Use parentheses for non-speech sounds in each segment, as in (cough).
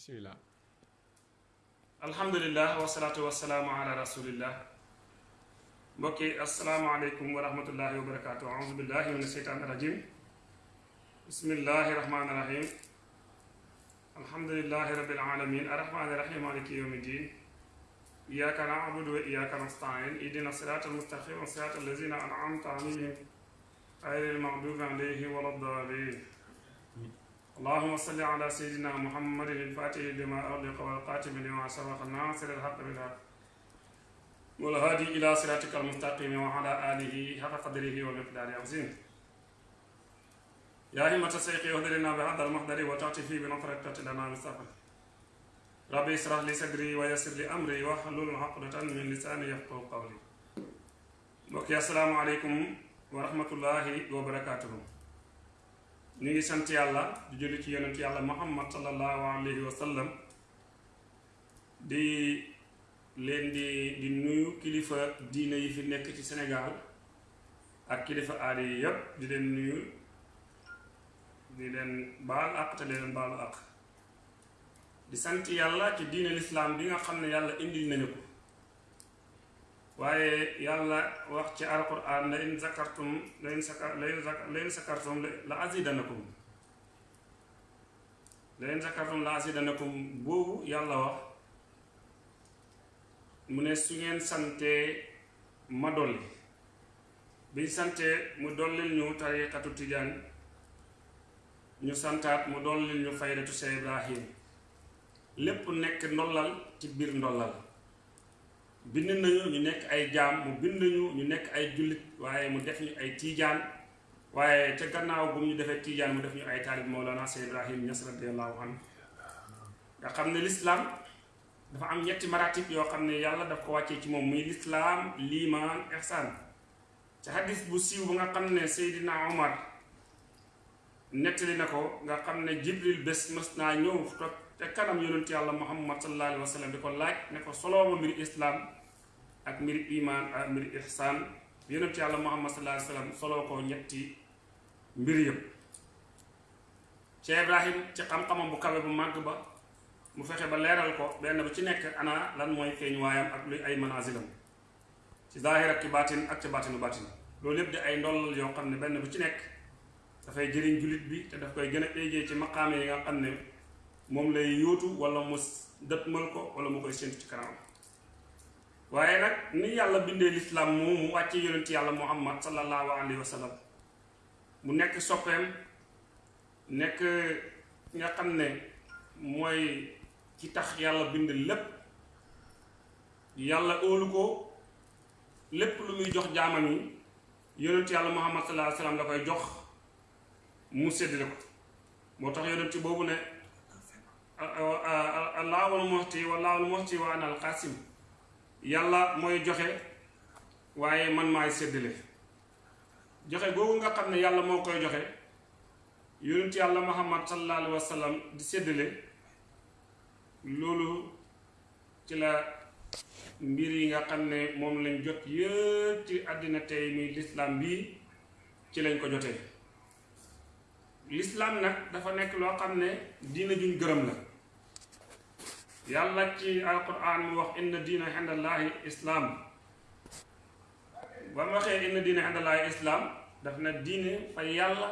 بسم الله. الحمد لله والصلاة والسلام على رسول الله بكي السلام عليكم ورحمة الله وبركاته أعوذ بالله من الشيطان الرجيم بسم الله الرحمن الرحيم الحمد لله رب العالمين الرحمن الرحيم مالك يوم الدين إياك نعبد وإياك نستعين إدنا الصراط المستقيم صراط الذين أنعمت عليهم غير المغضوب عليهم ولا الضالين اللهم صل على سيدنا محمد الفاتح لما أغلق والقاتم لما سبق الناصر الحق بالحق والهادي إلى صراطك المستقيم وعلى آله حق قدره ومقداره العظيم يا همة الشيخ اهدر لنا بهذا المحضر فيه بنصرة لنا بالسفر ربي اشرح لي صدري ويسر لي أمري واحلل عقدة من لساني يفقهوا قولي. mbokk asalaamaaleykum wa rahmatullahi wa barakaatuhu ñu ngi sant yàlla di julli ci yonent yàlla muhammad sallallahu alayhi wa sallam di leen di di nuyu kilifa diine yi fi nekk ci Sénégal ak kilifa aada yi di leen nuyu di leen baal àq te leen baalu àq. Di sant yàlla ci diine lislaam bi nga xam ne yàlla indil nañu ko waaye yàlla wax ci alquran la in zakartum la in sakar la in zakartum la azidanakum la in zakartum la azidanakum boobu yàlla wax. Mu ne su ngeen santee ma dolli. Biñ santee mu dollil ñu tariqatu tijaan. Ñu santaat mu dollil ñu faydatu Seex Ibrahim. Lépp nekk ndollal ci biir ndollal bind nañu ñu nekk ay jaam mu bind ñu ñu nekk ay jullit waaye mu def ñu ay tiijaan waaye ca gannaaw bu ñu defee tiijaan mu def ñu ay taalib Mawlana Seex Ibrahim Ñas radiyallahu anhu. Nga xam ne lislaam dafa am ñetti maratib yoo xam ne yàlla daf ko wàccee ci moom muy lislaam liimaan ihsaan. Ca hadis bu siiw bu nga xam ne Seydina Omar nettali na ko nga xam ne Jibril bés mës naa ñëw toog te kanam yonent yàlla Muhammad sallallahu alayhi wa sallam di ko laaj ne ko soloo ma mbiri islaam ak mbiri imaan ak mbiri ihsaan yonent yàlla Muhammad sallallahu alayhi wa sallam soloo ko ñetti mbir yëpp. Cheikh Ibrahim ci xam-xamam bu kawe bu màgg ba mu fexe ba leeral ko benn bu ci nekk ana lan mooy feeñ waayam ak luy ay manazilam. Ci zaahir ak ci baatin ak ci baatinu baatin. Loolu yëpp di ay ndollal yoo xam ne benn bu ci nekk dafay jëriñ jullit bi te daf koy gën a ci maqaame yi nga xam ne moom lay yóotu wala mu dëtmal ko wala mu koy ci kanam waaye nag ni yàlla bindee lislaam moom mu wàcce yonent yàlla muhammad sallallahu alayhi wa sallam mu nekk soppeem nekk nga xam ne mooy ci tax yàlla bind lépp yàlla óolu ko lu muy jox jaamam yi yonent yàlla muhammad sallallahu alayhi wa sallam la koy jox mu séddale ko moo tax yonent boobu ne allaahul muhti wallaahul muhti wa ana alqasim yàlla mooy joxe waaye man maay séddale. Joxe googu nga xam ne moo koy joxe yonent yàlla muhammad sallallahu alayhi wa sallam di séddale loolu ci la mbir yi nga xam ne lañ jot yëpp ci àddina tey muy lislaam bii ci lañ ko jotee. Lislaam nag dafa nekk loo xam ne diina juñ gërëm la yàlla ci alquran mu wax inna diina xindallaahi islaam. Ba mu waxee inna diina xindallaahi islaam daf na diine fa yàlla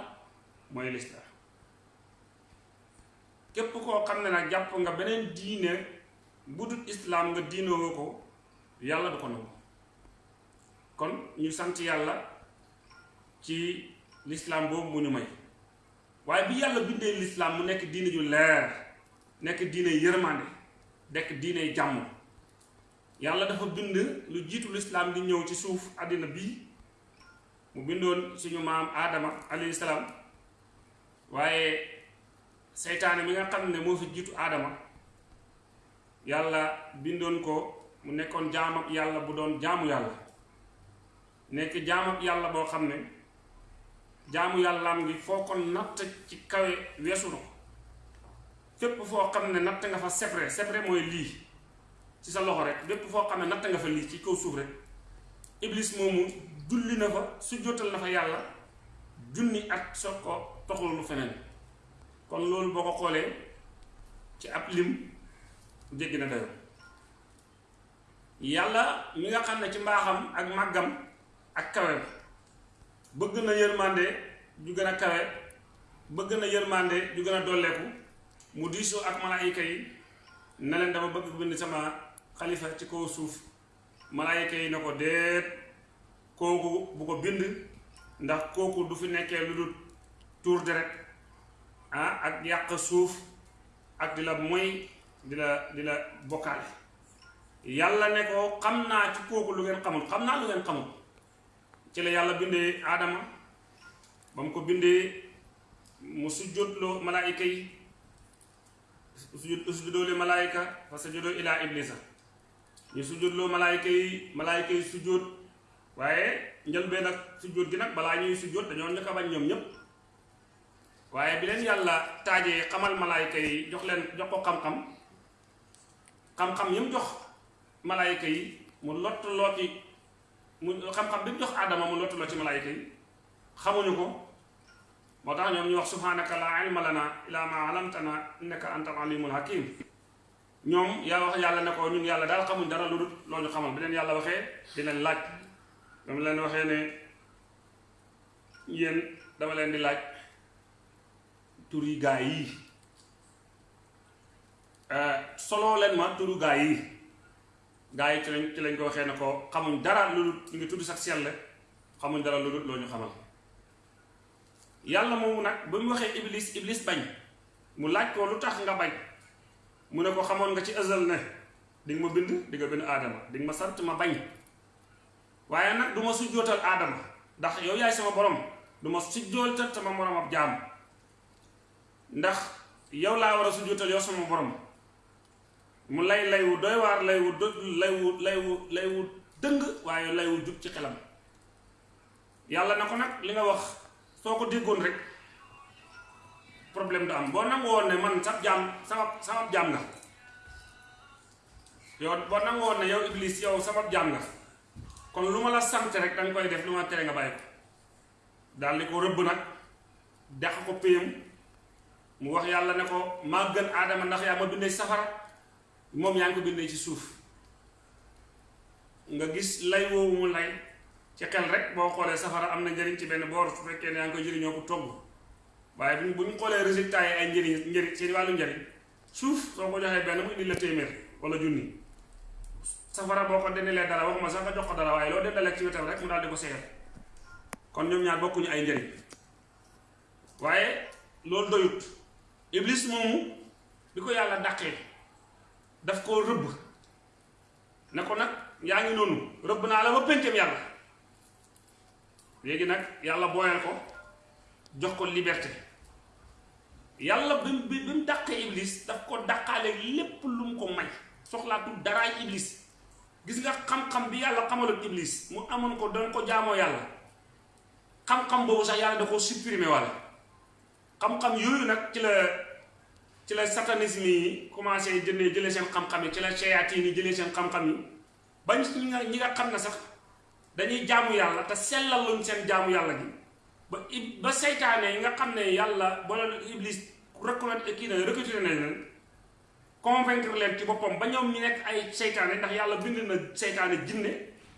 mooy lislaam képp koo xam ne jàpp nga beneen diine bu dul islaam nga diinoo ko yàlla du ko nangu. Kon ñu sant yàlla ci lislaam boobu mu ñu may. Waaye bi yàlla bindee lislaam mu nekk diine ju leer nekk diine yërmande nekk diine jàmm. Yàlla dafa bind lu jiitu lislaam di ñëw ci suuf àddina bii mu bindoon suñu maam aadama alayhi salaam. Waaye seytaane mi nga xam ne fi jiitu aadama yàlla bindoon ko mu nekkoon jaamab yàlla bu doon jaamu yàlla. Nekk jaamab yàlla boo xam ne jaamu yàllaam ngi foo ko natt ci na ko fépp foo xam ne natt nga fa sebre sebre mooy lii. Ci sa loxo rek. Fépp foo xam ne natt nga fa lii ci kaw suuf rek. Iblis moomu julli na fa su jotal na fa yàlla. Junni at soog ko toxul lu feneen. Kon loolu boo ko xoolee ci ab lim jéggi na dayo. Yàlla mi nga xam ne ci mbaaxam ak màggam ak kawem bëgg na yërmande ju gën a bëgg na yërmande ju gën a mu diisoo ak malaayika yi ne leen dama bëgg bind sama xalifa ci kaw suuf. Malaayika yi ne ko déet kooku bu ko bind ndax kooku du fi nekkee lu dul tuur deret ah ak yàq suuf ak di la moy di la di la bokkaale. Yàlla ne ko xam naa ci kooku lu ngeen xamul xam naa lu ngeen xamul. Ci la yàlla bindee aadama ba mu ko bindee mu sujjóotloo malaayika yi sujjóotloo malaayika fa sajadoo ilaa iblisa. Ñu sujjóotloo malaayika yi malaayika yi sujjóot waaye njëlbeen nag sujjóot gi nag balaa ñuy sujjóot dañoo njëkk a bañ ñoom ñépp. Waaye bi leen yàlla taajee xamal malaayika yi jox leen jox ko xam-xam. Xam-xam yi mu jox malaayika yi mu lottuloo ci mu xam-xam bi mu jox aadama mu lottuloo ci malaayika yi. Xamuñu ko moo tax ñoom ñu wax subhanaka laa ilma lana illa ma alamtana innaka anta alimul hakim. Ñoom yaa wax yàlla ne ko ñun yàlla daal xamuñ dara lu dul loo ñu xamal. Bi leen yàlla waxee di leen laaj. Dama waxee ne yéen dama leen di laaj tur yi gaa yi. Soloo leen ma turu gaa yi. Gaa yi ci lañ ci lañ ko waxee ne ko xamuñ dara lu dul ngi tudd sax sell xamuñ dara lu dul yàlla moomu nag ba mu iblis iblis bañ. Mu laaj ko lu tax nga bañ. Mu ne ko xamoon nga ci ësal ne di nga ma bind di nga bind aadama di nga ma sant ma bañ. Waaye nag du ma sujjootal aadama ndax yow yaay sama borom du ma sujjootal sama morom ab jaam. Ndax yow laa war a sujjootal yow sama borom. Mu lay lay wu doy waar lay wu lay wu lay wu lay wu dëng waaye lay wu jub ci xelam. Yàlla na ko nag li nga wax soo ko déggoon rek problème du am boo ne man. Sab jaam sama sama jaam nga yow boo nangu woon ne yow iblis yow sama jaam nga kon lu ma la sant rek danga koy def lu ma tere nga bàyyi ko daal di ko rëbb dex ko péyam mu wax yàlla ne ko maa gën aadama ndax yaa ma bindee safara moom yaa ngi ko bindee ci suuf nga gis lay woowu mu lay ci xel rek boo xoolee safara am na njëriñ ci benn boor su fekkee ne yaa ngi koy jëriñoo ko togg. Waaye bu bu ñu xoolee résultat yi ay njëriñ njëriñ seen wàllu njëriñ suuf soo ko joxee benn mu indi la téeméer wala junni. Safara boo ko dendalee dara waxuma sax nga jox ko dara waaye loo dendalee ci wetam rek mu daal di ko seeyal kon ñoom ñaar bokkuñu ay njëriñ. Waaye loolu doyut. Iblis moomu bi ko yàlla dàqee daf koo rëbb. Ne ko nag yaa ngi noonu rëbb naa la ba péncam yàlla léegi nag yàlla booyal ko jox ko liberté. Yàlla bi bi bi mu dàqee iblis daf ko dàqaale lépp lu ko may. Soxlaatul daraay iblis. Gis nga xam-xam bi yàlla iblis mu amoon ko doon ko jaamoo yàlla. Xam-xam boobu sax yàlla da ko supprimer walla xam-xam yooyu nag ci la ci la satanisme yi commencé jëndee jëlee seen xam-xam ci la shayatin yi jëlee seen xam-xam yi. Bañ ñi nga xam ne sax dañuy jaamu yàlla te sellaluñ seen jaamu yàlla gi. Ba ba nga xam ne yàlla ba iblis reconnaître kii na recruter nañ leen convaincre leen ci boppam ba ñoom ñu nekk ay seytaane ndax yàlla bind na seytaane jinne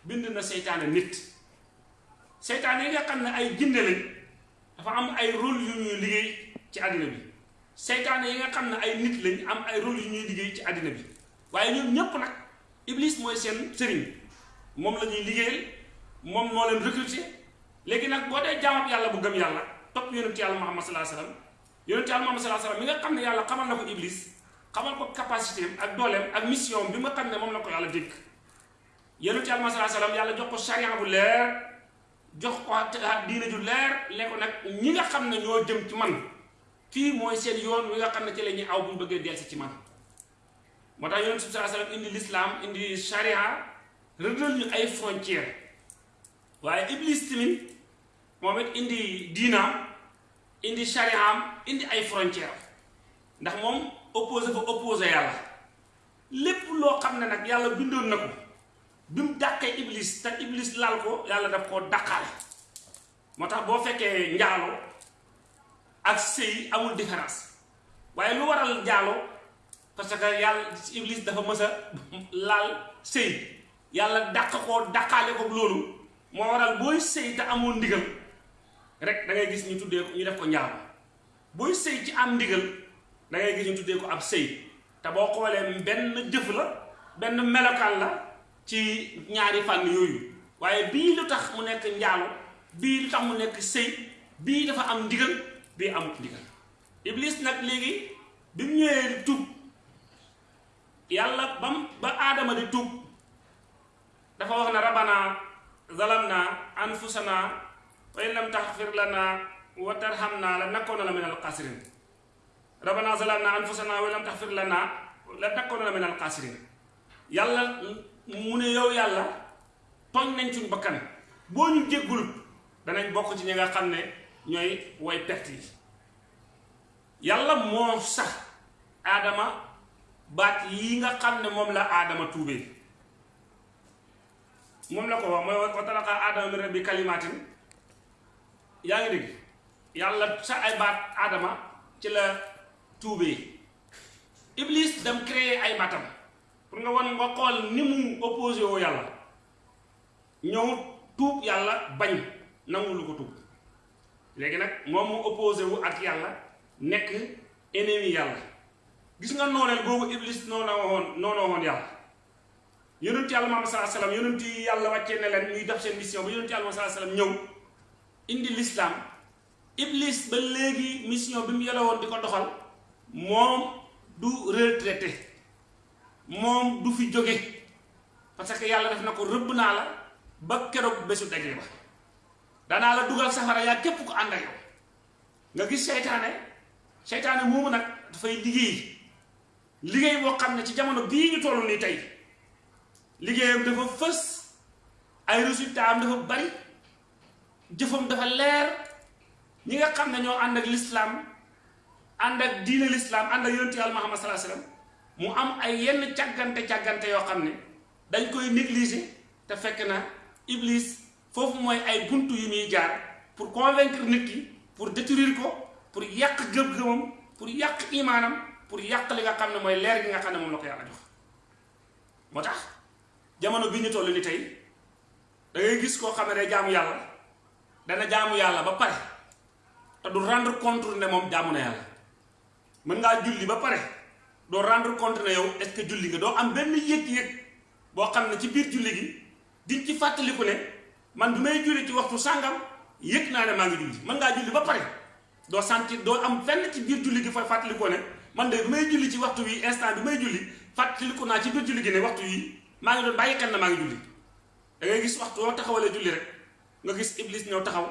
bind na seytaane nit. Seytaane yi nga xam ne ay jinne lañ dafa am ay rôle yu ñuy liggéey ci àddina bi. Seytaane yi nga xam ne ay nit lañ am ay rôle yu ñuy liggéey ci àddina bi. Waaye ñoom ñépp nag iblis mooy seen sëriñ moom la ñuy liggéeyal moom moo leen recruter. léegi nag boo dee jaamab yàlla bu gëm yàlla topp yonent yàlla Muhammad sallallahu alayhi wasallam yonent yàlla Muhammad sallallahu alayhi wasallam mi nga xam ne yàlla xamal na ko iblis xamal ko capacité ak dooleem ak mission bi nga xam ne moom la ko yàlla dégg yonent yàlla Muhammad alayhi wasallam yàlla jox ko charia bu leer jox ko diine ju leer lee ko nag ñi nga xam ne ñoo jëm ci man fii mooy seen yoon wi nga xam ne ci la ñuy aw bu ñu delsi ci man. moo tax yonent bi wasallam indi l'islam indi charia rëddal ñu ay frontières waaye iblis tamit moom it indi diinaam indi chariaam indi ay frontières ndax moom opposé fa opposé yàlla. Lépp loo xam ne nag yàlla bindoon na ko bi iblis te iblis laal ko yàlla daf koo dàqaale. Moo tax boo fekkee njaalo ak sëy amul différence. Waaye lu waral njaalo parce que yàlla iblis dafa mës a (laughs) laal sëy. Yàlla dàq ko dàqaale ko loolu moo waral booy sëy te amoon ndigal. Rek da ngay gis ñu tuddee ko ñu def ko njaam. Booy sëy ci am ndigal da ngay gis ñu tuddee ko ab sëy. Te boo xoolee benn jëf la benn melokaan la ci ñaari fànn yooyu. Waaye bii lu tax mu nekk njaalo bii lu tax mu nekk sëy bii dafa am ndigal bii amut ndigal. Iblis nag léegi bi di tuub yàlla bam ba aadama di tuub dafa wax na rabbana zalamna anfusana wa in lam taxfir lana wa tarhamna la nakoona min al xaasirin rabbana zalamna anfusana wa in lam taxfir lana la nakoona min al xaasirin yàlla mu ne yow yàlla tooñ nañ suñu bakkan. Boo ñu jéggul danañ bokk ci ñi nga xam ne ñooy way perte yi. Yàlla moo sax aadama baat yi nga xam ne moom la aadama tuubee moom la ko wax mooy wa talaqa aadama min rabbi kalimaatin yaa ngi dégg? Yàlla sa ay baat aadama ci la tuubee. Iblis dem créer ay baatam. Pour nga wan nga xool ni mu opposé woo yàlla. Ñëw tuub yàlla bañ nangu lu ko tuub. Léegi nag moom mu opposé wu ak yàlla nekk ennemi yàlla. Gis nga nooneel boobu iblis noona woon noona woon yàlla yonent yàlla Muhammad sallallahu alayhi wasallam yonent yi yàlla wàccee ne leen ñuy def seen mission ba yonent yàlla Muhammad sallallahu alayhi wasallam ñëw indi l'islam. Iblis ba léegi mission bi mu yore woon di ko doxal moom du retraité moom du fi jóge parce que yàlla def na ko rëbb naa la ba keroog bésu daje ba. Danaa la dugal safara yaa képp ko ànd ak yow. Nga gis seytaane seytaane moomu nag dafay liggéey. Liggéey boo xam ne ci jamono bii ñu toll nii tey liggéeyam dafa fës. ay résultat am dafa bari. jëfam dafa leer. ñi nga xam ne ñoo ànd ak lislaam ànd ak diine lislaam ànd ak yonent yàlla Muhammad alayhi wasallam mu am ay yenn càggante càggante yoo xam ne dañ koy négliger te fekk na iblis foofu mooy ay buntu yu muy jaar pour convaincre nit ki pour détruire ko pour yàq gëm-gëmam pour yàq imaanam pour yàq li nga xam ne mooy leer gi nga xam ne moom la ko yàlla jox. moo tax jamono bi ñu toll ni tey da ngay gis koo xam ne jaamu yàlla dana jaamu yàlla ba pare te du rendre compte ne moom jaamu na yàlla. Mën ngaa julli ba pare doo rendre compte ne yow est-ce que julli nga doo am benn yëg-yëg boo xam ne ci biir julli gi di ci fàttaliku ne man bi may julli ci waxtu sàngam yëg naa ne maa ngi julli. Mën ngaa julli ba pare doo sentir doo am fenn ci biir julli gi fay fàttalikoo ne man de bi may julli ci waxtu wi instant bi may julli fàttaliku naa ci biir julli gi ne waxtu wi maa ngi doon bàyyi xel na maa ngi julli da ngay gis waxtu woo taxawalee julli rek nga gis iblis ñëw taxaw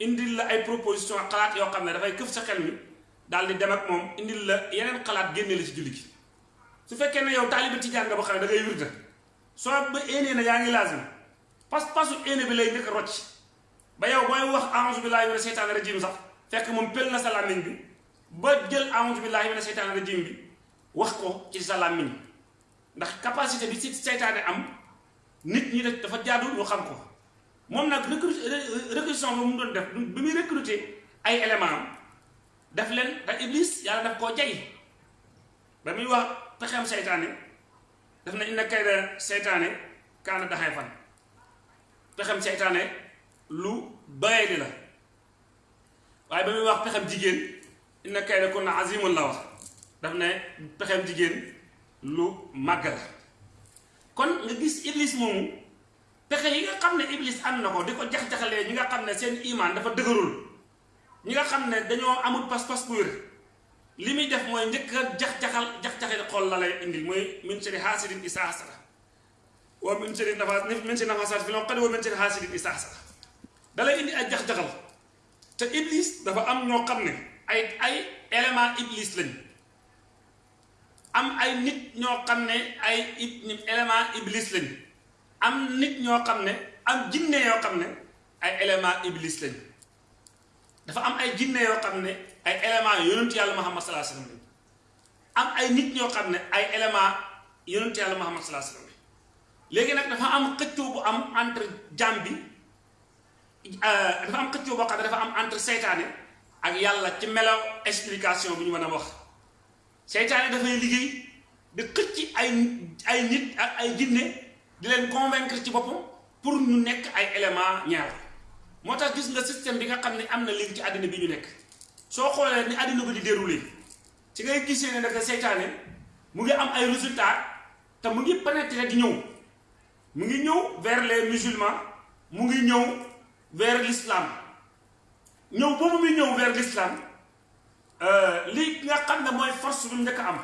indil la ay proposition xalaat yoo xam ne dafay këf sa xel mi daal di dem ak moom indil la yeneen xalaat génne la ci julli gi su fekkee ne yow taaliba tijaan nga ba xam ne da ngay wirda soo ba éenee na yaa ngi laazim pas pasu éene bi lay njëkk rocc ba yow booy wax a'uuzu billaahi mina seytaani rajiim sax fekk moom pël na sa làmmiñ bi ba jël a'uuzu billaahi mina seytaani rajiim bi wax ko ci sa làmmiñ ndax capacité bi si seytaane am nit ñi dafa jaadu ñu xam ko. Moom nag recrutement ba mu doon def bi muy recruter ay éléments daf leen te iblis yàlla daf koo jay. Ba muy wax pexeem seytaane daf na inna kayda seytaane kaana daxay fan pexem seytaane lu doyadi la. Waaye ba muy wax pexem jigéen inna kayda kunna azimun la wax. Daf ne pexem jigéen lu la kon nga gis iblis moomu pexe yi nga xam ne iblis am na ko di ko jax-jaxalee ñi nga xam ne seen imaan dafa dëgërul ñi nga xam ne dañoo amul pas-pas bu wér. Li muy def mooy njëkk jax-jaxal jax-jaxal xol la lay indil mooy min sharri haasidin izaa hasada wa min sharri nafaas min sharri nafaasaati fil uqad wa min sharri haasidin izaa hasada da lay indi ay jax-jaxal. Te iblis dafa am ñoo xam ne ay ay élément iblis lañ am ay nit ñoo xam ne ay élément iblis lañ. am nit ñoo xam ne am jinne yoo xam ne ay élément iblis lañ. dafa am ay jinne yoo xam ne ay élément yonent yàlla Muhammad sallallahu alayhi wasallam am ay nit ñoo xam ne ay élément yonent yàlla Muhammad sallallahu alayhi wasallam léegi nag dafa am xëccoo bu am entre jaam bi dafa am xëccoo boo xam ne dafa am entre seytaane ak yàlla ci melaw explication bu ñu mën a wax seytaane dafay liggéey di xëcc ay ay nit ak ay jinne di leen convaincre ci boppam pour ñu nekk ay élément ñaar. Moo tax gis nga système bi nga xam ne am ci àddina bi ñu nekk. Soo xoolee ni àddina bi di déroulé ci ngay gisee ne naka seytaane mu ngi am ay résultats te mu ngi pénétrer di ñëw. Mu ngi ñëw vers les musulmans mu ngi ñëw vers l'islam. Ñëw boobu muy ñëw vers l'islam li nga xam ne mooy force bi njëkk am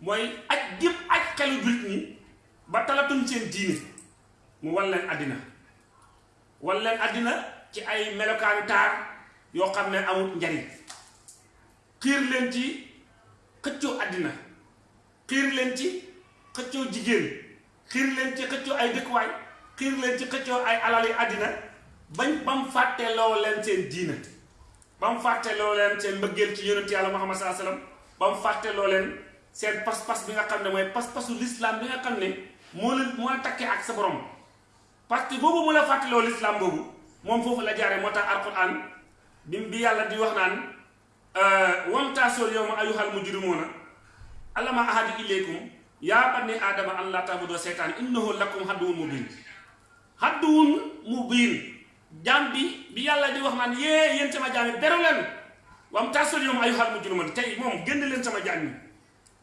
mooy aj gépp aj xelu jullit ñi ba talatuñ seen diine mu wan leen àddina. Wan leen àddina ci ay melokaanu taar yoo xam ne amul njariñ. Xiir leen ci xëccoo àddina. Xiir leen ci xëccoo jigéen. Xiir leen ci xëccoo ay dëkkuwaay. Xiir leen ci xëccoo ay alali àddina bañ ba mu fàtteloo leen seen diina ba mu fàtteloo leen seen mbëggeel ci yonent yàlla Muhammad sallallahu alayhi wasallam ba mu fàtteloo leen seen pas-pas bi nga xam ne mooy pas-pasu l'islam bi nga xam ne moo la moo la takkee ak sa borom. Parce que boobu mu la fàtteloo l'islam boobu moom foofu la jaaree moo tax alquran bi bi yàlla di wax naan wamtaasoo yawma ayyuhal mujrimuuna alama ahadu ilaykum yaa bani aadama an laa ta'budu seytaan innahu lakum haduwwun mubiin. Haduwwun mubiin jaam bi yàlla di wax naan yee yéen sama jaam yi beru leen wamtaasoo yawma ayyuhal mujrimuuna tey moom génn leen sama jaam yi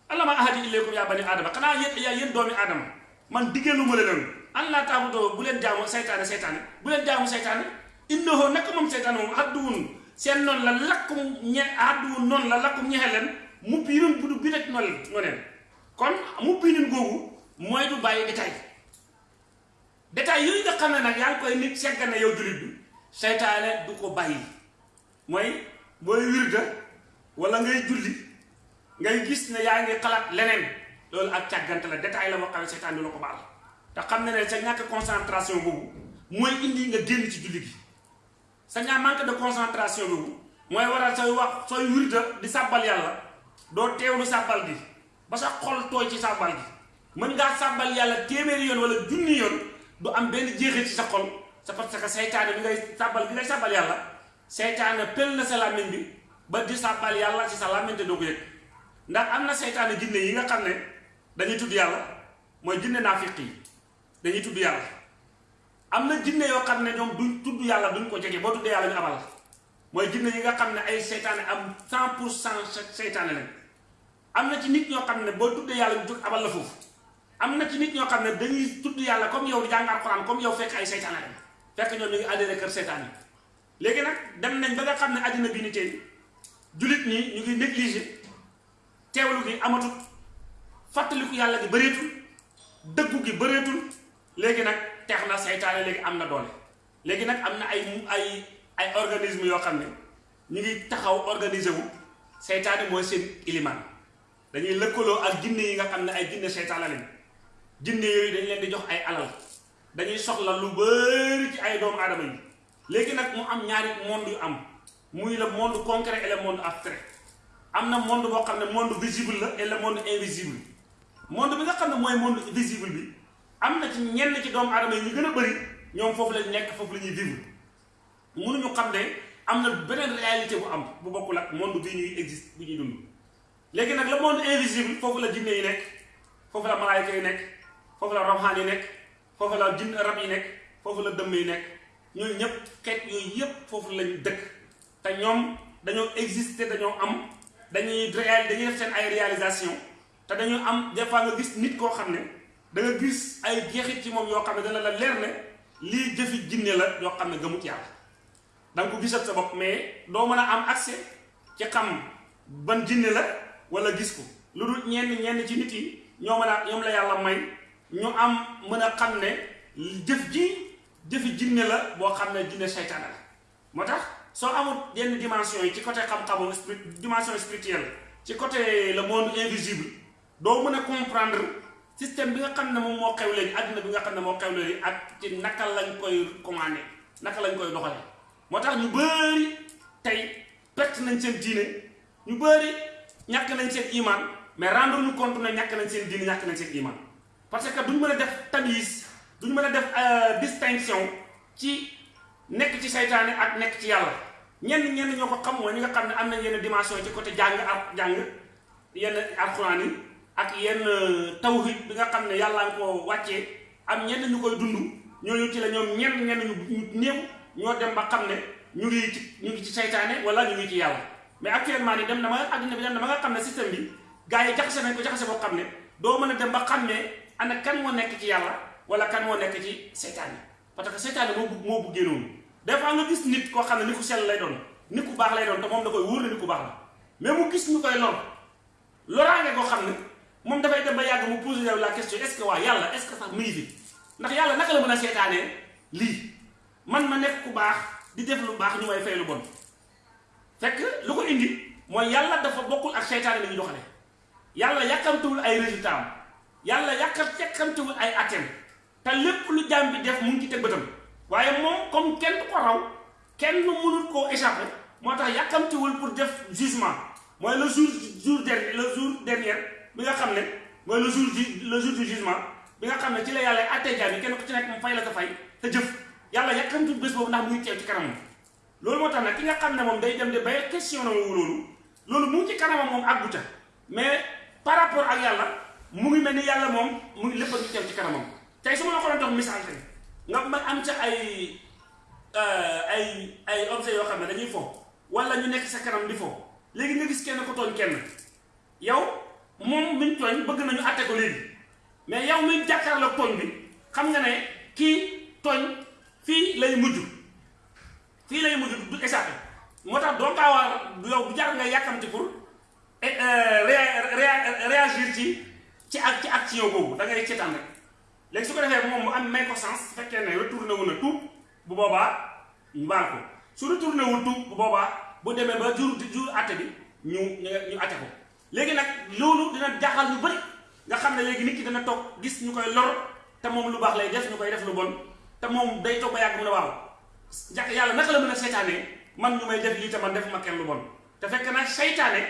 alama ahadu ilaykum yaa bani aadama xanaa yéen yaa yéen doomi aadama man diggeelu ma leen an laa bu leen jaamu seytaane seytaane bu leen jaamu seytaane innahu naka moom seytaane moom haduwwun seen noonu la lakkum ñe haduwwun noonu la lakkum ñexe leen mu biirum bu du bi rek kon mu biirin googu mooy du bàyyi détail détail yooyu nga xam yaa ngi koy nit segga na yow jullit bi seytaane du ko bàyyi. Mooy booy wirda wala ngay julli ngay gis ne yaa ngi xalaat leneen loolu ak càggante la. Détail la moo xam ne seytaane ko baal. Te xam ne sa ñàkk concentration boobu mooy indi nga génn ci julli gi. Sa ñaa manque de concentration boobu mooy waral sooy wax sooy wirda di sàbbal yàlla doo teewlu sàbbal gi. Ba sa xol tooy ci sàbbal gi. Mën ngaa sàbbal yàlla téeméeri yoon wala junni yoon du am benn jeexit ci sa xol. C'est parce que seytaane bi ngay sàbbal bi ngay sàbbal yàlla seytaane pel na sa làmmiñ bi ba di sàbbal yàlla ci sa làmmiñ te doo ko yëg. Ndax am na jinne yi nga xam ne dañuy tudd yàlla mooy jinne naafiq yi dañuy tudd yàlla. Am na jinne yoo xam ne ñoom duñ tudd yàlla duñ ko jege boo tuddee yàlla ñu abal mooy jinne yi nga xam ne ay seytaane am 100 pour cent seytaane lañ. Am ci nit ñoo xam ne boo tuddee yàlla ñu jóg abal la foofu am na ci nit ñoo xam ne dañuy tudd yàlla comme yow di jàng alxuraan comme yow fekk ay seytaane lañ fekk ñoom ñu ngi adhéré kër seytaane yi. Léegi nag dem nañ ba nga xam ne àddina bi ni tey jullit ñi ñu ngi négligé teewlu gi amatul fàttaliku yàlla gi bëreetul dëggu gi bëreetul léegi nag teex na seytaane léegi am na doole. Léegi nag am na ay ay ay organisme yoo xam ne ñu ngi taxaw organisé wu. Seytaane mooy seen ilimaan. Dañuy lëkkaloo ak jinne yi nga xam ne ay jinne seytaane lañ jinne yooyu dañ leen di jox ay alal. Dañuy soxla lu bari ci ay doomu aadama yi. Léegi nag mu am ñaari monde yu am. Muy le monde concret et le monde abstrait. Am na monde boo xam ne monde visible la et le monde invisible. Monde bi nga xam ne mooy monde visible bi am na ci ñenn ci doomu aadama yi ñu gën a bëri ñoom foofu lañ nekk foofu la ñuy vivre. Mënuñu xam ne am na beneen réalité bu am bu bokkul ak monde bii ñuy existe bu ñuy dund. Léegi nag le monde invisible foofu la jinne yi nekk foofu la malaayika yi nekk foofu la rawxaan yi nekk foofu la jinn rab yi nekk foofu la dëmm yi nekk. Ñooñu ñëpp xeet yooyu yëpp foofu lañ dëkk. Te ñoom dañoo exister dañoo am dañuy réal dañuy def seen ay réalisation. Te dañoo am des fois nga gis nit koo xam ne da nga gis ay jeexit ci moom yoo xam ne dana la leer ne lii jëfi jinne la yoo xam ne gëmut yàlla. Da nga ko gisal sa bopp mais doo mën a am accès ci xam ban jinne la wala gis ko. Lu dul ñenn ñenn ci nit yi ñoo mën a ñoom la yàlla may ñu am mën a xam ne jëf ji jëfi jinne la boo xam ne seytaane la. moo tax soo amul yenn dimension yi ci côté xam-xamu spirit dimension spirituelle ci côté le monde invisible doo mën a comprendre système bi nga xam ne moo xew léegi àddina bi nga xam ne xew léegi ak ci naka lañ koy commandé naka lañ koy doxalee. moo tax ñu bëri tey perte nañ seen diine ñu bëri ñàkk nañ seen iman mais rendre ñu compte ne ñàkk nañ seen diine ñàkk nañ seen iman parce que duñ mën a def tamis duñ mën a def distinction ci nekk ci seytaane ak nekk ci yàlla. Ñenn ñenn ñoo ko xam mooy ñi nga xam ne am nañ yenn dimension ci côté jàng ak jàng yenn alxuraan yi ak yenn tawhid bi nga xam ne yàlla nga ko wàccee. Am ñenn ñu koy dund ñooñu ci la ñoom ñenn ñenn ñu néew ñoo dem ba xam ne ñu ngi ci ñu ngi ci saytaane wala ñu ngi ci yàlla. Mais actuellement nii dem na ma adduna bi dem na ma nga xam ne système bi gars yi jaxase nañ ko jaxase boo xam ne doo mën a dem ba xam ne ana kan moo nekk ci yàlla wala kan moo nekk ci saytaane parce que saytaane moo moo buggee noonu. Des fois nga gis nit koo xam ne ni ku sell lay doon nit ku baax lay doon te moom da koy wóor na nit ku baax la. Mais mu gis ñu koy lor loraange koo xam ne moom dafay dem ba yàgg mu posé la question est ce que waa yàlla est ce que fi? Ndax yàlla naka la mën a seetaanee lii? Man ma nekk ku baax di def lu baax ñu may fay lu bon. Fekk lu ko indi mooy yàlla dafa bokkul ak seytaane la ñuy doxale yàlla yàkkamtuwul ay résultat am yàlla yàkkam yàkkamtuwul ay atteem te lépp lu jaam bi def mu ngi ci teg bëtam. Waaye moom comme kenn ko raw kenn mënul koo échappé moo tax yàkkamtiwul pour def jugement mooy le jour jour dernier le jour dernier bi nga xam ne mooy le jour le jour du jugement bi nga xam ne ci la yàlla attee jaam yi kenn ku ci nekk mu fay la ko fay te jëf. Yàlla yàkkamtiwul bés boobu ndax mu ngi teew ci kanamam. Loolu moo tax nag ki nga xam ne moom day dem de bay question na loolu loolu mu ngi ci kanamam moom àgguta. Mais par rapport ak yàlla mu ngi mel ni yàlla moom mu ngi lépp a ngi teew ci kanamam. Tey su ma la ko doon jox misaal tey nga ma am ca ay ay ay objet yoo xam ne dañuy fo wala ñu nekk sa kanam di fo. Léegi nga gis kenn ko tooñ kenn. Yow moom miñ tooñ bëgg nañu àtte ko léegi. Mais yow miñ jàkkaarloog tooñ bi xam nga ne kii tooñ fii lay mujj. Fii lay mujj du échappé. Moo tax doo gaaw yow bu jar nga yàkkamti pour réagir ci ci ak ci action boobu da ngay seetaan rek. Léegi su ko defee moom mu am may ko sens su fekkee ne retourné wu na tuub bu boobaa mbaal ko. Su retourné wul tuub bu boobaa bu demee ba jur jur atte bi ñu ñu atte ko. Léegi nag loolu dina jaaxal ñu bëri nga xam ne léegi nit ki dana toog gis ñu koy lor te moom lu baax lay def ñu koy def lu bon te moom day toog ba yàgg mu ne waaw jàkk yàlla naka la mën a seytaane man ñu may def lii te man def ma kenn lu bon. Te fekk nag seytaane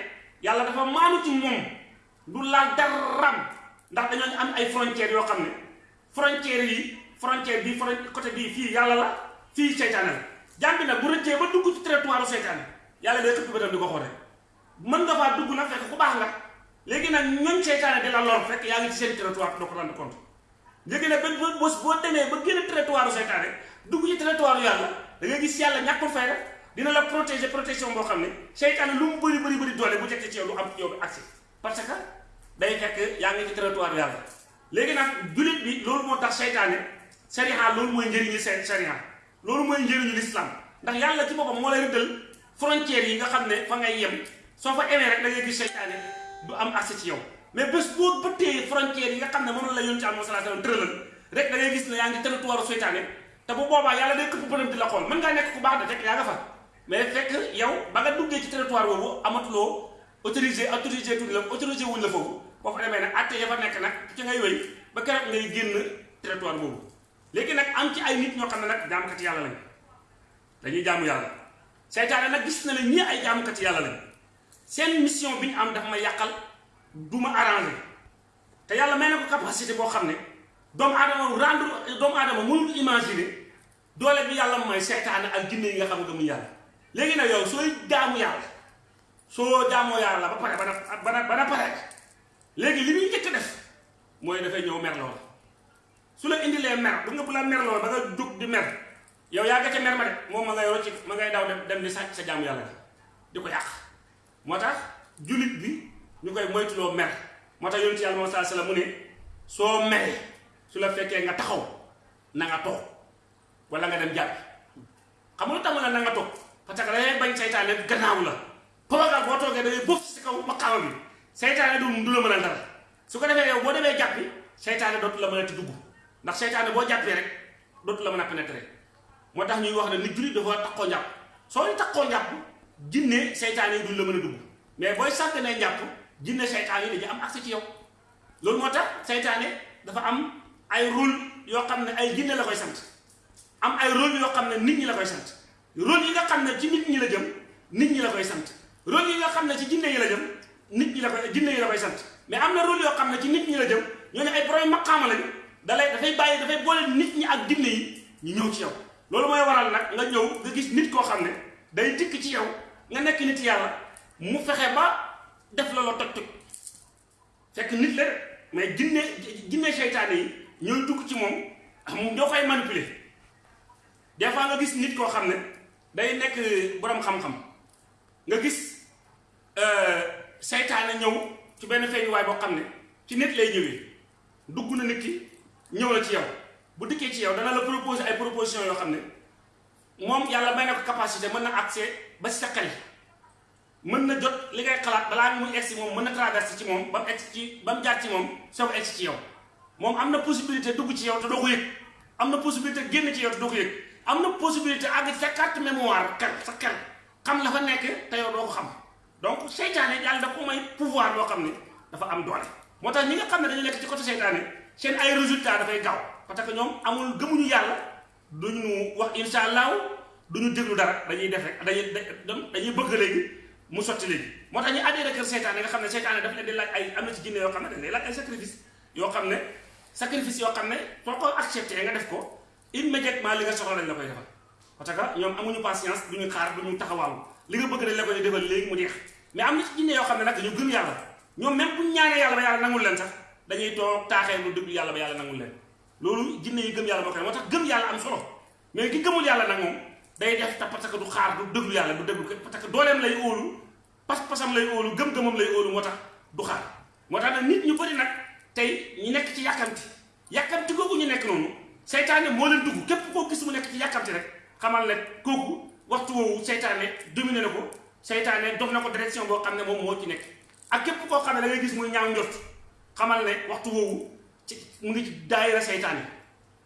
yàlla dafa maanu ci moom du laal daram. Ndax dañoo am ay frontières yoo xam ne frontières yi frontière bi côté bii fii yàlla la fii seytaane la. Jàmm bi nag bu rëccee ba dugg ci territoire seytaane yàlla day xëpp bëtam di ko xoole mën nga faa dugg nag fekk ku baax nga. Léegi nag ñooñ seytaane di la lor fekk yaa ngi ci seen territoire doo ko rendre compte. Léegi nag ba bés boo demee ba génn territoire seytaane dugg ci territoire yàlla da nga gis yàlla ñàkkul fay dina la protéger protection boo xam ne lu mu bëri bëri bëri doole bu jekk ci yow lu am yow bi accès parce que day fekk yaa ngi ci territoire yàlla. Léegi nag jullit bi loolu moo tax seytaane sariya loolu mooy njëriñu seen sariya loolu mooy njëriñu l'islam. Ndax yàlla ci boppam moo lay rëddal frontières yi nga xam ne fa ngay yem. Soo fa emee rek da ngay gis seytaane du am accès ci yow. Mais bés boo bëttee frontières yi nga xam ne la yoon ci am sallallahu alayhi wasallam tëralal rek da ngay gis ne yaa ngi territoire seytaane. Te bu boobaa yàlla day këpp bënam di la xool. Mën ngaa nekk ku baax de fekk yaa nga fa. Mais fekk yow ba nga duggee ci territoire boobu amatuloo autorisé autorisé tuuti la autorisé wuñ la foofu. Boo fa demee nag atte ya fa nekk nag ci ngay wéy ba keroog ngay génn territoire boobu. Léegi nag am ci ay nit ñoo xam ne nag jaamukati yàlla lañ. Dañuy jaamu yàlla. Seytaane nag gis na ne ñii ay jaamukati yàlla lañ. Seen mission bi ñu am dafa ma yàqal du ma arrangé te yàlla may na ko capacité boo xam ne doomu aadama rendre doomu aadama mënul imaginer doole bi yàlla mooy seytaane ak jinne yi nga xam ne gëmuñ yàlla. Léegi nag yow sooy jaamu yàlla soo jaamoo yàlla ba pare bana bana pare. Léegi li muy njëkk def mooy dafay ñëw mer loola su la indilee mer bu nga bu la mer ba nga di mer yow yaa nga ca mer ma de moom ma ngay rocci ma ngay daw dem di sàcc sa jaamu yàlla di ko yàq. Moo tax jullit bi ñu koy moytuloo mer. Moo tax yonent yàlla moom saa sala mu ne soo meree su la fekkee nga taxaw na nga toog wala nga dem jàpp. Xam nga lu tax mu ne na nga toog? Parce que dangay bañ seytaane gannaaw la toogal boo toogee da ngay bëf si kaw maqaama bi seytaane du du la mën a dara su ko defee yow boo demee jàppi seytaane dootu la mën a ti dugg ndax seytaane boo jàppee rek. Dootu la mën a pénétrer moo tax ñuy wax ne nit jullit dafa takkoo njàpp soo takkoo njàpp jinne seytaane yi duñ la mën a dugg mais booy sànq ne njàpp jinne seytaane yi dañu am accès ci yow loolu moo tax dafa am ay rôle yoo xam ne ay jinne la koy sant am ay rôle yoo xam ne nit ñi la koy sant rôle yi nga xam ne ci nit ñi la jëm nit ñi la koy sant rôle yi nga xam ne ci jinne yi la jëm nit ñi la koy jinne yi la koy sant. Mais am na rôle yoo xam ne ci nit ñi la jëm ñoo ne ay borom maqaama lañu. Dalay dafay bàyyi dafay boole nit ñi ak jinne yi ñu ñëw ci yow. Loolu mooy waral nag nga ñëw nga gis nit koo xam ne day dikk ci yow nga nekk nit yàlla mu fexe ba def la la fekk nit la mais jinne jinne seytaane yi ñooy dugg ci moom moom ñoo koy manipuler. Des fois nga gis nit koo xam day nekk borom xam-xam. Nga gis seytaane ñëw ci benn feeñuwaay boo xam ne ci nit lay ñëwee. Dugg na nit ki ñëw na ci yow. Bu dikkee ci yow dana la proposer ay proposition yoo xam ne moom yàlla may na ko capacité mën na accès ba si sa xel. Mën na jot li ngay xalaat balaa muy egsi moom mën na traversé ci moom ba mu egsi ci ba mu jaar ci moom soo egsi ci yow. Moom am na possibilité dugg ci yow te ko am na possibilité génn ci yow te doo ko am na possibilité àgg sa carte mémoire xel sa xel. Xam la fa nekk te yow doo ko xam donc seytaane yàlla dafa ko may pouvoir boo xam ne dafa am doole. Moo tax ñi nga xam ne dañu nekk ci côté seytaane seen ay résultats dafay gaaw. Parce que ñoom amul gëmuñu yàlla duñu wax insha allahu duñu déglu dara. Dañuy def rek dañuy dañuy bëgg léegi mu sotti léegi. Moo tax ñu adhéré kër nga xam ne daf leen di laaj ay am na ci jinne yoo xam ne dañ lay laaj ay sacrifice yoo xam ne sacrifice yoo xam ne soo ko accepté nga def ko immédiatement li nga soxla lañ la koy defal. Parce que ñoom amuñu patience duñu xaar duñu taxawaalu. Li nga bëgg dañ la koy defal léegi mu jeex mais am na ci jinne yoo xam ne nag dañu gëm yàlla. Ñoom même buñ ñaanee yàlla ba yàlla nangul leen sax dañuy toog taaxee lu déglu yàlla ba yàlla nangul leen. Loolu jinne yi gëm yàlla koy moo tax gëm yàlla am solo. Mais ki gëmul yàlla nag day def te parce que du xaar du du déglu parce que dooleem lay óolu pas-pasam lay óolu gëm-gëmam lay óolu moo tax du xaar. Moo tax nag nit ñu bëri nag tey ñu nekk ci yàkkamti. Yàkkamti googu ñu nekk noonu seytaane moo leen dugg. Képp koo gis mu nekk ci yàkkamti rek xamal ne kooku waxtu woowu seytaane dominé na seytaane dox na ko direction boo xam ne moom moo ci nekk. Ak képp koo xam ne da ngay gis muy ñaaw njort xamal ne waxtu woowu ci mu ngi ci daayira seytaane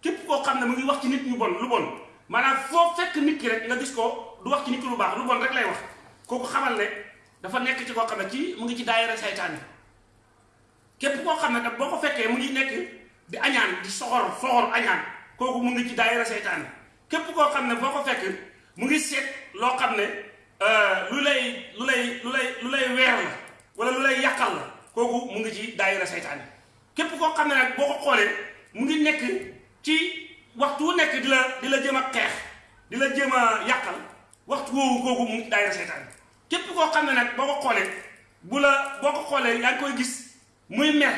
képp koo xam ne mu ngi wax ci nit ñu bon lu bon maanaam foo fekk nit ki rek nga gis ko du wax ci nit lu baax lu bon rek lay wax. Kooku xamal ne dafa nekk ci koo xam ne ci mu ngi ci daayira seytaane képp koo xam ne nag boo ko fekkee mu ngi nekk di añaan di soxor soxor añaan kooku mu ngi ci daayira seytaane képp koo xam ne boo ko fekk mu ngi seet loo xam ne lu lay lu lay lu lay lu lay weer la wala lu lay yàqal la kooku mu ngi ci daayira seytaane. Képp koo xam ne nag boo ko xoolee mu ngi nekk ci waxtu nekk di la di la jéem a xeex di la waxtu woowu kooku mu ngi daayira seytaane. Képp koo xam ne nag boo bu la boo ko xoolee ngi koy gis muy mer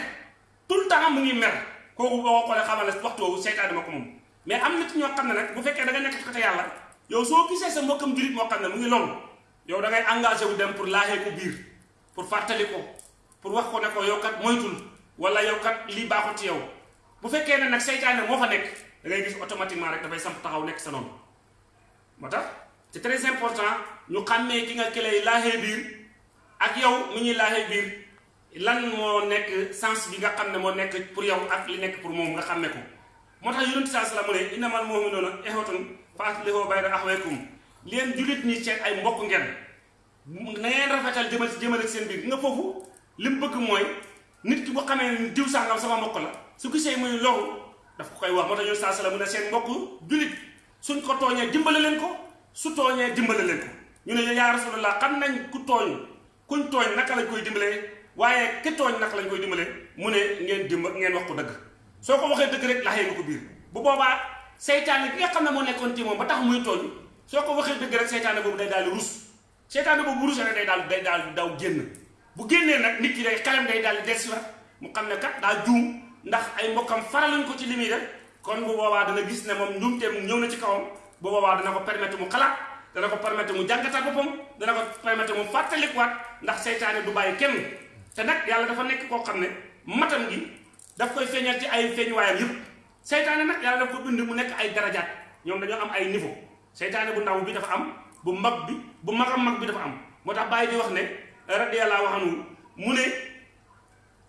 tout le temps mu ngi mer kooku boo ko xoolee xamal ne waxtu woowu seytaane ma ko moom. Mais am na ci ñoo xam ne nag bu fekkee da nga nekk ci côté yàlla yow soo gisee sa mbokkam jurit moo xam mu ngi loolu yow da ngay engagé wu dem pour laaxee ko biir pour fàttali ko pour wax ko ne ko yow kat moytul wala yow kat lii baaxul ci yow. Bu fekkee ne nag seytaane moo fa nekk da ngay gis automatiquement rek dafay samp taxaw nekk sa noonu. Moo tax c'est très important ñu xàmmee ki nga kilay laaxee biir ak yow mi ñuy laaxee biir lan moo nekk sens bi nga xam ne moo nekk pour yow ak li nekk pour moom nga xàmme ko. Moo tax yonent saa salaam mu ne innamal mu'minuuna ixwatun fa aslihu bayna leen jullit ñi seen ay mbokk ngeen. Na ngeen rafetal jëmal jëmale seen biir. Nga foofu li mu bëgg mooy nit ki bu xamee ni diw sàngam sama mbokk la su gisee muy loru daf ko koy wax. Moo yonent saa salaam mu seen mbokk jullit suñ ko tooñee dimbale leen ko su tooñee dimbale leen ko. Ñu ne yaa rasulallah xam nañ ku tooñ kuñ tooñ naka lañ koy dimbalee waaye ki tooñ naka lañ koy dimbalee mu ne ngeen dimba ngeen wax ko dëgg. Soo ko waxee dëgg rek laxee nga ko biir. Bu boobaa seytaane bi nga xam ne moo nekkoon ci moom ba tax muy tooñ soo ko waxee dëgg rek seytaane boobu day daal di rus. Seytaane boobu bu rusee rek day daal day daal di daw génn. Bu génnee nag nit ki day xelam day daal di des si mu xam ne kat daa juum ndax ay faraluñ ko ci li muy def. Kon bu boobaa dana gis ne moom njuumteem ñëw na ci kawam. Bu boobaa dana ko permettre mu xalaat dana ko permettre mu jàngatal boppam dana ko permettre mu fàttalikuwaat ndax seytaane du bàyyi kenn. Te nag yàlla dafa nekk koo xam ne matam gi daf koy feeñal ci ay feeñuwaayam yëpp. Seytaane nag yàlla daf ko bind mu nekk ay darajaat. Ñoom dañoo am ay niveau seytaane bu ndaw bi dafa am bu mag bi bu magam mag bi dafa am. Moo tax di wax ne radiyallahu anhu mu ne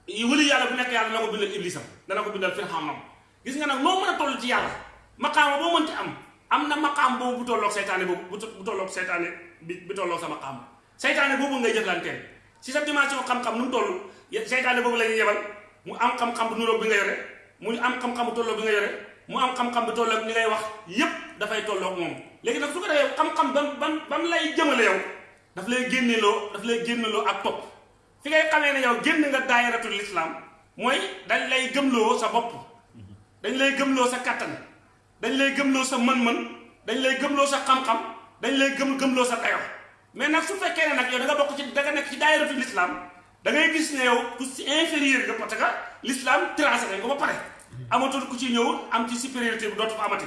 wëli yàlla bu nekk yàlla dana ko bindal iblisam dana ko bindal firxamam gis nga nag noo mën a toll ci yàlla maqaama boo mënti am am na maqaam boobu bu tolloog seytaane boobu bu tolloog seytaane bi bi tolloog sa maqaam. Seytaane boobu ngay jëflanteel. Si sa dimension xam-xam nu mu toll seytaane boobu la ñuy yebal mu am xam-xam bu nuroog bi nga yore mu am xam-xam bu tolloog bi nga yore mu am xam-xam bu tolloog ni ngay wax yépp dafay tolloog moom léegi nag su ko defee xam-xam ban ban ban lay jëmale yow? Daf lay génneloo daf lay génneloo ak topp. Fi ngay xamee ne yow génn nga daayiratul islam mooy dañ lay gëmloo sa bopp. Dañ lay gëmloo sa kattan. Dañ lay gëmloo sa mën-mën. Dañ lay gëmloo sa xam-xam. Dañ lay gëm gëmloo sa dayo. Mais nag su fekkee ne nag yow da nga bokk ci da nga nekk ci daayiratul islam da ngay gis ne yow ku si inférieur nga parce l'islam tracé ko ba pare. Amatul ku ci ñëw am ci supériorité bu dootu amati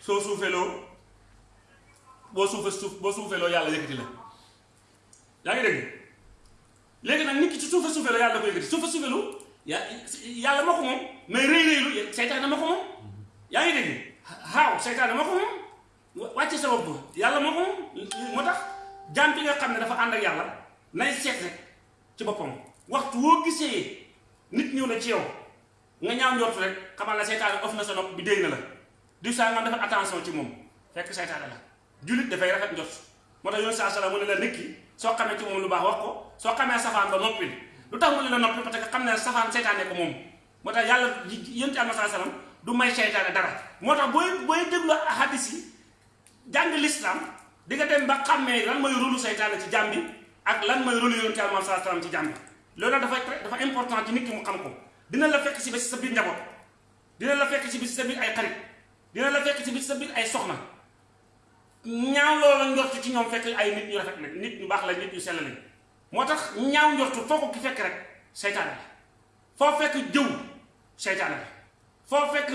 soo suufeloo boo suufe suuf boo suufeloo yàlla yëkkati la. Yaa ngi dégg? Léegi nag nit ki ci suufe suufeloo yàlla da ko yëkkati. Suufe suufelu ya yàlla moo ko moom mais rëy rëylu seytaane moo ko moom. Yaa ngi dégg? Xaaw seytaane moo ko moom. Wàcce sa bopp yàlla moo ko moom. Moo tax jaam bi nga xam ne dafa ànd ak yàlla nay seet rek ci boppam. Waxtu woo gisee nit ñëw na ci yow nga ñaaw njort rek xamal la seytaane of na sa nopp bi la du saa nga defal attention ci moom fekk seytaane la. Jullit dafay rafet njort. Moo tax yoon sala mu ne la nit ki soo xamee ci moom lu baax wax ko soo xamee safaan ba noppi lu tax mu ne la noppi parce que xam ne safaan seytaane ko moom. Moo tax yàlla yénti alma saa salam du may seytaane dara. Moo tax booy booy déglu hadis yi jàng l'islam di nga dem ba xàmmee lan mooy rôlu seytaane ci jàmm bi ak lan mooy rôlu yonent Yàlla sallallahu alayhi ci jàmm bi. Loolu nag dafa dafa important ci nit ki mu xam ko. Dina la fekk si ba sa biir njaboot dina la fekk si bi sa biir ay xarit dina la fekk si bi sa biir ay soxna. Ñaaw loola njortu ci ñoom fekk ay nit ñu rafet la nit ñu baax la nit ñu sell lañ. Moo tax ñaaw njortu foo ko ki fekk rek seytaane la. Foo fekk jëw seytaane la. Foo fekk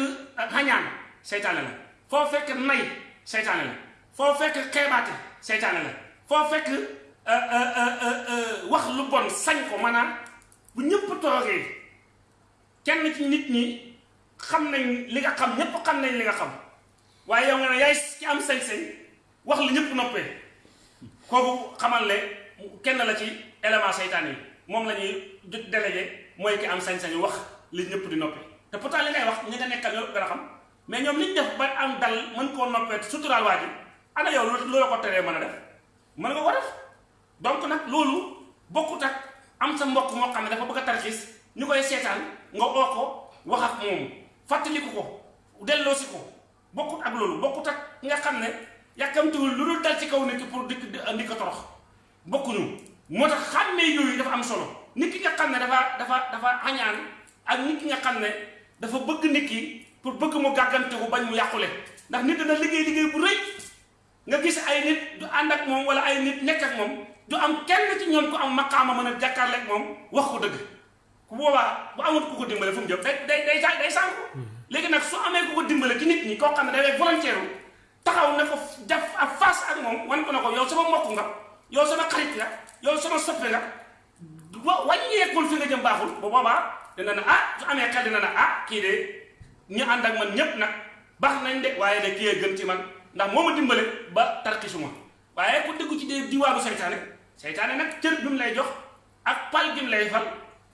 xañaan seytaane la. Foo fekk nay seytaane la. Foo fekk xeebaate seytaane la. Foo fekk wax lu bon sañ ko maanaam bu ñëpp toogee kenn ci nit ñi xam nañ li nga xam ñëpp xam nañ li nga xam. Waaye yow nga ne yaay ci am sañ-sañ wax lu ñëpp noppee. Kooku xamal ne kenn la ci élément seytaane yi. Moom la ñuy délégué mooy ki am sañ-sañu wax li ñëpp di noppee. Te pourtant li ngay wax ñi nga nekkal ñoo gën a xam. Mais ñoom li ñu def ba am dal mën koo noppee suturaal waa ji ana yow loolu ko teree mën a def? Mën nga ko def. Donc nag loolu bokkut ak am sa mbokk moo xam ne dafa bëgg a tarxiis ñu koy seetaan nga oo ko wax ak moom fàttaliku ko delloosi ko. Bokkut ak loolu bokkut ak nga xam ne yàkkamtiwul lu dul dal ci kaw ki pour dikk di ko torox. Xàmmee yooyu dafa am solo. Nit ki nga xam ne dafa dafa dafa añaan ak nit ki nga xam ne dafa bëgg nit ki pour bëgg mu gàgganteku bañ mu ndax nit dana liggéey liggéey bu rëy. Nga gis ay nit du ànd ak moom wala ay nit nekk ak moom du am kenn ci ñoom ku am maqaama mën a ak moom ko ku boobaa bu amul ku ko dimbale fu mu jëm. Day day day day sànku léegi nag su amee ku ko dimbale ci nit ñi koo xam ne day volontaire taxaw ne ko def ak face ak moom wan ko ne ko yow sama mbokk nga yow sama xarit nga yow sama soppe nga wa wàññeekul fi nga jëm baaxul. Bu boobaa dina ne ah su amee xel dina ne ah kii de ñu ànd ak man ñépp nag baax nañ de waaye de kii gën ci man ndax moo ma dimbale ba tarkisuma waaye ku déggu ci dee diwaanu seytaane seytaane nag cër bi mu lay jox ak pal bi mu lay fal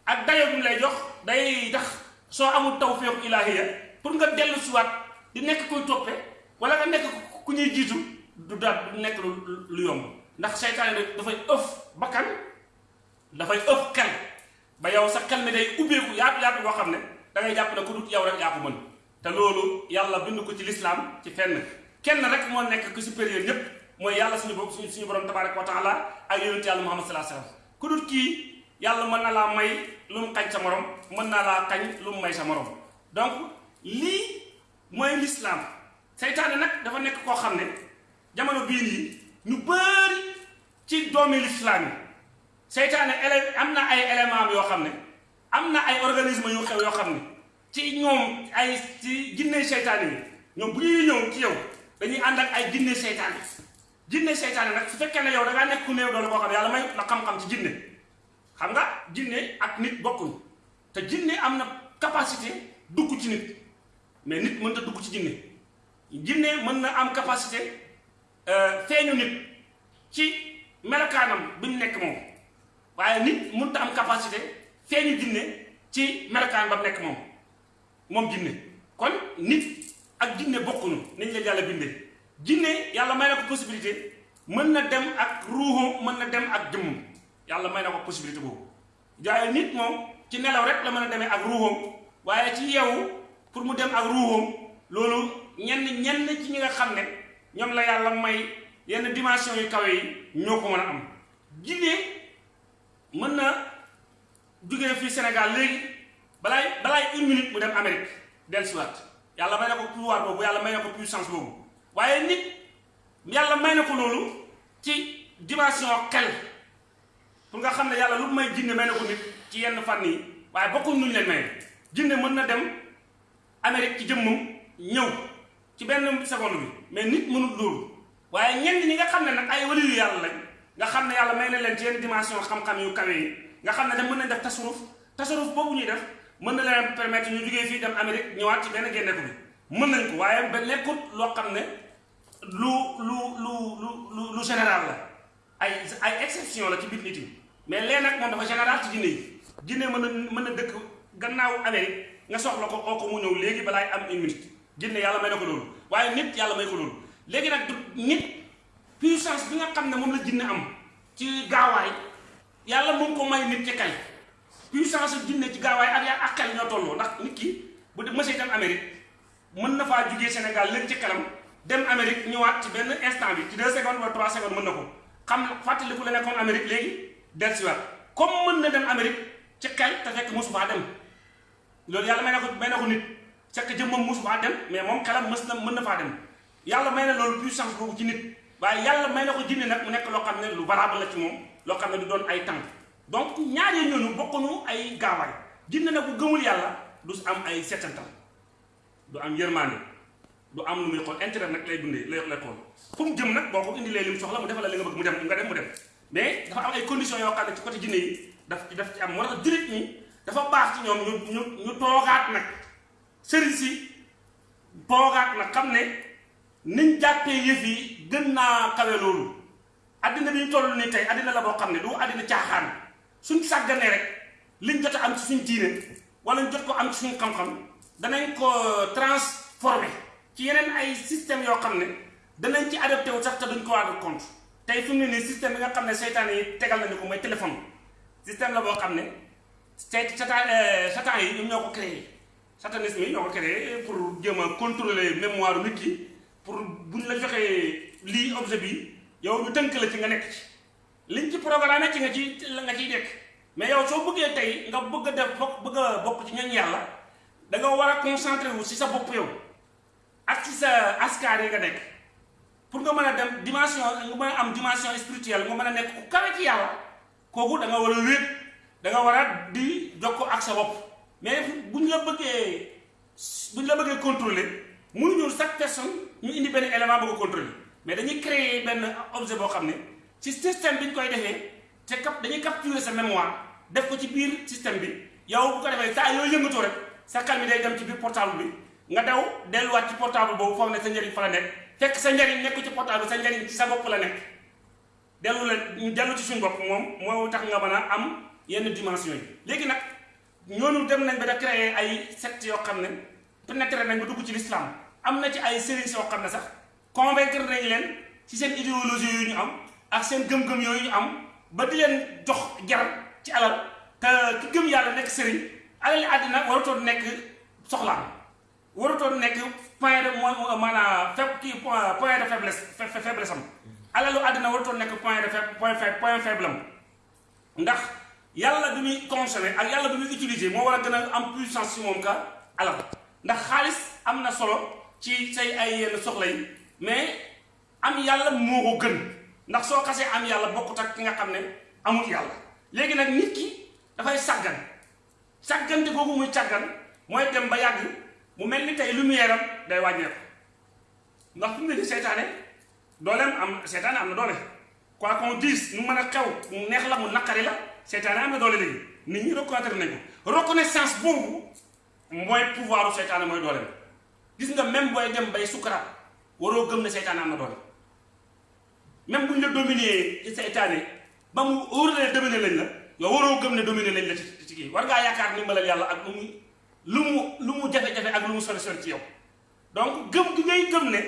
ak dayo bi mu lay jox day tax soo amul tawfiq ilaahiya pour nga dellu siwaat di nekk koy toppe wala nga nekk ku ñuy jiitu du daal du nekk lu yomb. Ndax seytaane dafay ëf bakkan dafay ëf xel. Ba yow sa mi day ubbeeku yaatu yaatu boo xam ne da ngay jàpp ne ku dut yow rek yaa ko mën. Te loolu yàlla bind ko ci lislaam ci fenn. Kenn rek moo nekk ku supérieur ñépp. Mooy yàlla suñu bopp suñu borom tabaraka wa taala ak yonent yàlla muhammad sallallahu alayhi wasallam ku dut kii yàlla mën na laa may lu mu xañ sa morom mën naa laa xañ lu mu may sa morom. Donc lii mooy lislaam seytaane nag dafa nekk koo xam ne jamono bii nii ñu bëri ci doomi lislaam yi seytaane na ay élément yoo xam ne am na ay organisme yu xew yoo xam ne ci ñoom ay ci jinne seytaane yi ñoom bu ñuy ñëw ci yow dañuy ànd ak ay jinne seytaane. Jinne seytaane nag su fekkee ne yow da ngaa nekk ku néew doole koo xam ne yàlla may la xam-xam ci jinne xam nga jinne ak nit bokkuñ. Te jinne am na capacité dugg ci nit. Mais nit mën ta dugg ci jinne. Jinne mën na am capacité feeñu nit ci melokaanam bi mu nekk moom. Nit mënut a am capacité feeñu jinne ci melokaan ba nekk moom. Moom jinne. Kon nit ak jinne bokkuñu. Nañ leen yàlla bindee. Jinne yàlla may na ko possibilité mën na dem ak ruuxu mën na dem ak jëmmum yàlla may na ko possibilité boobu. Jaaye nit moom ci nelaw rek la mën a ak ruuxam. Waaye ci yeewu pour mu dem ak ruuxam loolu ñenn ñenn ci ñi nga xam ne la yàlla may yenn dimension yu kawe yi ñoo ko am. Jinne mën jógee fii Sénégal léegi balaay balaay une minute mu dem Amérique dellusiwaat. Yàlla may na ko pouvoir boobu yàlla may na ko puissance boobu. Waaye nit yàlla may na ko ci dimension xel pour nga xam ne yàlla lu may jinne may na ko nit ci yenn fànn yi waaye bokkuñ nuñ leen may jinne mën na dem Amérique ci jëmmam ñëw ci benn seconde bi mais nit mënul loolu. waaye ñenn ñi nga xam nag ay waliyu yàlla lañ nga xam ne yàlla may na leen ci yenn dimension xam-xam yu kawe yi nga xam ne da mën nañ def tasaruf tasaruf boobu ñuy def mën na leen permettre ñu jógee fii dem Amérique ñëwaat ci benn génneeku bi. mën nañ ko waaye ba nekkut loo xam ne lu lu lu lu lu général la. ay ay exception la ci biir nit yi mais lee nag moom dafa général ci jinne yi. Jinne mën na mën na dëkk gannaaw Amérique nga soxla ko oo mu ñëw léegi balaay am une minute. Jinne yàlla may na ko loolu. Waaye nit yàlla may ko loolu. Léegi nag du nit puissance bi nga xam ne moom la jinne am ci gaawaay yàlla mu ngi ko may nit ci kay puissance jinne ci gaawaay ak yaa ak xel ñoo tolloo. Ndax nit ki bu de mësee dem Amérique mën na faa jugee Sénégal léegi ci kanam dem Amérique ñëwaat ci benn instant bi ci deux secondes wala trois secondes mën na ko. Xam fàttaliku la nekkoon Amérique léegi dellusiwaat comme mën na dem Amérique ci xel te fekk mosu faa dem. Loolu yàlla may na ko may na ko nit fekk jëmmam mosu faa dem mais moom xelam mës na mën na faa dem. Yàlla may na loolu puissance boobu ci nit waaye yàlla may na ko jinne nag mu nekk loo xam ne lu valable la ci moom loo xam ne du doon ay tànk. Donc ñaari ñooñu bokkuñu ay gaawaay. Jinne nag bu gëmul yàlla du am ay setantal du am yërmaande du am lu muy xool. Intérêt nag lay dundee lay lay xool. Fu mu jëm nag boo ko indilee li mu soxla mu defal la nga bëgg mu dem nga dem mu dem mais dafa am ay conditions yoo xam ne ci côté jinne daf daf ci am moo tax dafa baax ci ñu ñu ne niñ jàppee yëf yi gën naa kawe loolu. Addina bi ñu toll nii tey addina la ne du addina caaxaan. Suñ sàgganee rek liñ jot am ci suñ diine wala jot ko am ci suñ xam-xam danañ ko transformé ci yeneen ay système yoo xam ne danañ ci adopté wu sax te duñ ko compte mu ne nii système bi nga xam ne seytaane yi tegal nañu ko mooy téléphone. Système la boo xam ne sey satan yi ñoom ñoo ko créé. Satanisme yi ñoo créé pour jéem a contrôler mémoire nit ki pour buñ la joxee lii objet bi yow ñu tënk la ci nga nekk ci. Liñ ci programme ci nga ci la nga ciy dekk mais yow soo bëggee tey nga bëgg def bokk bëgg a ci ñoñ yàlla da nga war a wu si sa bopp yow ak ci sa askar yi nga nekk pour nga mën a dem dimension nga mën a am dimension spirituelle nga mën a nekk ku kawe ci yàlla kooku da nga war a wéet da nga war a di jokko ak sa bopp mais buñ la bëggee buñ la bëggee contrôler mënuñu chaque personne ñu indi benn élément bëgg contrôler mais dañuy créer benn objet boo xam ne ci système bi ñu koy defee te cap dañuy capturer sa mémoire def ko ci biir système bi yow bu ko defee saa yooyu yëngatoo rek sa mi day dem ci biir portable bi. Nga daw delluwaat ci portable boobu foog ne sa njëriñ fa la nekk fekk sa njëriñ nekku ci portable sa njëriñ ci sa bopp la nekk. Dellu la ñu dellu ci suñu bopp moom moo tax nga mën a am yenn dimension yi. Léegi nag ñooñu dem nañ ba da créer ay secte yoo xam ne pénétré nañ ba dugg ci l'islam. Am na ci ay sëriñ yoo xam ne sax convaincre nañ leen ci seen idéologie yu ñu am ak seen gëm-gëm yooyu ñu am ba di leen jox jar ci alal. Te ki gëm yàlla nekk sëriñ alal àddina waratoon nekk soxlaam waratoon nekk point de mooy maanaam faible kii point de faiblesse faiblesse am. Alalu àddina waratoon nekk point de point point faible am. Ndax yàlla bi muy consommer ak yàlla bi muy utiliser moo war a a am puissance ci moom ka alal. Ndax xaalis am na solo ci say ay yenn soxla yi mais am yàlla moo ko gën. Ndax soo xasee am yàlla bokkut ak ki nga xam ne amul yàlla. Léegi nag nit ki dafay sàggan. Sàggante googu muy sàggan mooy dem ba yàgg mu mel ni tey lumière am day wàññeeku. Ndax fi nii seytaane dooleem am seytaane am na doole. Quoi qu'on dise nu mën a xew mu neex la mu naqari la seytaane am na doole léegi. Nit ñi reconnaître nañ reconnaissance boobu mooy pouvoiru seytaane mooy dooleem gis nga même booy dem bay sukkaraat waroo gëm ne seytaane am na doole. Même bu ñu la dominé ci seytaane ba mu wóor la dominé lañ la yow waroo gëm ne dominé lañ la ci war ndimbalal yàlla ak mu lu mu lu mu jafe-jafe ak lu mu sori sori ci yow. Donc gëm gi ngay gëm ne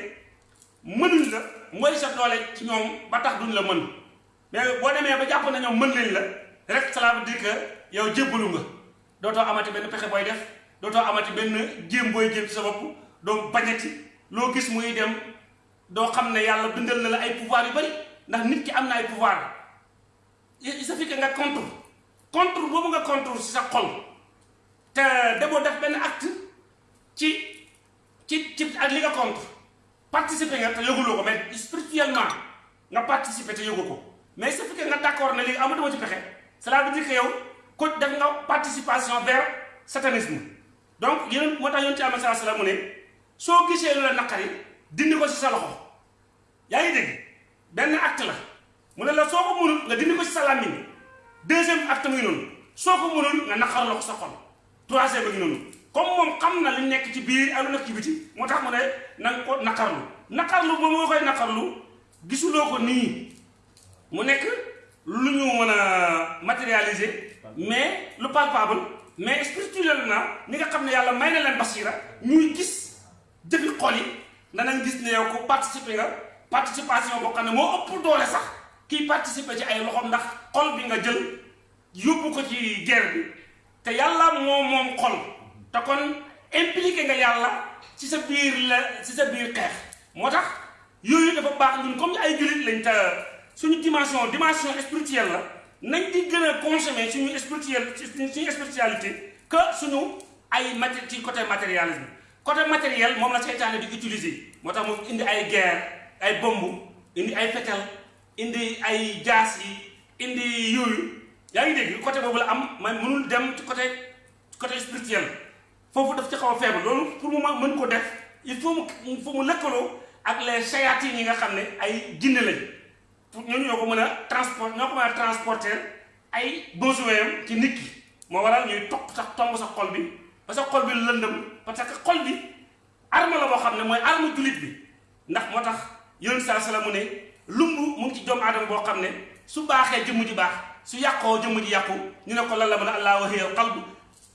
mënuñ la mooy sa doole ci ñoom ba tax duñ la mën. Mais boo demee ba jàpp na mën nañ la rek cela veut dire que yow jébbalu nga. Dootoo amati benn pexe booy def dootoo amati benn jéem booy jéem ci sa bopp. Doo bañati. Loo gis muy dem doo xam ne yàlla bindal na la ay pouvoir yu bari ndax nit ki am na ay pouvoir. Il suffit que nga contre. Contre boobu nga contre ci sa xol te demoo def benn acte ci ci ci ak li nga contre. Participer nga mais spirituellement nga participer te yëgu ko. Mais suffit que nga léegi amatuma ci pexe cela veut dire que yow participation vers satanisme. Donc yéen moo tax yonent ci la acte la. Deuxième acte muy noonu. Soo ko mënul nga naqarloo ko sa xol troisième ba ngi noonu comme moom xam na li nekk ci biir ak lu nekk ci biti moo tax mu ne na nga ko naqarlu naqarlu ba moo koy naqarlu gisuloo ko nii. Mu nekk lu ñu mën a matérialiser mais lu palpable mais spirituellement ni nga xam ne yàlla may basira ñuy gis jëfi xol yi danañ gis ne yow ko participer nga participation boo xam ne moo ëpp doole sax kiy participer ci ay loxoom ndax xol bi nga jël yóbbu ko ci guerre bi te yàlla moo moom xol. Te kon impliqué nga yàlla ci sa biir la ci sa biir xeex. Moo tax yooyu dafa baax ñun comme ay jullit lañ te suñu dimension dimension spirituelle la nañ di gën a consommer suñu spirituel suñu spiritualité que suñu ay maté ci côté matérialisme. Côté matériel moom la seytaane di utiliser. Moo tax indi ay guerre ay bomb indi ay fetel indi ay jaas indi yooyu yaa ngi dégg côté boobu la am man mënul dem ci côté côté spirituel. Foofu daf ci xaw a faible. Loolu pour mu mën ko def il faut mu faut mu lëkkaloo ak les sayaatin yi nga xam ne ay jinne lañ. Pour ñooñu ñoo ko mën a transport ñoo ko transporter ay besoin ci nit ki. Moo waral ñuy topp sax tomb sa xol bi parce que xol bi lëndëm. Parce que xol bi arme la boo xam ne mooy arme jullit bi. Ndax moo tax yonent saa sala mu ne lumb mu ngi ci doomu aadama boo xam su baaxee jëmm ji baax su yàqoo jëmm ji yàqu ñu ne ko la mën a allah wa hiya qalbu.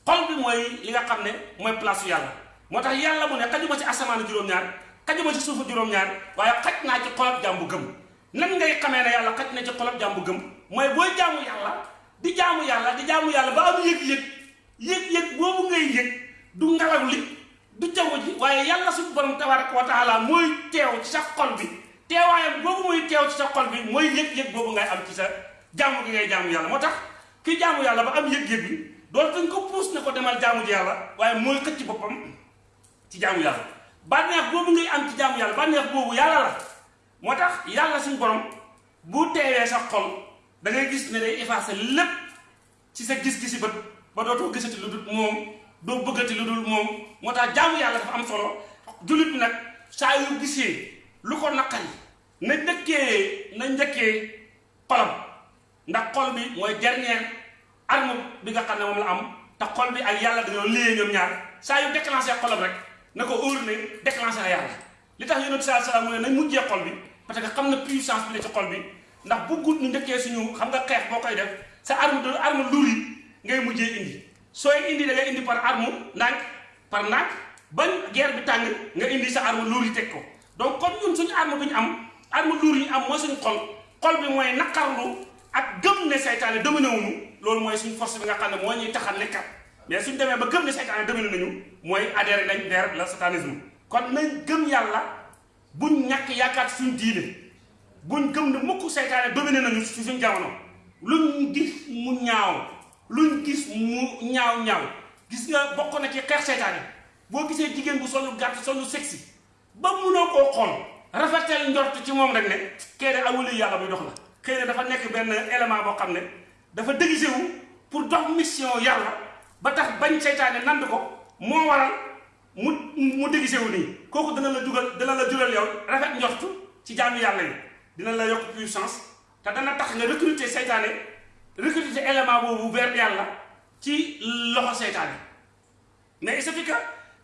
Xol bi mooy li nga xam ne mooy place su yàlla. Moo tax yàlla mu ne xajuma ci asamaanu juróom-ñaar xajuma ci suufu juróom-ñaar waaye xaj naa ci xolab jaam bu gëm. Nan ngay xamee ne yàlla xaj na ci xolab jaam bu gëm? Mooy booy jaamu yàlla di jaamu yàlla di jaamu yàlla ba am yëg-yëg yëg-yëg boobu ngay yëg du ngelaw li du jaww ji waaye yàlla suñu borom tabaraka wa taala mooy teew ci sa xol bi. Teewaayam boobu muy teew ci sa xol bi ngay am ci sa jaamu gi ngay jaamu yàlla. moo tax ki jaamu yàlla ba am yëg-yëg bi doolu dañ ko puus ne ko demal jaamu ji yàlla waaye mooy xëcc boppam ci jaamu yàlla. Bànneex boobu ngay am ci jaamu yàlla bànneex boobu yàlla la. moo tax yàlla suñu borom bu teewee sa xol da ngay gis ne day effacer lépp ci sa gis-gisi bët ba dootoo gisati lu dul moom doo bëggati lu dul moom. moo tax dafa am solo. Jullit bi nag saa yu gisee lu ko naqari na njëkkee na njëkkee xolam ndax xol bi mooy dernière arme bi nga xam ne moom la am te xol bi ak yàlla dañoo léye ñoom ñaar. Saa yu déclenché xolam rek na ko óor ne déclenché na yàlla. Li tax yonent saa salaam mu ne nañ mujjee xol bi parce que xam na puissance bi la ci xol bi. Ndax bëggut ñu njëkkee suñu xam nga xeex boo def sa arme de arme lourd yi ngay mujjee indi. Sooy indi da ngay indi par arme ndànk par ndànk bañ guerre bi tàng nga indi sa arme lourd yi teg ko. Donc kon ñun suñu arme bi ñu am arme lourd yi am mooy suñu xol. Xol bi mooy naqarlu ak gëm ne seytaane dominé wuñu loolu force bi nga xam ne moo ñuy taxal nekkat. Mais suñu demee ba gëm ne seytaane dominé nañu mooy adhéré nañ vers le satanisme. Kon nañ gëm yàlla buñ ñàkk yaakaar suñu diine buñ gëm ne mukk seytaane dominé nañu ci suñu jamono. Luñ gis mu ñaaw luñ gis mu ñaaw ñaaw. Gis nga bokk na ci xeex seytaane. Boo gisee jigéen bu solu gàtt sexy ba munoo koo xool rafetal njort ci moom rek ne kee de awuli yàlla dox la xëy na dafa nekk benn élément boo xam ne dafa déguisé wu pour dox mission yàlla ba tax bañ seytaane nand ko moo waral mu mu déguisé wu nii. Kooku dana la jugal dana la jural yow rafet njortu ci jaamu yàlla yi. Dina la yokk puissance te dana tax nga recruter seytaane recruter élément boobu vers yàlla ci loxo seytaane. Mais suffit que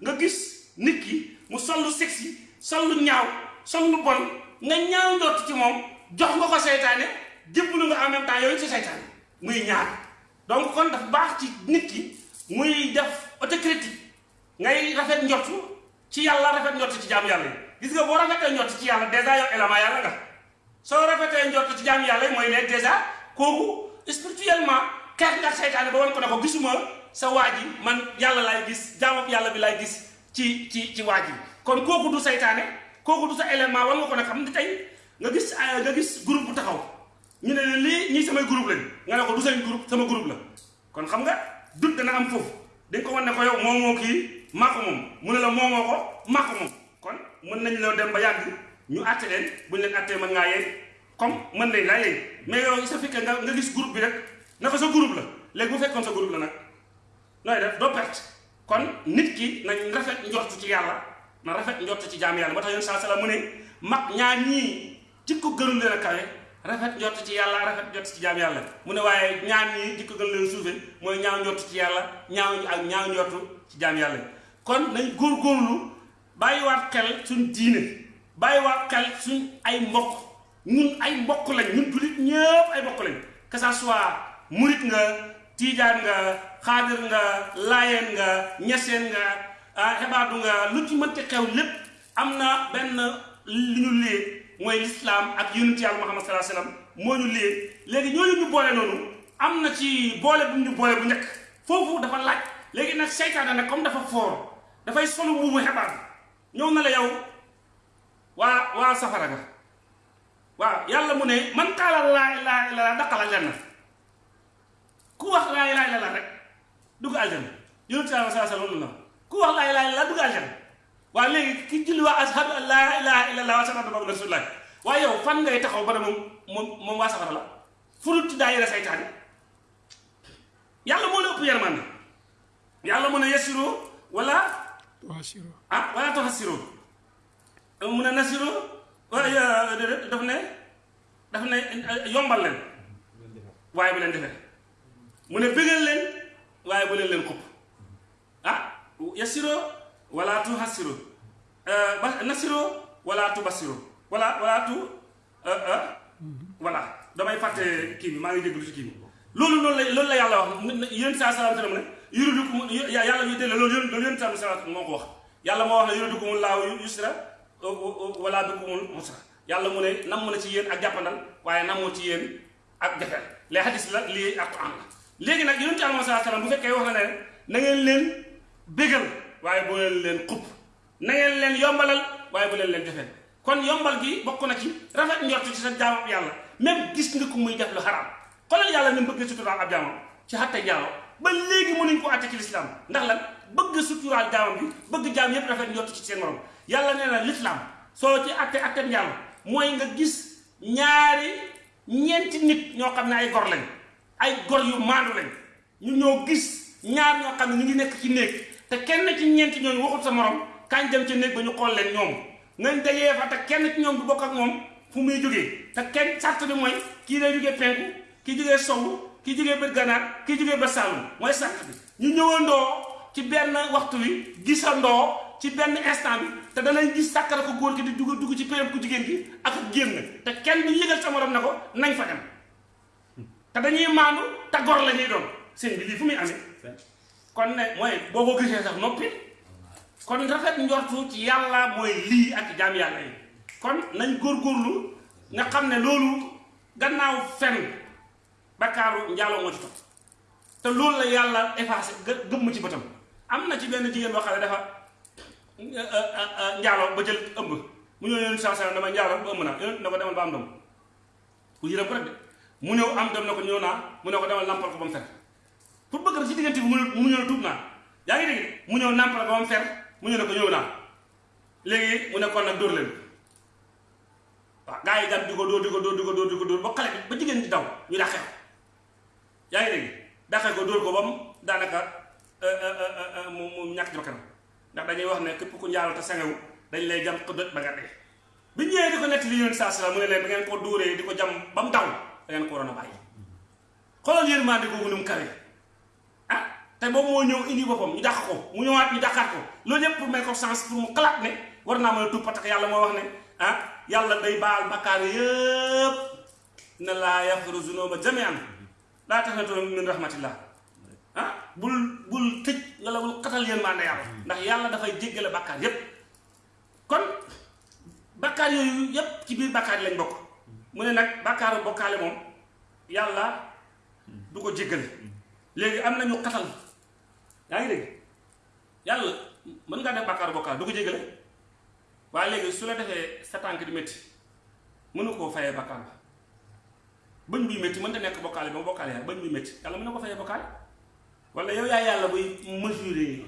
nga gis nit ki mu sol sexy sol lu ñaaw sol lu bon nga ñaaw njort ci moom jox nga ko seytaane jébbalu nga en même temps yooyu ci seytaane. Muy ñaar. Donc kon dafa baax ci nit ki muy def autocritique. Ngay rafet njortu ci yàlla rafet njortu ci jaamu yàlla yi. Gis nga boo rafetee njortu ci yàlla dèjà yow élément yàlla nga. Soo rafetee njortu ci jaamu yàlla yi mooy ne dèjà kooku spirituellement xeex nga seytaane ba wan ko ne ko gisuma sa waa ji man yàlla laay gis jaamab yàlla bi laay gis ci ci ci waa ji. Kon kooku du seytaane kooku du sa élément war nga ko nag xam ne tey nga gis nga gis groupe bu taxaw. Ñu ne lii ñii samay groupe lañ. Nga ne ko du seen groupe sama groupe la. Kon xam nga dut dana am foofu. Dañ ko wan ne ko yow moomoo kii maa ko moom. Mu ne la moomoo ko maa ko moom. Kon mën nañ la dem ba yàgg ñu àtte leen. Buñ leen àttee mën ngaa yey comme mën laa yey mais yow sa fekkee nga nga gis groupe bi rek na ko sa groupe la. Léegi bu fekkoon sa groupe la nag nooy def? Doo perte. Kon nit ki nañ rafet njort ci yàlla na rafet njort ci jaam yàlla. Ba tax yoon saa sala mu ne mag ñaar ñii jikko gënul leen a kawe rafet njort ci yàlla rafet njort ci jaam yàlla. Mu ne waaye ñaar ñii jikko gën leen suufe mooy ñaaw njort ci ñaaw ak ñaaw ci kon nañ góorgóorlu bàyyiwaat xel suñ diine bàyyiwaat xel suñ ay mbokk. Ñun ay mbokk lañ ñun jullit ñëpp ay mbokk lañ. Que ça soit murit nga tiijaan nga xaadir nga laayeen nga ñeseen nga xebaatu nga lu ci mënti xew lépp na benn mooy lislaam ak yonent yàlla Muhammad sallallahu alayhi wasallam moo ñu lée léegi ñooñu ñu boole noonu am na ci boole bu ñu boole bu njëkk. Foofu dafa laaj. Léegi nag seytaane nag comme dafa foor dafay solu mbuubu xebaat ñëw na la yow waa waa safara ga waaw yàlla mu ne man qaala laa ilaaha illallaah daqala aljanna. Ku wax laa ilaaha illallaah rek dugg aljanna. Yonent yàlla saa sallam loolu la ku wax laa ilaaha illallaah dugg aljanna waaw léegi ki julli waa ashhadu an laa ilaaha illallaah wa ashhadu anna rasuulullaah waaye yow fan ngay taxaw ba moom moom waa safara la. Fu dul daa yére saytaane yàlla moo la ëpp yërmande yàlla mu ne yasiru wala tuhaasiru ah wala tuhassiru mu ne nasiru? Waaye daf ne daf ne yombal leen. Waaye bu leen defee. Mu ne bëggal leen waaye bu leen leen xupp. Ah yasiro ولا تهسروا. أه نسروا ولا تبصروا. ولا ولا تو أه أه. ولا. دابا فاتي كيم ما يجي دوش كيم لول لول لول لا يالا يين سا سلام تري مني يردكم يا يالا يدي لول يين لول يين سلام سلام موكو واخ يالا مو واخ يردكم الله يسرى ولا بكم مصر يالا مو ني نام مو سي يين اك جابانال واي نامو سي يين اك جافال لي حديث لا لي اقران لا لغي نا يين سلام سلام بو فكاي واخ لا نين نين waaye bu leen leen xupp. Na ngeen leen yombalal waaye bu leen leen kon yombal gi bokk na ci rafet njort ci sa jaamam yàlla. Même gis nga ko muy def lu xaraam. Xoolal yàlla ni bëgg suturaal ab jaamam. Ci xatte jaalo ba léegi mënuñ ko àtte ci lislaam. Ndax lan? Bëgg suturaal jaamam bi bëgg jaam yépp rafet njort ci seen morom. Yàlla nee na lislaam soo ci atte atte njàll nga gis ñaari ñeenti nit ñoo xam ay gor lañ. Ay gor yu maandu lañ. Ñu ñoo gis ñaar ñu ngi nekk ci te kenn ci ñeenti ñooñu waxul sa morom kañ dem ca néeg ba ñu xool leen ñoom. Ngañ dajee fa te kenn ci ñoom du bokk ak moom fu muy jógee. Te kenn sart bi mooy kii day jógee penku kii jógee sowu kii jógee bët ganaar kii jógee bët saalum mooy sart bi. Ñu ñëwandoo ci benn waxtu wi gisandoo ci benn instant bi te danañ gis sàkkara ko góor ki di dugg dugg ci péyam ku jigéen ki ak génn. Te kenn du yëgal sa morom ne ko nañ fa dem. Te dañuy maandu te gor la ñuy doon. Seen bi lii fu muy amee kon ne mooy boo ko gisee sax noppi kon rafet njortu ci yàlla mooy lii ak jaam yàlla yi. Kon nañ góorgóorlu nga xam ne gannaaw fen bakkaaru njaaloo moo ci topp. Te loolu la yàlla effacé gëmm ci bëtam. Am na ci benn jigéen boo xam ne dafa njaaloo ba jël ëmb. Mu ñëw yéen saa dama njaaloo ba ëmb na. Ko demal ba am doom. Ku yërëm ko rek mu ñëw am doom na ko naa. Mu ne ko demal nampal ko ba mu fer pour bëgg ci diggante bi mu ñëw tuub naa. Yaa ngi dégg? Mu ñëw nampal ba mu fer mu ñëw ko ñëw naa. Léegi mu ne kon nag dóor leen. Waaw gaa yi gan di ko dóor di ko dóor di ko dóor di ko dóor ba xale bi ba jigéen di daw ñu dàqee ko. Ngi dégg? Ko dóor ko ba mu daanaka mu mu ñàkk bakkanam. Ndax dañuy wax ne képp ku njaaloo te sangewu dañ jam ko ba nga dee. Bi ñëwee di ko te boobu moo ñëw indi boppam ñu dàq ko mu ñëwaat ñu dàqaat ko. Loolu yëpp pour may ko sens pour mu xalaat ne war naa mën a tuub parce que yàlla moo wax ne ah yàlla day baal bakkaar yëpp na laa yaxfiru zunuba jamian laa taqnatu min rahmatillah. Ah bul bul tëj nga la bul xatal yërmande yàlla. Ndax yàlla dafay jéggale bakkaar yépp. Kon bakkaar yooyu yépp ci biir bakkaar yi lañ bokk. Mu ne nag bakkaaru bokkaale moom yàlla du ko jéggale. Léegi am nañu xatal yaa ngi dégg? Yàlla mën ngaa def bàkkaar bokkaal du ko jégale. Waaye léegi su la defee sa tànk di métti mënu koo fayee bàkkaar ba. Bëñ buy métti mën ta nekk bokkaale ba bokkaale yaa bëñ buy métti yàlla mën na ko fayee bokkaale. Wala yow yaa yàlla buy mesurer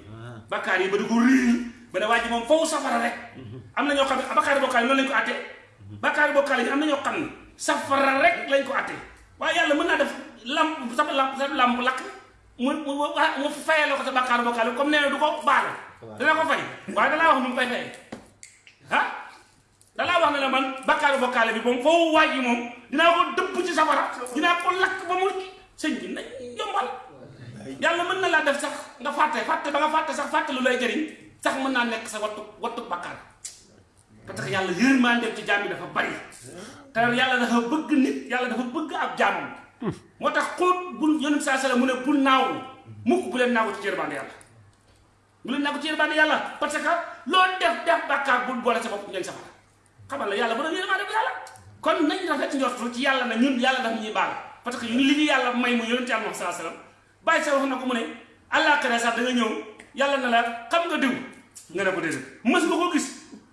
bàkkaar yi ba di ko riir ba ne waa ji moom foofu safara rek. Am na ñoo xam ne bàkkaar bokkaale noonu lañ ko àttee bàkkaar bokkaale yi am na ñoo xam ne safara rek lañ ko àttee waaye yàlla mën naa def lamp sa lamp sa lamp lakk mu mu la ko sa bàkkaar bokkaale comme nee na du ko baal. Dana ko fay. Waaye dalaa wax nu mu koy fayee. Ah dalaa wax ne la man bàkkaaru bokkaale bi moom foofu waaj yi moom dinaa ko dëpp ci safara dinaa ko lakk ba mu sëñ bi nañ yombal. Yàlla mën na laa def sax nga fàtte fàtte ba nga fàtte sax fàtte lu lay jëriñ sax mën naa nekk sa wattu wattu bàkkaar parce que yàlla yërmande ci jaam yi dafa bari. Te yàlla dafa bëgg nit yàlla dafa bëgg ab jaamam moo tax xóot bul yonent saa sala mu ne bul naaw mukk bu leen naaw ci yërmande yàlla. Bu leen naaw ci yërmande yàlla parce que loo def def bàkkaar bul boole sa bopp ngeen safara. Xamal la yàlla bu doon yërmande bu yàlla. Kon nañ rafet njortu ci yàlla na ñun yàlla daf ñuy baal parce que ñun li ñu yàlla may mu yonent yàlla moom saa salaam bàyyi sa wax na ko mu ne àllaaxira sax da nga ñëw yàlla na la xam nga diw nga ne ko déedéet. Mës nga ko gis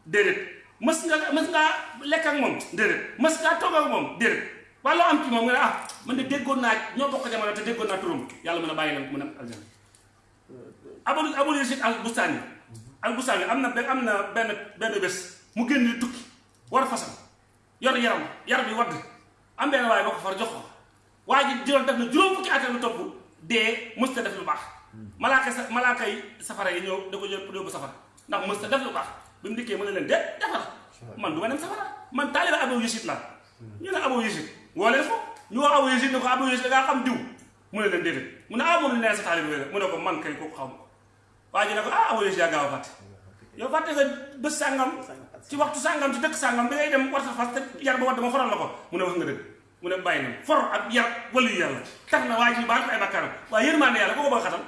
déedéet. Mës nga mës ngaa lekk ak moom déedéet. Mës ngaa toog ak moom déedéet loo am ci moom nga ah man de déggoon naa ñoo bokk jamono te déggoon naa turam yàlla mën a bàyyi leen ko mën a aljana abul abul yasid al bustaani al bustaani am na benn am na benn benn bés mu génn di tukki war a fasam. Yor yaram yaram bi wadd. Am benn waaye boo ko far jox ko. Waa ji juróom def na juróom fukki at lu topp dee mës ta def lu baax. Malaaka sa malaaka yi safara yi ñëw da ko jël pour safara. Ndax mës ta def lu baax. Bi mu dikkee mu ne leen de defar man du ma dem safara. Man taaliba Abu Yasid la. Ñu ne Abu Yasid leen ko ñu Yasid ne ko Abu Yasid da ngaa xam diw. Mu ne leen déedéet. Mu ne ah neen sa taaliba la. Mu ne ko man kay kooku xam ko waa ji ne ko ah Abu Yasid yaa gaaw fàtte. Yow fàtte nga bés sàngam ci waxtu sàngam ci dëkk sàngam bi ngay dem war sa fas te yar ba wadd ma foral la ko. Mu ne wax nga dëgg. Mu ne bàyyi na. For ak yar walu yàlla. Tax na waa baal ko ay bakkaaram. Waaye yërmande yàlla ko ko bëgg xatal.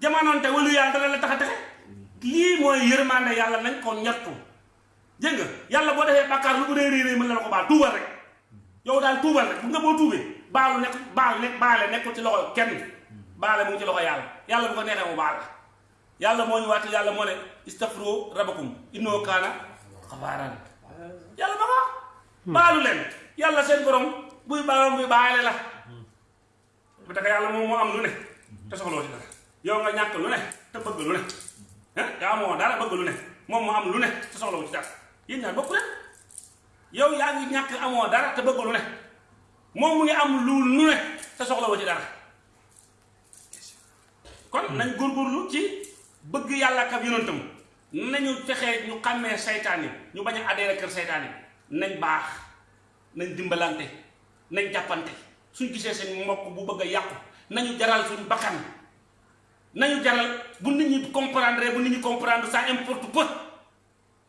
Jamonoon te walu yàlla dana la tax a texe. Lii mooy nañ ko ñattu. Dégg nga? Yàlla boo defee bàkkaar lu bu réy réy mën la ko baal. Tuubal rek yow daal tuubal rek bu nga boo tuubee baalu nekk baal nekk baale nekkul ci loxo kenn baale mu ngi ci loxo yàlla yàlla bu ko neexee mu baal la. Yàlla moo ñu waat yàlla moo ne istafro rabakum innoo kaana xafaaran yàlla ba ko baalu leen. Yàlla seen borom buy borom buy baale la. Bu tax yàlla moom moo am lu ne te soxloo ci dara. Yow nga ñàkk lu ne te bëgg lu ne. Ah yaa amoo dara bëgg lu ne. Moom moo am lu ne te soxloo ci dara. Yéen ñaar bokku leen yow yaa ngi ñàkk amoo dara te bëgg lu ne. Moom mu ngi am lu lu ne te soxloo ci dara. Kon nañ góorgóorlu ci bëgg yàlla ak ab yonantam nañu fexee ñu xàmmee saytaan yi ñu bañ a adhéré kër saytaan yi. Nañ baax nañ dimbalante nañ jàppante. Suñ gisee seen mbokk bu bëgg a yàqu nañu jaral suñ bakkan. Nañu jaral bu nit ñi comprendre bu nit ñi comprendre ça importe peu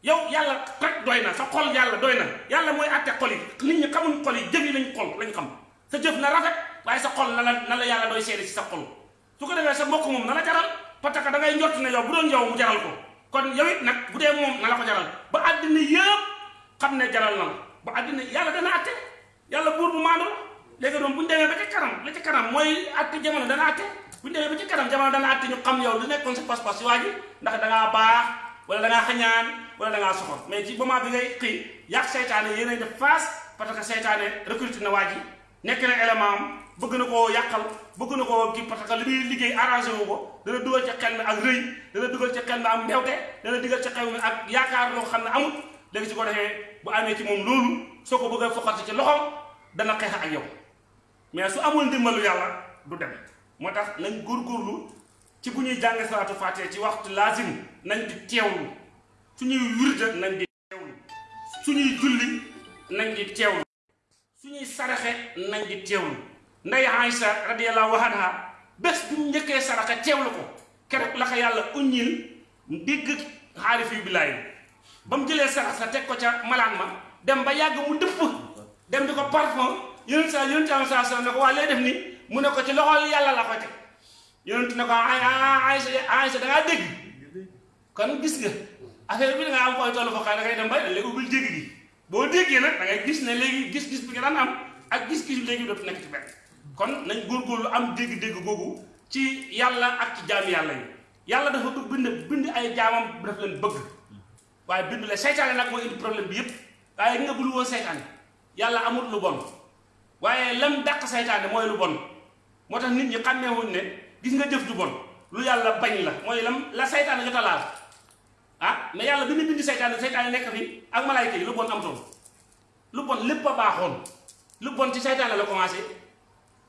yow yàlla rek doy na sa xol yàlla doy na. Yàlla mooy àtte xol yi. Nit ñi xamuñ xol yi jëf yi lañ xol lañ xam. Sa jëf na rafet waaye sa xol na la na la yàlla doy seede ci sa xol. Su ko defee sa mbokk moom na la jaral parce da ngay njort ne yow bu doon yow mu jaral ko. Kon yow it nag bu dee moom na la ko jaral. Ba àddina yëpp xam ne jaral na ba àddina yàlla dana àtte. Yàlla buur bu maandu la. Léegi doon bu ñu demee ba ca kanam la ca kanam mooy àtte jamono dana àtte. Bu ñu demee ba ca kanam jamono dana àtte ñu xam yow lu nekkoon sa pas-pas si waa ji. Ndax dangaa baax wala dangaa xañaan wala dangaa soxor. Mais ci moment bi ngay xëy yàq seytaane yéenay def face parce que seytaane recruté na waa ji. Nekk na élément am bëgg na koo yàqal bëgg na koo kii parce que li muy liggéey arrangé wu ko. Dana dugal ci xel ak rëy dana dugal ci xel ak mbewte dana dugal ci mi ak yaakaar loo xam ne amul léegi su ko defee bu amee ci moom loolu soo ko bëggee foqati ci loxo dana xeex ak yow. Mais su amul ndimbalu yàlla du dem. Moo tax nañ góorgóorlu ci bu ñuy jàng salaatu faatee ci waxtu laasim nañ di teewlu suñuy wirde nañ di teewlu. suñuy julli nañ di teewlu. suñuy saraxe nañ di teewlu. Nday Aïsa radiyallahu anha bés bi mu njëkkee saraxa teewlu ko. Keroog la ko yàlla uññil ndigg xaarif yu billaay ba mu jëlee sarax sa teg ko ca malaan ma dem ba yàgg mu dëpp. Dem di ko parfum. Yonent sa am saa sa ne ko waa lay def ni? Mu ne ci loxol yàlla la ko teg. Yonent ne ko ay Aïsa da ngaa dégg? Kon gis nga affaire bi da nga am koy tollu fa xay da ngay dem bay léegi ubbil dégg gi boo déggee nag da ngay gis ne léegi gis-gis bi nga daan am. Ak gis-gis léegi dootu nekk ci benn kon nañ góorgóorlu am dégg-dégg googu ci yàlla ak ci jaami yàlla yi. Yàlla dafa bëgg bind bind ay jaamam daf leen bëgg. Waaye bind la seytaane nag mooy indi problème bi yépp. Waaye nga bul woon seytaane yàlla amul lu bon. Waaye lam dàq seytaane mooy lu bon. Moo nit ñi xàmmeewuñ ne gis nga jëf ju bon lu yàlla bañ la mooy lam la seytaane jot a ah mais yàlla bi ñu bind seytaane seytaane nekk fi ak malaayka yi lu bon am toon lu bon lépp a baaxoon. Lu bon ci seytaane la commencé.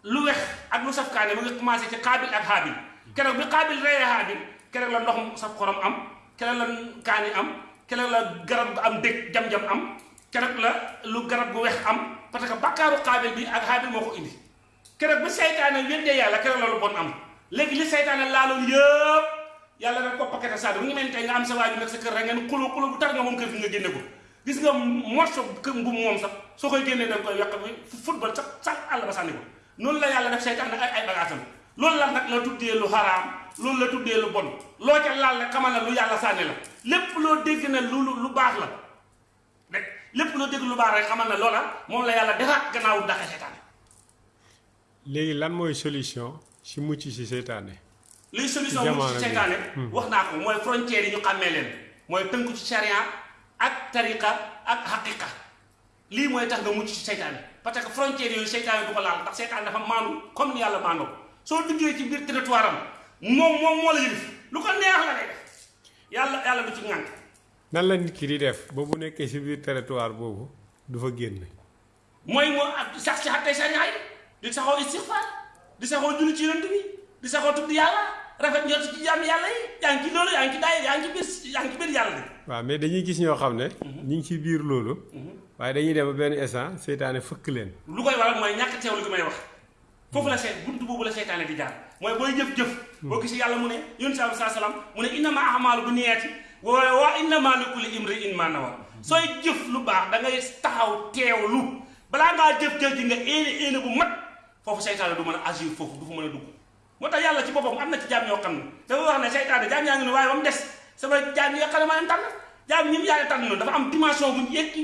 Lu wex ak lu safkaane mu ngi commencé ci xaabil ak xaabil keroog bi xaabil reyee xaabil keroog la ndox mu saf xorom am keroog la kaani am keroog la garab am dëkk jam-jam am keroog la lu garab gu wex am parce que bakkaaru xaabil bi ak xaabil moo ko indi. Keroog bi seytaane weddee yàlla keroog la lu bon am. Léegi li seytaane laaloon yëpp yàlla nag ko paquet saa mu ngi mel ni tey nga am sa waaju nag sa kër rek ngeen xulo xulo bu tar nga kër gi nga génne ko. Gis nga morso kër mbubb moom sax soo koy génnee da nga koy bi football sax sax àll ba sànni ko. Noonu la yàlla def seytaane ay ay bagaasam loolu la nag la tuddee lu xaraam loolu la tuddee lu bon. Loo ca laal rek xamal na lu yàlla sànni la. Lépp loo dégg ne lu lu baax la rek lépp loo dégg lu baax rek xamal na loola moom la yàlla defaat gannaaw daxe seytaane. Léegi lan mooy solution si mucc si seytaane luy solution mu ci seytaane wax naa ko mooy frontières yi ñu xàmmee leen mooy tënku ci charia ak tariqa ak xaqiqa lii mooy tax nga mucc ci seytaane parce que frontières yooyu seytaane du ko laal ndax seytaane dafa maandu comme ni yàlla maandoo. Soo duggee ci biir territoire am moom moom moo la yëlif lu ko neex la def. Yàlla yàlla du ci ŋànk. Nan la nit ki di def ba bu nekkee si biir territoire boobu du fa génn mooy moo ak sax ci xattay sharia di saxoo istixfaar di saxoo julli ci yonent bi di saxoo tudd yàlla rafet njort ci jàmm yàlla yi yaa ngi ci loolu yaa ngi ci daay yaa ngi ci biir yaa ngi ci biir yàlla. De waaw mais dañuy gis ñoo xam ne ñu ngi ci biir loolu. Waaye dañuy dem benn instant seytaane fëkk leen. Lu koy waral mooy ñàkk teewlu gi may wax. Foofu la seet buntu boobu la seytaane di jaar. Mooy booy jëf-jëf. Boo gis yàlla mu ne yonent bi saa salaam mu ne innama ahmaalu bi niyaati wa wa innama li kulli imri'in ma nawa. Sooy jëf lu baax da ngay taxaw teewlu. Balaa ngaa jëf-jëf ji nga éene éene bu mat foofu seytaane du mën a agir foofu du fa mën a dugg moo tax yàlla ci boppam am na ci jaam ñoo xam ne dafa wax ne seytaane jaam yaa ngi ne waaye ba mu des sama jaam yi nga xam ne maa leen tànn jaam ñi mu yàlla tànn noonu dafa am dimension bu yegg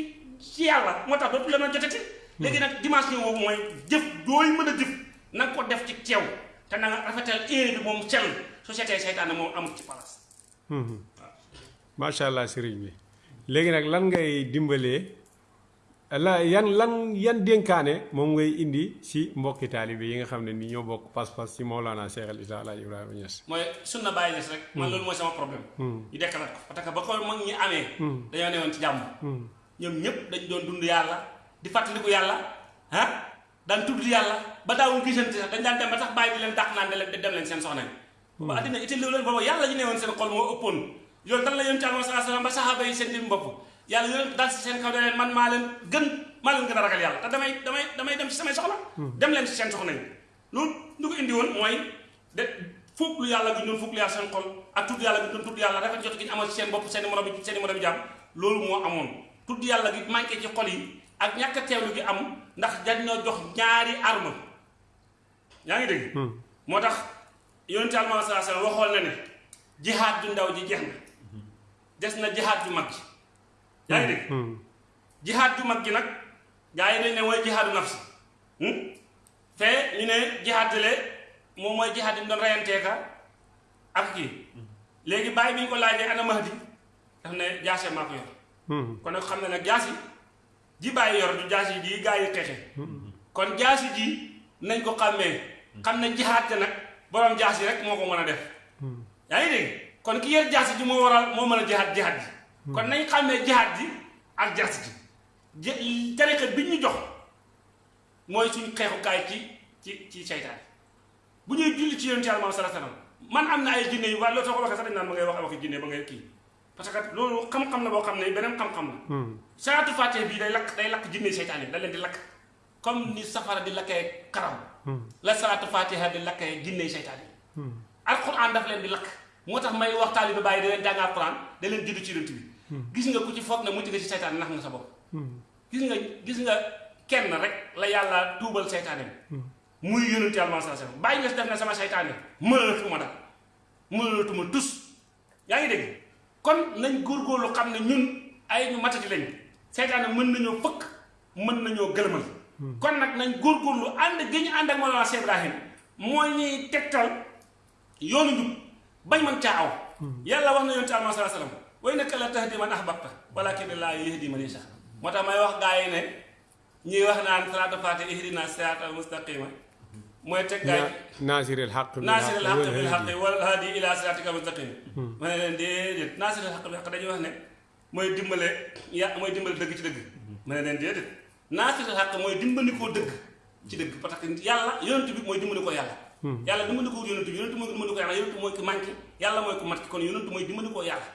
ci yàlla moo tax dootu la mën a jotati léegi nag dimension boobu mooy jëf dooy mën a jëf na nga ko def ci teew te na nga rafetal éene bi moom sell société seytaane moom amul ci place macha allah sëriñ bi léegi nag lan ngay dimbalee la yan lan yan dénkaane moom ngay indi si mbokki taalibe yi nga xam ne ni ñoo bokk pas-pas si Mawlana Cheikh al Islam Alaaji Ibrahima Niass. Mooy sunna bàyyi des rek. Man loolu mooy sama problème. Ñu dekkalaat ko. Parce que ba ko mag ñi amee dañoo newoon ci jàmm. Ñoom ñëpp dañ doon dund yàlla di fàttaliku yàlla ah daan tudd yàlla. Ba daawul gisante sax dañ daan dem ba tax bàyyi di leen dàq naan de leen dem leen seen soxna ba addina itam leen booba yàlla ñu newoon seen xol moo ëppoon. Yoon dan la yoon ci alma sallam ba saxaaba yi seen jëm bopp yàlla yoon dal si seen kaw ne leen man maa leen gën maa leen gën a ragal yàlla. Te damay damay damay dem si samay soxla. Dem leen si seen soxna yi. Loolu lu ko indi woon mooy de fukk lu yàlla gi doon fukk lu yàlla seen xol ak tudd yàlla gi doon tudd yàlla rafet jot gi ñu amal si seen bopp seen morom seen i morom jàmm loolu moo amoon. Tudd yàlla gi manqué ci xol yi ak ñàkk a teewlu gi am ndax dañoo jox ñaari arme. Yaa ngi dégg? Moo tax yonent Yàlla sallallahu alayhi wasallam waxoon na ne jihaad ju ndaw ji jeex na. Des na jihaad ju mag ji yaa ngi dégg? Jihaad ju mag ji nag gaa yi dañ ne mooy jihaadu nafsi. Fee ñu ne jihaad le moom mooy jihaad yi doon reyanteeka ak kii. Léegi bàyyi bi ñu ko laajee ana Mahdi daf ne jaase maa ko yor. Kon nag xam ne nag jaasi ji bàyyi yor du jaasi ji gaa yi xeexe kon jaasi ji nañ ko xàmmee. Xam ne jihaad ja nag borom jaasi rek moo ko mën a def. Yaa ngi dégg? Kon ki yor jaasi ji moo waral moo mën a jihaad jihaad ji kon nañ xàmmee jihaad ji ak ji. Ji tariqa bi ñu jox mooy suñ xeexukaay ci ci ci seytaan. Bu ñuy julli ci yonent Yàlla sallallahu alayhi wasallam man am na ay jinne yu soo ko waxee sax dañ naan ma ngay wax waxi jinne ba ngay kii. Parce que loolu xam-xam la boo xam ne beneen xam-xam la. Salaatu faatee bii day lakk day lakk jinne seytaan yi da leen di lakk. Comme ni safara di lakkee karaw la salaatu fatiha di lakkee jinne seytaan yi. Alquran daf leen di lakk. Moo tax may wax taalibe bàyyi da leen jàng alquran da leen juddu ci yonent bi gis nga ku ci foog ne mucc nga ci seytaan nax nga sa bopp. Gis nga gis nga kenn rek la yàlla tuubal seytaane muy yonent yàlla sallallahu alayhi wasallam bàyyi nga def na sama seytaane mënalatuma dal mënalatuma tus yaa ngi dégg? Kon nañ góorgóorlu xam ne ñun ay ñu matati lañ. Seytaane mën nañoo fëkk mën nañoo gëlëmal. Kon nag nañ góorgóorlu ànd gi ñu ànd ak Mawlana Cheikh Ibrahim mooy ñuy tegtal yoonu njub bañ mën caa aw. Yàlla wax na yonent alma salaa salaam wa innaka la tahdi man ahbabta. Walakin laa yahdi man yasha. Moo tax may wax gaa yi ne ñuy wax naan salaatu faate ihdina siraatal mustaqima mooy teg gaa yi naasiril xaq bil naasiril xaq bil haqq wal hadi ila siraatika mustaqim ma ne leen déedéet naasiril xaq bil xaq dañuy wax ne mooy dimbale ya mooy dimbale dëgg ci dëgg. Ma ne leen déedéet naasiril xaq mooy dimbali koo dëgg ci dëgg. Parce que yàlla yonent bi mooy dimbali ko yàlla yàlla dimbali ko yonent bi yonent mooy dimbali ko yàlla yonent mooy ki manqué yàlla mooy ko mat kon yonent mooy dimbali koo yàlla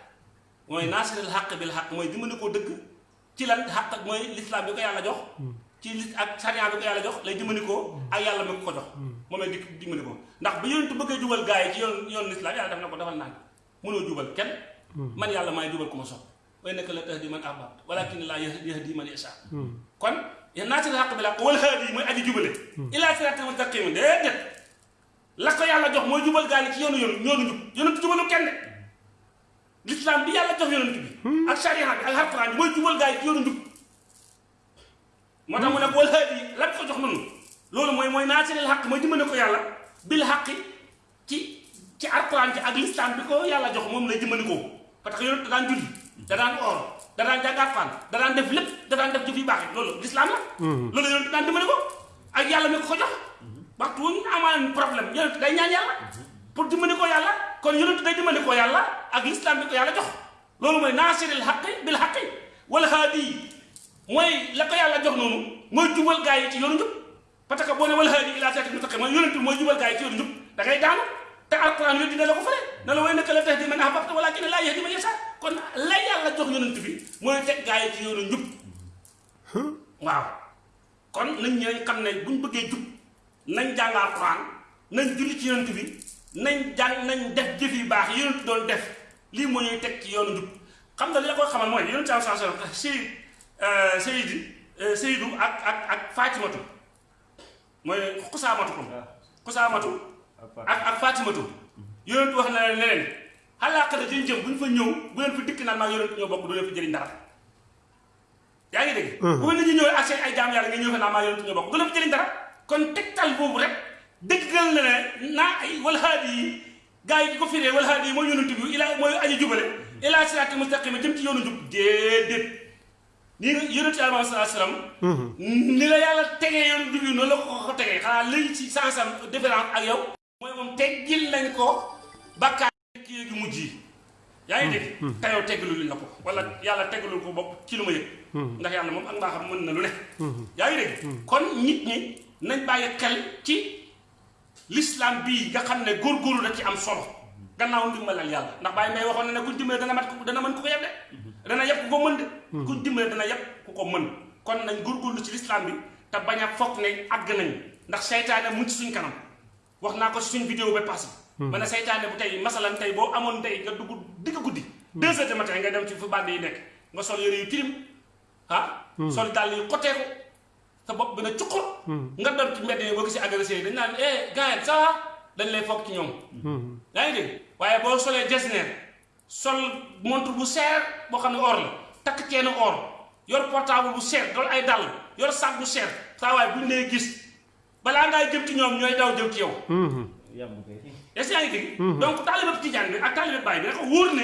mooy naasiril xaq bil xaq mooy dimbali koo dëgg ci lan xaq mooy lislaam bi ko yàlla jox. Ci li ak sariya bi ko yàlla jox lay dimbali koo ak yàlla mi ko ko jox. Moom lay dikk dimbali ko. ndax ba yonent bëggee jubal gaa yi ci yoon yoon lislaam yàlla def na ko defal naan mënoo jubal kenn. Man yàlla maay jubal ku ma sopp. way nekk la tahdi man ahbabta walakin laa yahdi man yasha kon naasiril xaq bil xaq wal haadi mooy aji jubale. Ilaa siraatal mustaqim déedéet. la ko yàlla jox mooy jubal gaa yi ci yoonu yoonu yoonu njub yonent jubalu kenn de lislaam bi yàlla jox yonent bi. Ak sariya bi ak alquran bi mooy jubal gaa yi ci yoonu njub moo tax mu ne wal haadi la ko jox noonu? Loolu mooy mooy naasiril xaq mooy dimbale ko yàlla bil xaqi ci ci alquran ci ak lislaam bi ko yàlla jox moom lay dimbali ko. Que yonent da daan julli da daan or da daan jàng alquran da daan def lépp da daan def jëf yu baax loolu lislaam la. Loolu yonent daan dimbali ko. Ak yàlla mi ko jox. Waxtu wu ñu amaan problème yonent day ñaan yàlla pour dimbali ko yàlla kon yonent day dimbali ko yàlla ak lislaam bi ko yàlla jox loolu mooy naasiril xaqi bil xaqi wala haadi mooy la ko yàlla jox noonu mooy jubal gaa yi ci yoonu njub parce que boo ne wala haadi ilaa siraatal mustaqiim mooy yonent mooy jubal gaa yi ci yoonu njub da ngay daanu te alquran yooyu dina la ko fële ne la way naka la tahdi man ahbabta walaakinna laa yahdi man yashaa kon la yàlla jox yonent bi mooy teg gaa yi ci yoonu njub waaw. Kon nañ ñooy xam ne buñ bëggee jub nañ jàng alquran nañ julli ci yonent bi nañ jàng nañ def jëf yu baax yonent doon def. Lii moo ñuy teg ci yoonu njub. Xam nga li la koy xamal mooy yonent saa saa saa Seyd Seydi Seydu ak ak ak Fatimatu. Mooy xusaamatu. Ko xusaamatu ak ak Fatimatu. Yonent wax na leen ne leen xalaaxara dañ jëm bu ñu fa ñëw bu leen fi dikk naan maa yonent ñoo bokk du leen fi jëriñ dara. Yaa ngi dégg? Bu nit ñi ñëw ak seen ay jaam yàlla nga ñëw fa naan maa yonent ñoo bokk du leen fi jëriñ dara. Kon tegtal boobu rek dëggal na ne ay wal haadi yi gars yi di ko firee wal haadi yi mooy yonent bi ila mooy aji jubale ila siraatal mustaqima jëm ci yoonu njub déedéet. Nii nga yonent yi alayhi salaatu salaam ni la yàlla tegee yoonu njub yi noonu la ko ko tegee. Xanaa léegi ci sansam différence ak yow mooy moom teggil nañ ko bakkaar ki yéegi mujj yi. Yaa ngi dégg? Te yow teggalu luñ la ko wala yàlla teggalul ko bopp ci lu ma yëg. Ndax yàlla moom ak mbaaxam mën na lu ne. Yaa ngi dégg? Kon nit ñi nañ bàyyi xel ci l'islam bii nga xam ne góorgóorlu da ci am solo. gannaaw ndimbalal yàlla. ndax bàyyi may waxoon ne ne kuñ dimbale dana mat dana mën ku ko yeb de. dana yeb ku ko mën de. Kuñ dimbale dana yeb ku ko mën. kon nañ góorgóorlu ci l'islam bi te bañ a foog ne àgg nañ ndax seytaane mu ci suñ kanam. wax naa ko suñ vidéo ba passé. Ma ne seytaane bu tey masalan tey boo amoon tey nga dugg digg guddi. Deux heures de matin nga dem ci fu bande yi nekk. nga sol yére yu tilim. ah. Sol dàll yu xoteeku sa bopp bi na cuqur nga doon ci mbedd yi boo gisee agressé dañ naan eh ça va? Dañ lay foog ci ñoom. Yaa ngi dégg? Waaye boo solee jesner sol montre bu seer boo xam ne or la takk ceenu or yor portable bu seer dool ay dàll yor sac bu seer. Saa waaye buñ lay gis balaa ngay jëm ci ñoom ñooy daw jëm ci yow. Est-ce que yaa ngi dégg? Donc taalibe tijaan bi ak taalibe baay bi dafa wóor ne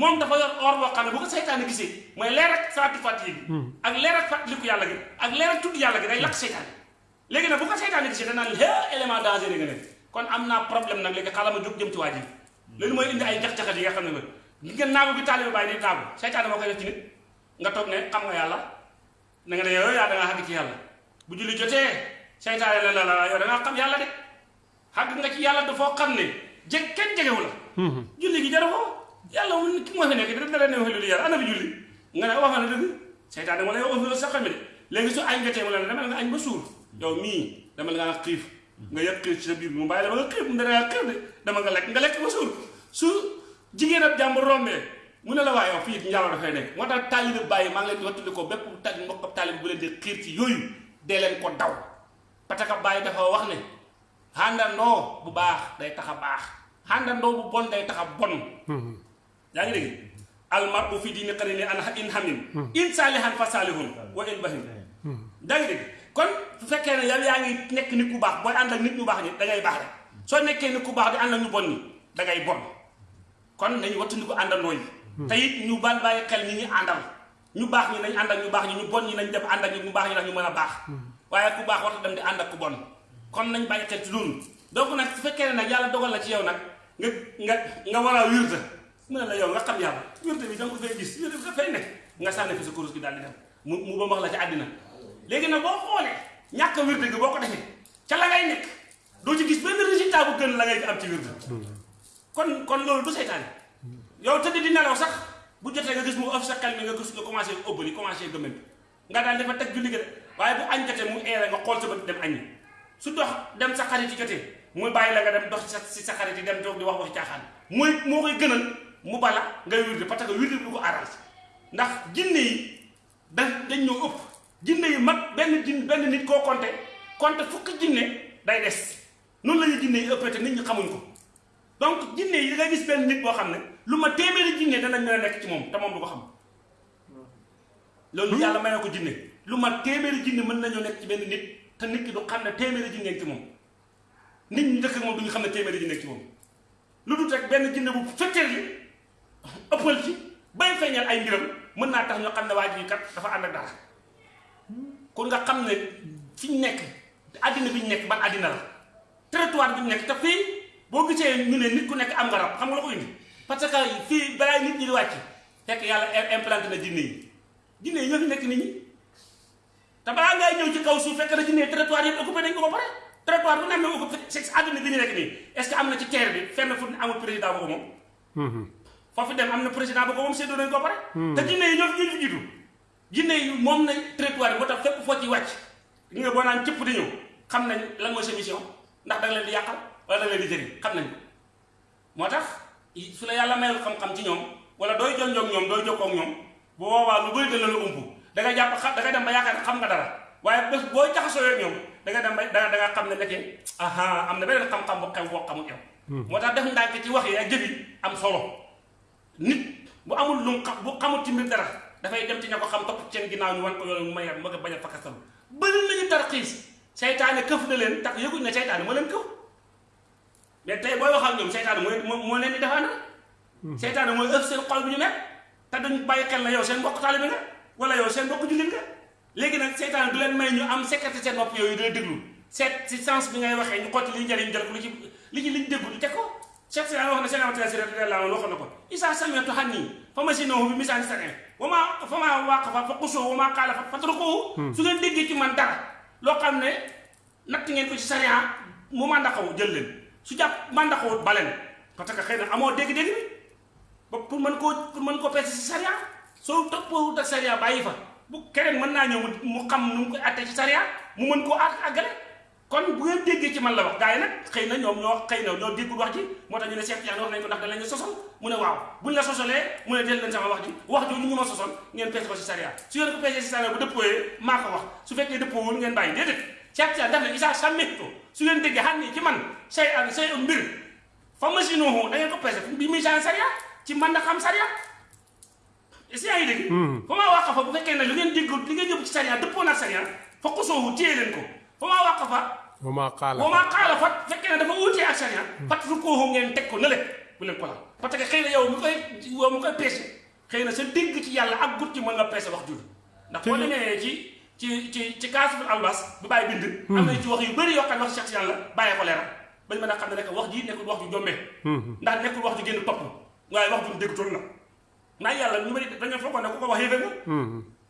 moom dafa yor or boo xam ne bu ko seytaane gisee mooy leer ak salaatu fàttali bi ak leer ak fàttaliku yàlla gi. ak leer ak tudd yàlla gi day lakk seytaane. léegi nag bu ko seytaane gisee danaan hé élément dangereux nga ne kon am naa problème nag léegi xaaral ma jóg jëm ci waa ji. loolu mooy indi ay jax-jaxat yi nga xam ne li ngeen naagu bi taalibe baay di naagu. seytaane moo koy def ci nit. nga toog ne xam nga yàlla? na nga ne yow yaa da ngaa xàgg ci yàlla. bu julli jotee seytaane la la la yow da ngaa xam yàlla de. xàgg nga ci yàlla dafoo xam ne jeg kenn jegewu la. Julli gi jaru ko yàlla mu ki moo fi nekk da la ne wax lu yàlla ana fi julli. Nga na dëgg seytaane ma lay wax loolu sax xam ne. Léegi su añ jotee mu la demal nga añ ba suur. Yow mii demal nga xiif. Nga xiif ci sa biir mu bàyyi la ba xiif mu dana xiif de. Dama nga lekk nga lekk ba suur. Su jigéen ak jàmbur rombee mu ne la waa yow fii njaaloo dafay nekk. Moo tax taalibe bàyyi maa ngi leen ko bépp ta mbokk taalibe bu leen di xiir ci yooyu dee leen ko daw. Que bàyyi dafa wax ne xàndandoo bu baax day tax a baax. Xàndandoo bu bon day tax a bon yaa ngi dégg? Almar u fi diini qarini an in hamim. In saalihan fa saalihun wa in bahim. Yaa ngi dégg? Kon su fekkee ne yow yaa ngi nekk nit ku baax booy ànd ak nit ñu baax ñi da ngay baax rek. Soo nekkee nit ku baax di ànd ak ñu bon ñi da ngay bon. Kon nañu wattandiku àndandoo yi. Te it ñu bal bàyyi xel ñi ñu àndal. Ñu baax ñi nañ ànd ak ñu baax ñi ñu bon ñi nañ dem ànd ak ñu baax ñi ndax ñu mën a baax. Waaye ku baax warta dem di ànd ak ku bon. Kon nañ bàyyi xel ci loolu. Donc nag su fekkee ne nag yàlla dogal la ci yow nag nga nga nga war a wirta mu ne la yow nga xam yàlla wirta bi da nga ko fay gis wirta bi dafay nekk. Nga sànni fi sa kurus gi daal di dem mu mu ba wax la ci àddina. Léegi nag boo xoolee ñàkk a wirta gi boo ko defee ca la ngay nekk. Doo ci gis benn résultat bu gën la ngay am ci wirta kon kon loolu du seytaane. Yow tëdd di nelaw sax bu jotee nga gis mu ëf sa xel mi nga gis nga commencé ëbbali commencé gëmmen nga daal dafa teg julli de waaye bu añ jotee mu eere nga xool sa bët dem añi. Su dox dem sa xarit yi jotee muy bàyyi la nga dem dox si sa xarit yi dem toog di wax waxi caaxaan. Mooy moo koy gënal mu bala ngay wirde parce que wirde du ko arrange ndax jinne yi da dañ ñoo ëpp. Jinne yi mag benn jin benn nit koo compté compté fukki jinne day des. Noonu la ñuy jinne yi ëppee nit ñi xamuñ ko. Donc jinne yi da ngay gis benn nit boo xam ne lu ma téeméeri jinne danañ mën a nekk ci moom te moom du ko xam. Loolu yàlla may ko jinne. Lu ma téeméeri jinne mën nañoo nekk ci benn nit te nit ki du xam ne téeméeri jinne ci moom. Nit ñi dëkk moom du ñu xam ne jinne ci moom. Lu dul rek benn jinne bu fekkee ëppal ci bay feeñal ay mbiram mën naa tax ñu xam ne waa ji kat dafa ànd ak dara. Kon nga xam ne fi ñu nekk àddina bi ñu nekk ban àddina la? Territoire bi ñu nekk te fii boo gisee ñu ne nit ku nekk am nga rab xam nga ko indi? Parce que fii balaa nit ñi di wàcc fekk yàlla implanté na jinne yi. Jinne ñoo fi nekk nit ñi. Te balaa ngay ñëw ci kaw suuf fekk na jinne territoire yëpp occupé nañ ko ba pare. Territoire bu ne am na occupé c'est àddina bi ñu nekk nii. Est-ce que am na ci terre bi fenn fu amul président bu ko moom foofu dem am na président bu ko moom séddoo nañ ko ba pare. Te jinne yi ñoo fi jiitu. Jinne yi moom nañ territoire yi moo tax fépp foo ci wàcc li nga boo naan cëpp di ñëw xam nañ lan mooy sa mission ndax da nga leen di yàqal wala da nga leen di jëriñ xam nañ ko. Moo tax su la yàlla mayal xam-xam ci ñoom wala dooy jonjoog ñoom dooy jokkoo ak ñoom bu boobaa lu bëri da la la ump da nga xam da nga dem ba ne xam nga dara. Waaye bés boo jaxasoo ak ñoom da nga dem ba da nga xam ne nekkee aha am na beneen xam-xam bu xew boo xamul yow. Moo tax def ndànk ci wax yi ak jëf yi am solo nit bu amul lu xam bu xamul ci mbir dara dafay dem ci ña ko xam topp seen ginnaaw ñu wan ko yoon may ma nga bañ a fakkastalu bëri nañu tarxiis. Seytaane këf na leen tax yëguñ ne seytaane moo leen këf. Mais tey booy wax ak ñoom seytaane mooy moo leen di defaana. Seytaane mooy ëf seen xol bi ñu nekk te duñ bàyyi xel na yow seen mbokk taalibe nga wala yow seen mbokk jullit nga. Léegi nag seytaane du leen may ñu am sécurité seen bopp yooyu dina déglu. Seet si sens bi ngay waxee ñu xotti li njëriñ jël ko lu ci li ci liñ déglu teg ko Cheikh Sina wax na seen amatila si rek la waxoon na ko isa samiatu xanni fa ma si noohu bi misaani sane wa maa fa maa waqafa fa qusoo wa maa qaala fa fatrukuhu su ngeen déggee ci man dara loo xam ne natt ngeen ko ci sariya mu mandaxaw jël leen su jàpp mandaxawut baleen parce que xëy na amoo dégg-dégg bi ba pour mën koo pour mën koo peese si sariya soo toppoo ak sariya bàyyi fa bu keneen mën naa ñëw mu xam nu mu koy atte ci sariya mu mën koo at àggale kon bu ngeen déggee ci man la wax. Gars yi nag xëy na ñoom ñoo xëy na ñoo déggul wax ji. Moo tax ñu ne Cheikh Tidiane wax nañ ko ndax da lañu sosol mu ne waaw buñ la sosolee mu ne del leen sama wax ji. Wax jooju ñu ma sosol ngeen peese ko si sariya. Su ngeen ko peesee si sariya bu dëppooyee maa ko wax. Su fekkee dëppoowul ngeen bàyyi. Déedéet. Cheikh Tidiane daf ne isa sàmmetto su ngeen déggee ni ci man say ak say mbir. Fa machine da ngeen ko peese bi muy saan sariya. Ci man na xam sariya. Est-ce yaa ngi dégg? Fa maa wàq fa bu fekkee ne lu ngeen déggul li ngeen yóbbu ci sariya dëppoo sariya fa xusoohu téye leen ko. Fa maa wàq fa wa maa qaala wa maa qaala fa fekkee ne dafa wuutee ak sariya fat fu koohu ngeen teg ko nële bu leen ko laal. Parce que xëy na yow mu koy yow mu koy peese. Xëy na sa dégg ci yàlla ak gut ci mën nga peese wax jur ndax boo demee ci ci ci ci kaasuful albas bi bàyyi bind. Am na ci wax yu bëri yoo xam ne wax Cheikh Tidiane la bàyyee ko leeral. Bañ mën a xam ne nekk wax ji nekkul wax ju jombee. Ndax nekkul wax ju génn topp. Waaye wax ju dégg toon la maa yàlla ñu bëri dañoo foogoon ne ku ko wax yéefee nga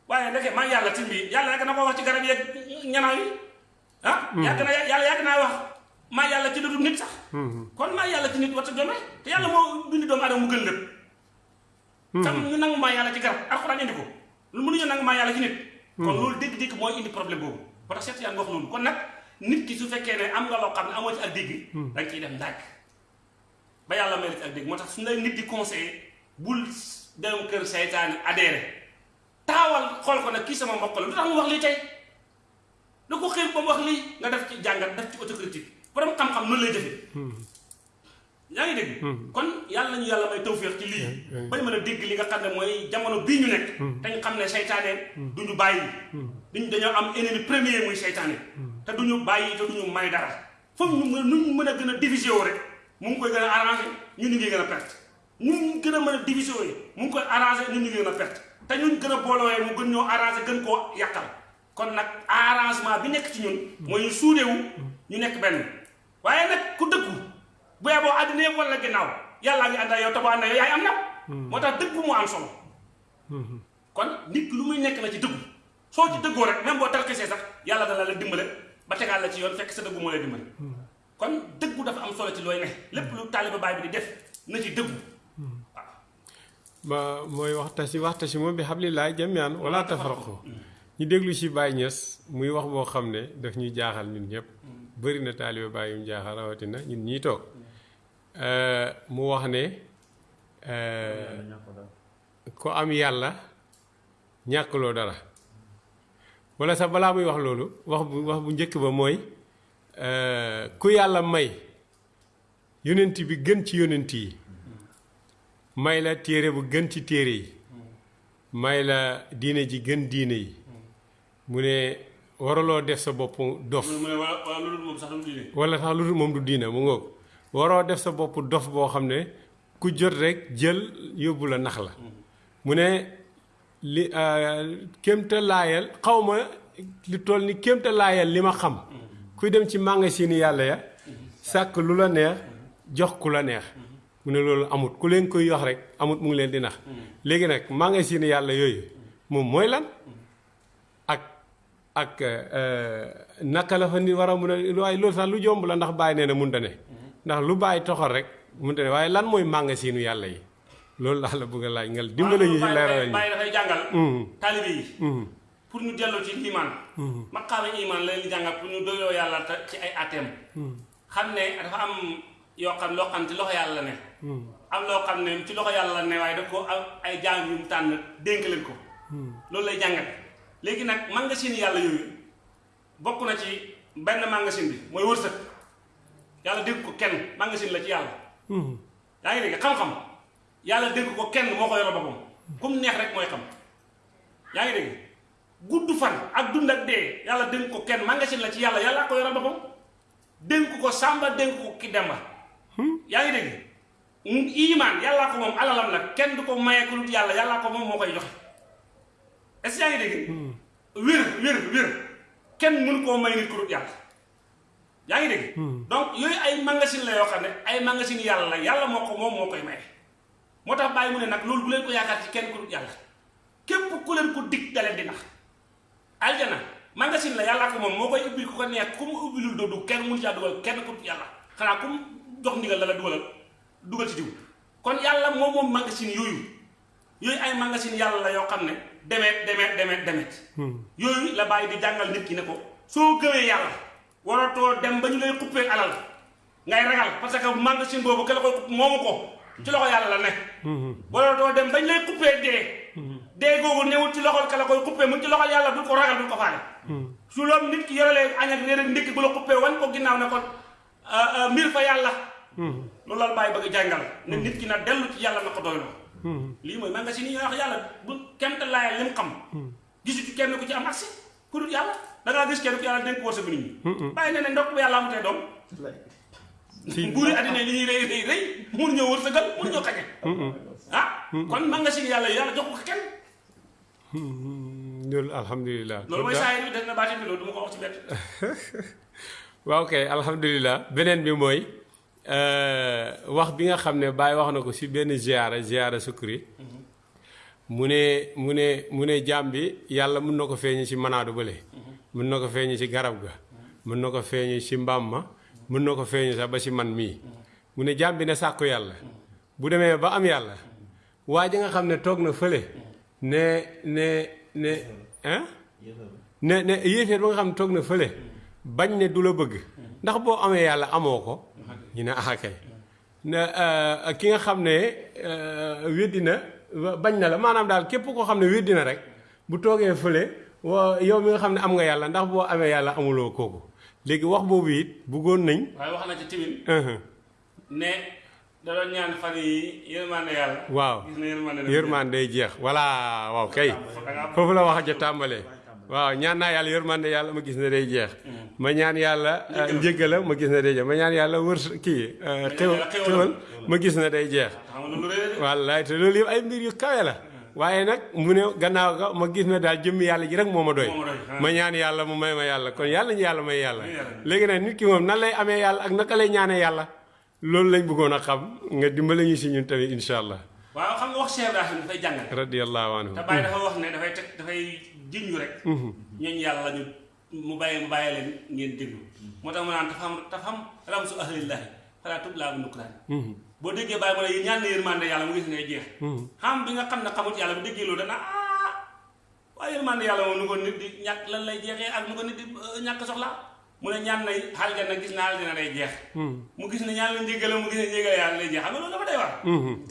waaye ndeke maa yàlla ci mbi yàlla yàgg na ko wax ci garab yeeg ñanaaw yi ah yàgg na yàlla yàgg naa wax maa yàlla ci lu dul nit sax kon maa yàlla ci nit warta jombee te yàlla moo bind doomu aadama mu gën lépp tam ñu nangu maa yàlla ci garab alxuraan indi ko lu mënuñu nangu maa yàlla ci nit. Kon loolu dégg-dégg mooy indi problème boobu ba tax Cheikh Tidiane wax loolu kon nag nit ki su fekkee ne am nga loo xam ne amoo ci ak dégg da nga ciy def ndànk ba yàlla may la ci ak dégg moo tax nit di conseillé bul dem kër seytaane adhéré. Taawal xool ko nag kii sama mbokk la. Lu tax mu wax lii tey da ko xëy ba mu wax lii nga def ci jàngat def ci autocritique borom xam-xam noonu lay jëfee yaa ngi dégg kon yàlla nañu yàlla may tawféex ci lii. Bañ mën a dégg li nga xam ne mooy jamono bii ñu nekk. Te ñu xam ne seytaane duñu bàyyi. Duñ dañoo am ennemi premier muy seytaane. Te duñu bàyyi te duñu may dara. Foofu ñu mën nuñ mën a gën a divisé woo rek mu ngi koy gën a arrangé ñun ñu ngi gën a perte. Ñun gën a mën a divisé mu ngi koy arrangé ñun ñu ngi gën a perte. Te ñun gën a mu gën ñoo arrangé gën koo yàqal kon nag arrangement bi nekk ci ñun mooy ñu suudewu ñu nekk benn. Waaye nag ku dëggu bu àddina yëpp wala ginnaaw yàllaa ngi ànd ak yow ak yow yaay am ndam moo tax dëggu mu am solo. Kon nit lu muy nekk na ci dëggu. Soo ci dëggoo rek même boo tarkisee sax yàlla dana la dimbale ba tegaal la ci yoon fekk sa dëggu moo lay dimbale. Kon dëggu dafa am solo ci looy ne. Lépp lu taaliba baay bi di def na ci waaw. Ba mooy waxtasi waxtasi moom bi hablillahi jamian wala tafarraqu ñu déglu si Baye Niass muy wax boo xam ne daf ñuy jaaxal ñun ñëpp. Bëri na taaliba Baye yu jaaxal rawatina ñun ñii toog. Mu wax ne ku am yàlla ñàkkloo dara. wala sax balaa muy wax loolu wax bu wax bu njëkk ba mooy ku yàlla may yonent bi gën ci yonent yi. May la téere bu gën ci téere yi. May la diine ji gën diine yi mu ne waraloo def sa bopp dof. Wala sax lu moom du diine mu ngoog. Waroo def sa bopp dof boo xam ne ku jot rek jël yóbbu la nax la. Mu ne li kémta laayal xaw ma li toll ni kémta laayal li ma xam. Kuy dem ci magasin yàlla ya sàkk lu la neex jox ku la neex. Mu ne loolu amut. Ku leen koy yox rek amut mu ngi leen di nax. Léegi nag magasin yàlla yooyu moom mooy lan ak naka la fa ni war a mun a waaye loolu sax lu jomb la ndax bàyyi nee na munta ne. ndax lu bàyyi toxal rek munta ne waaye lan mooy magasinu yàlla yi? loolu laa la bëgg a laaj ngal dimbale ñu si leeral ñu. bàyyi dafay jàngal. Taalibe yi. Pour ñu dellu ci iman maqaama iman la leen jàngal pour ñu doyoo yàlla ci ay atem xam ne dafa am yoo xam loo xam ci loxo yàlla la ne am loo xam ne ci loxo yàlla la ne waaye daf ko ay jaam yu mu tànn dénk leen ko. Loolu lay jàngal léegi nag magasin yàlla yooyu bokk na ci benn magasin bi mooy wërsëg. Yàlla dégg ko kenn magasin la ci yàlla. Yaa ngi dégg xam-xam. Yàlla dégg ko kenn moo ko yore boppam. Comme neex rek mooy xam. Yaa ngi dégg? Gudd fan ak dund ak dee yàlla dénk ko kenn magasin la ci yàlla yàlla ko yore boppam. Dénk ko sàmba dénk ko ki demba. Yaa ngi dégg? Iman yàllaa ko moom alalam la kenn du ko maye ku dul yàlla ko moom moo koy joxe. Est-ce que yaa ngi dégg wér wér wér kenn mënu koo may nit ku dul yàlla. Yaa ngi dégg? Donc yooyu ay magasin la yoo xam ne ay magasin yàlla la yàlla moo ko moom moo koy maye moo tax bàyyi mu ne nag loolu bu leen ko yaakaar ci kenn ku dul yàlla. Képp ku leen ko dig daleen di nax. Aljana magasin la yàllaa ko moom moo koy ubbil ku ko neex ku mu ubbilul doo du kenn mënu caa dugal kenn ku dul yàlla. Xanaa ku mu jox ndigal la la dugalal dugal ci diw. Kon yàlla moom moom magasin yooyu. Yooyu ay magasin yàlla la yoo xam ne demeet demeet demeet demeet yooyu la bàyyi di jàngal nit ki ne ko soo gëmee yàlla waratoo dem ba ñu lay xuppee alal ngay ragal parce que magasin boobu ke la koy xupp moomu ko ci loxo yàlla la nekk. Waratoo dem bañ lay xuppee dee. Dee googu newul ci loxol ke la koy xuppee mu ci loxol yàlla bul ko ragal bul ko faale. Su loolu nit ki yorelee añ ak réer ak ndékki bu la xuppee wan ko ginnaaw ne ko mbir fa yàlla. Loolu la bàyyi bëgg jàngal ne nit ki na dellu ci yàlla na ko doyloo lii mooy magasin yi wax yàlla bu kenn te laayal lim xam. Gisu ci kenn ku ci am accès ku dul yàlla. Da ngaa gis kenn ku yàlla dénk wërsëgu nit ñi. Bàyyi ne ne ndokk bu yàlla amutee doom. (laughs) Buuri àddina li ñuy rëy rëy rëy mun ñoo wërsëgal mun ñoo xañe ah kon magasin yàlla yàlla jox ko kenn. Loolu alhamdulilah. Loolu mooy saa yi def na baati bi loolu du ma ko wax ci bett (laughs) waaw kay alhamdulilah. Beneen bi mooy wax bi nga xam ne wax na ko si benn ziara ziara sukkuri mu ne mu ne mu ne jaam bi yàlla mun na ko feeñu si manaadu bële mun na ko feeñu si garab ga. Mun na ko feeñu si mbaam ma. Mun na ko feeñu sax ba si man mii. Mu ne jaam bi ne sàkku yàlla. Bu demee ba am yàlla. Waa ji nga xam ne toog na fële. Ne ne ne hein? Ne ne yéeféer ba nga xam ne toog na fële. Bañ ne du la bëgg. Ndax boo amee yàlla amoo ko ñu ne ah kay ne ki nga xam ne weddi na bañ na la. Maanaam daal képp koo xam ne weddi na rek bu toogee fële wa yow mi nga xam ne am nga yàlla ndax boo amee yàlla amuloo kooku. Léegi wax boobu it bëggoon nañ. waaye wax na ci timin. Ne da doon ñaan fan yi yërmande yàlla. Waaw. Gis na yërmande na yërmande day jeex. Voilà waaw kay. Foofu la wax ja tàmbalee waaw ñaan naa yàlla yërmande yàlla ma gis ne day jeex. Ma ñaan yàlla njëggala ma. gis ne day jeex. Ma ñaan yàlla wër kii xéwal xéwal. ma gis ne day jeex. Wallaay te loolu yëpp ay mbir yu kawe la. Waaye nag mu ne gannaaw ga ma gis ne daal jëmmi yàlla ji rek moo ma doy. Ma ah. ma ñaan yàlla mu may ma yàlla. Kon yàlla ñu yàlla may yàlla. Léegi nag nit ki moom nan lay amee yàlla ak naka lay ñaanee yàlla? Loolu lañ bëggoon a xam. Nga dimbale ñu si ñun tamit incha allah. Waaw xam nga wax Cheikh Ibrahim dafay jàngale radiyallahu anhu. Te bàyyi dafa wax ne dafay teg dafay jiñu rek. Ñooñu yàlla ñu mu bàyyi mu bàyyi leen ngeen déglu. Moo tax mu naan dafa am dafa am ramsu ahlillahi falaa tublaa bu nukkuraan boo déggee bàyyi mu ne ñaan na yërmande yàlla mu gis ne jeex. Xam bi nga xam ne xamut yàlla bu déggee loolu dana ah! Waaye yërmande yàlla moom nu ko nit di ñàkk lan lay jeexee ak nu ko nit di euh, ñàkk soxla? Mu ne ñaan na aljana gis naa aljana day jeex. Mu gis ne ñaan la njégale mu gis ne njégale yàlla day jeex. Xam nga dafa day war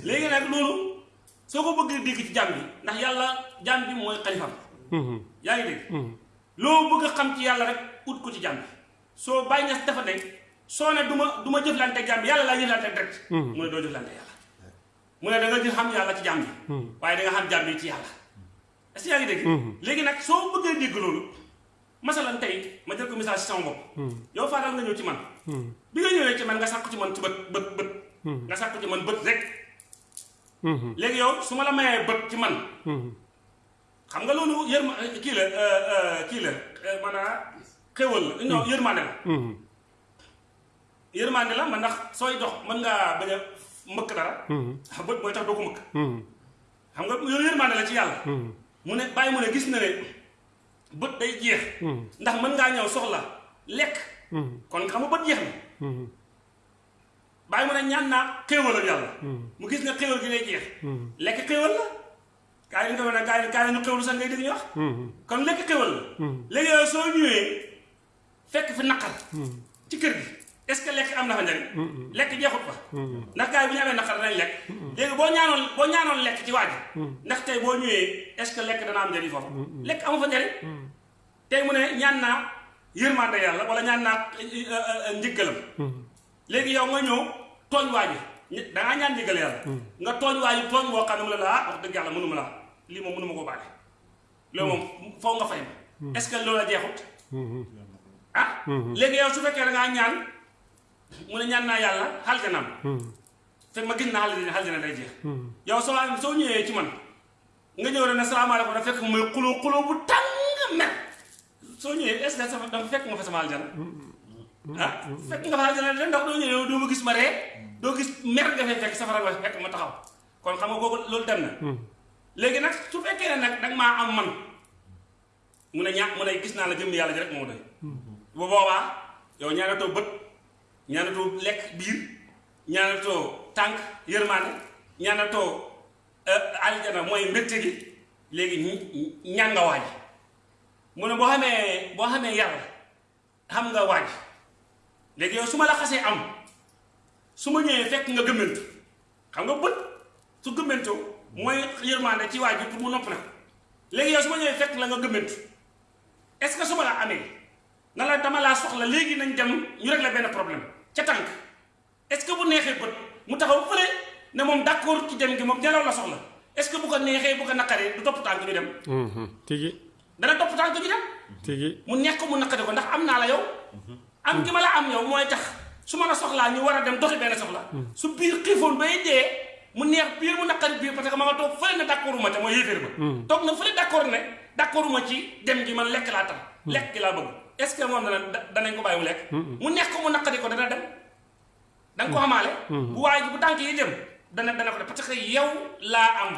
léegi nag loolu soo ko bëggee dégg ci jàmm bi ndax yàlla jàmm bi mooy xalifam yaa ngi dégg? Loo bëgg a xam ci yàlla rek ut ko ci jàmm. Soo bàyyi ñas dafa ne soo ne du ma du ma jëflante jàmm yàlla laa jëflante direct. Mu ne doo jëflante yàlla. Mu ne da nga jël xam yàlla ci jàmm waaye da nga xam jàmm ci yàlla. Est-ce que yaa ngi dégg? Léegi nag soo bëggee dégg loolu masalan tey ma jël ko misaal si sama bopp. Yow Fadal nga ñëw ci man. Bi nga ñëwee ci man nga sàkku ci man ci bët bët. Bët nga sàkku ci man bët rek. Léegi yow su ma la mayee bët ci man xam nga loolu yërma kii la kii la maanaam xéwal la. Non yërmande la. Yërmande la man ndax sooy dox mën ngaa bañ a mbëkk dara. Bët mooy tax doo ko mbëkk xam nga loolu yërmande la ci yàlla. Mu ne bàyyi mu ne gis na ne bët day jeex. Ndax mën ngaa ñëw soxla lekk. Kon xam nga bët jeex na. Bàyyi mu ne ñaan naa xéewal ak yàlla mu gis nga xéewal gi day jeex. Lekk xéewal la gaa yi nga yi gaa yi ñu xéewlu sax ngay dégg ñu wax. Kon lekk xéewal la léegi yow soo ñëwee fekk fi naqar. Ci kër gi. Est-ce que lekk am na fa njariñ? Lekk jeexut fa. Ndax gaa yi bu ñu amee naqar danañ lekk. Léegi boo ñaanoon boo ñaanoon lekk ci waaj. Ndax tey boo ñëwee est-ce que lekk dana am njariñ foofu? Lekk amu fa njariñ. Tey mu ne ñaan naa yërmande yàlla wala ñaan naa njëggalam léegi yow nga ñëw tooñ waaji da ngaa ñaan njëggal yàlla. Nga tooñ waaji tooñ boo xam ne mu la ah wax dëgg yàlla mënuma la lii moom mënuma koo baale. Loolu moom foo nga fay ma. Est-ce que loolu la jeexut? Ah léegi yow su fekkee da ngaa ñaan mu ne ñaan naa yàlla xaljanam. Fekk ma gis naa xaljana xaljana day jeex. Yow soo soo ñëwee ci man nga ñëw rek ne salaamaaleykum da fekk mooy xuloo xuloo bu tàng mer soo ñëwee est-ce que sama dafa fekk nga fa sama aljana ah fekk nga fa aljana de ndax doo ñëwee doo ma gis ma ree. Doo gis mer nga fay fekk safara nga fekk ma taxaw. Kon xam nga kooku loolu dem na léegi nag su fekkee ne nag danga maa am man mu ne ñaa mu ne gis naa la jëm yàlla ji rek moo doy. Bu boobaa yow ñaanatoo bët ñaanatoo lekk biir ñaanatoo tànk yërmaane ñaanatoo aljana mooy mbégte gi léegi ñaan nga waaj. Mu ne boo xamee boo xam nga yow la am su ma ñëwee fekk nga gëmmentu xam nga bët su mooy yërmaande ci waaj bi pour mu nopp na léegi yow su ma ñëwee fekk la nga gëmmentu. est-ce que su ma la amee na la dama laa soxla léegi nañ dem ñu régler benn problème. ca tànk. est-ce que bu neexee bët mu taxaw fële ne moom d'accord ci dem gi moom nelaw la soxla. est-ce que bu ko neexee bu ko naqaree du topp tànk ñu dem. Tigi. dana topp tànk ñu dem. Tigi. mu nekk mu naqari ko ndax am naa la yow. Am gi ma la am yow mooy tax su ma la soxlaa ñu war a dem doxi benn soxla. Su biir xiifoon bay dee mu neex biir mu naqari biir parce que ma nga toog fële ne d'accord ma te mooy yéeféer ba. Toog na fële d'accord ne d'accord ma ci dem gi man lekk laa tax. Lekk gi laa bëgg. Est-ce que moom dana danañ ko bàyyi mu lekk? Mu neex ko mu naqari ko dana dem. Da nga ko xamaale bu waaye ji bu tànk yi dem dana dana ko def parce que yow laa am.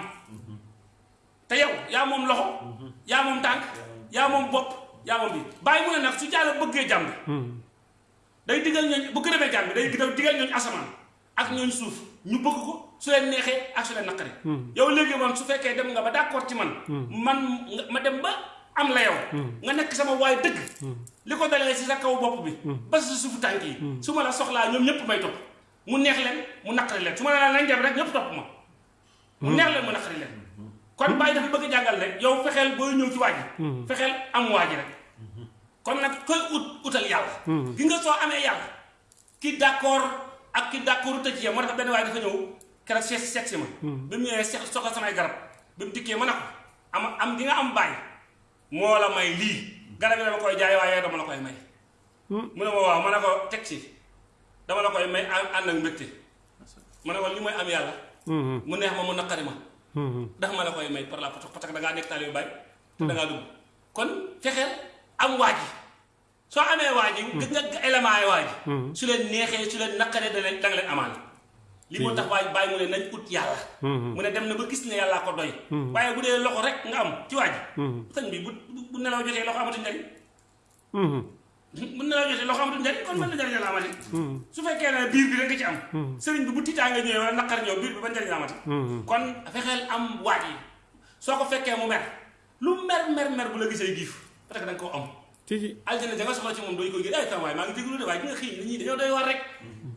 Te yow yaa moom loxo yaa moom tànk yaa moom bopp yaa moom bi bàyyi mu ne nag su jàll bëggee jàmm day digal ñooñ bu gërëmee jàmm day digal ñooñ asamaan ak ñooñ suuf ñu bëgg ko su leen neexee ak su leen naqari yow léegi man su fekkee dem nga ba d'accord ci man. Man ma dem ba am la yow. Nga nekk sama waay dëgg. Li ko dalee si sa kaw bopp bi. Ba sa suufu tànk yi. Su ma la soxlaa ñoom ñëpp may topp. Mu neex leen mu naqari leen. Su ma la nañ dem rek ñëpp topp ma. Mu neex leen mu naqari leen. Kon bàyyi dafa bëgg jàngal ne yow fexeel booy ñëw ci waaj fexeel am waaj rek. Kon nag koy ut utal yàlla. Gi nga soo amee yàlla ki d'accord ak ki d'accord tëj ci moo tax benn dafa ñëw seet seet si ma. Bi mu ñëwee seet soxla samay garab bi mu ma ne ko am am di nga am bàyyi moo la may lii. Garab dama koy jaay waaye dama la koy may. Mu ne ma waaw ma ne ko teg ci dama la koy may ànd ak mbégte. Ma ne ko li mooy am yàlla. Mu neex ma mu naqari ma. Ndax ma la koy may par la parce que da ngaa nekk taalibe Baay. Te da ngaa dugg. Kon fexeel am waa ji. Soo amee waa ji gis nga élément yi waa ji. Su leen neexee su leen naqaree da leen nga amaan li moo tax waaj bàyyi mu ne nañ ut yàlla. Mu ne dem na ba gis ne yàllaa ko doy. Waaye bu dee loxo rek nga am ci waa ji. Sëñ bi bu bu nelaw jotee loxo amatu njariñ. (laughs) Bu nelaw jotee loxo amatu njariñ kon mën na njariñ la amati. Su fekkee ne biir bi rek nga ci am. Sëriñ bi bu tiitaa nga ñëwee wala naqar ñëw biir bi ba njariñ la amati kon fexeel am waaj yi. Soo ko fekkee mu mer. Lu mer mer mer bu la gisee giif parce que da nga koo am. Tigi aljana ja nga soxla ci moom dooy koy gis. Ay tam waaye maa ngi déglu de gi nga nit ñi dañoo doy war rek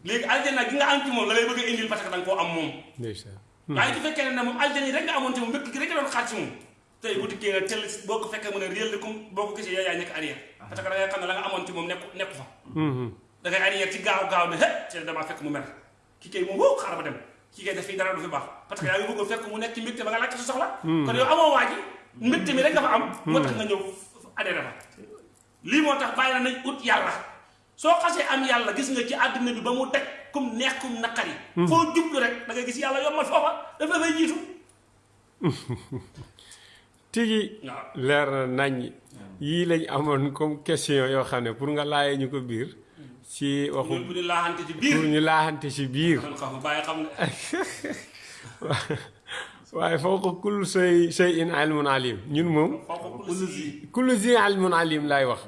léegi aljana gi nga am ci moom la lay bëgg a indil parce que da nga koo am moom waaye su fekkee ne moom aljana yi rek nga amoon ci moom mbëkk gi rek doon xaar ci moom tey bu dikkee nga tell boo ko fekkee mu ne réel comme boo ko gisee yaa yaay nekk arrière parce que da ngay xam ne la nga amoon ci moom nekku nekku fa da ngay arrière ci gaaw gaaw ne hé ci damaa fekk mu mer ki kay moom woo xaaral ba dem ki kay def fii dara du fi baax parce que yaa ngi bëggoon fekk mu nekk ci mbégte ba nga laajte sa soxla kon yow amoo waa ji mbégte mi rek nga fa am moo tax nga ñëw adhéré fa lii moo tax bàyyi na nañ ut yàlla soo xasee am yàlla gis nga ci àddina bi ba mu teg kum neex kum naqari. Foo jublu rek da ngay gis yàlla yombal foofa daf la fay jiitu. (laughs) Tigi leer na nañ. Yii lañ amoon comme question yoo xam ne pour nga laayee ñu ko biir ci waxu bu ñu laaxante ci biir. pour ñu laaxante ci ne (laughs) waaye foo ko kul say say in ilmun alim. Ñun si kullu zi ilmun alim laay wax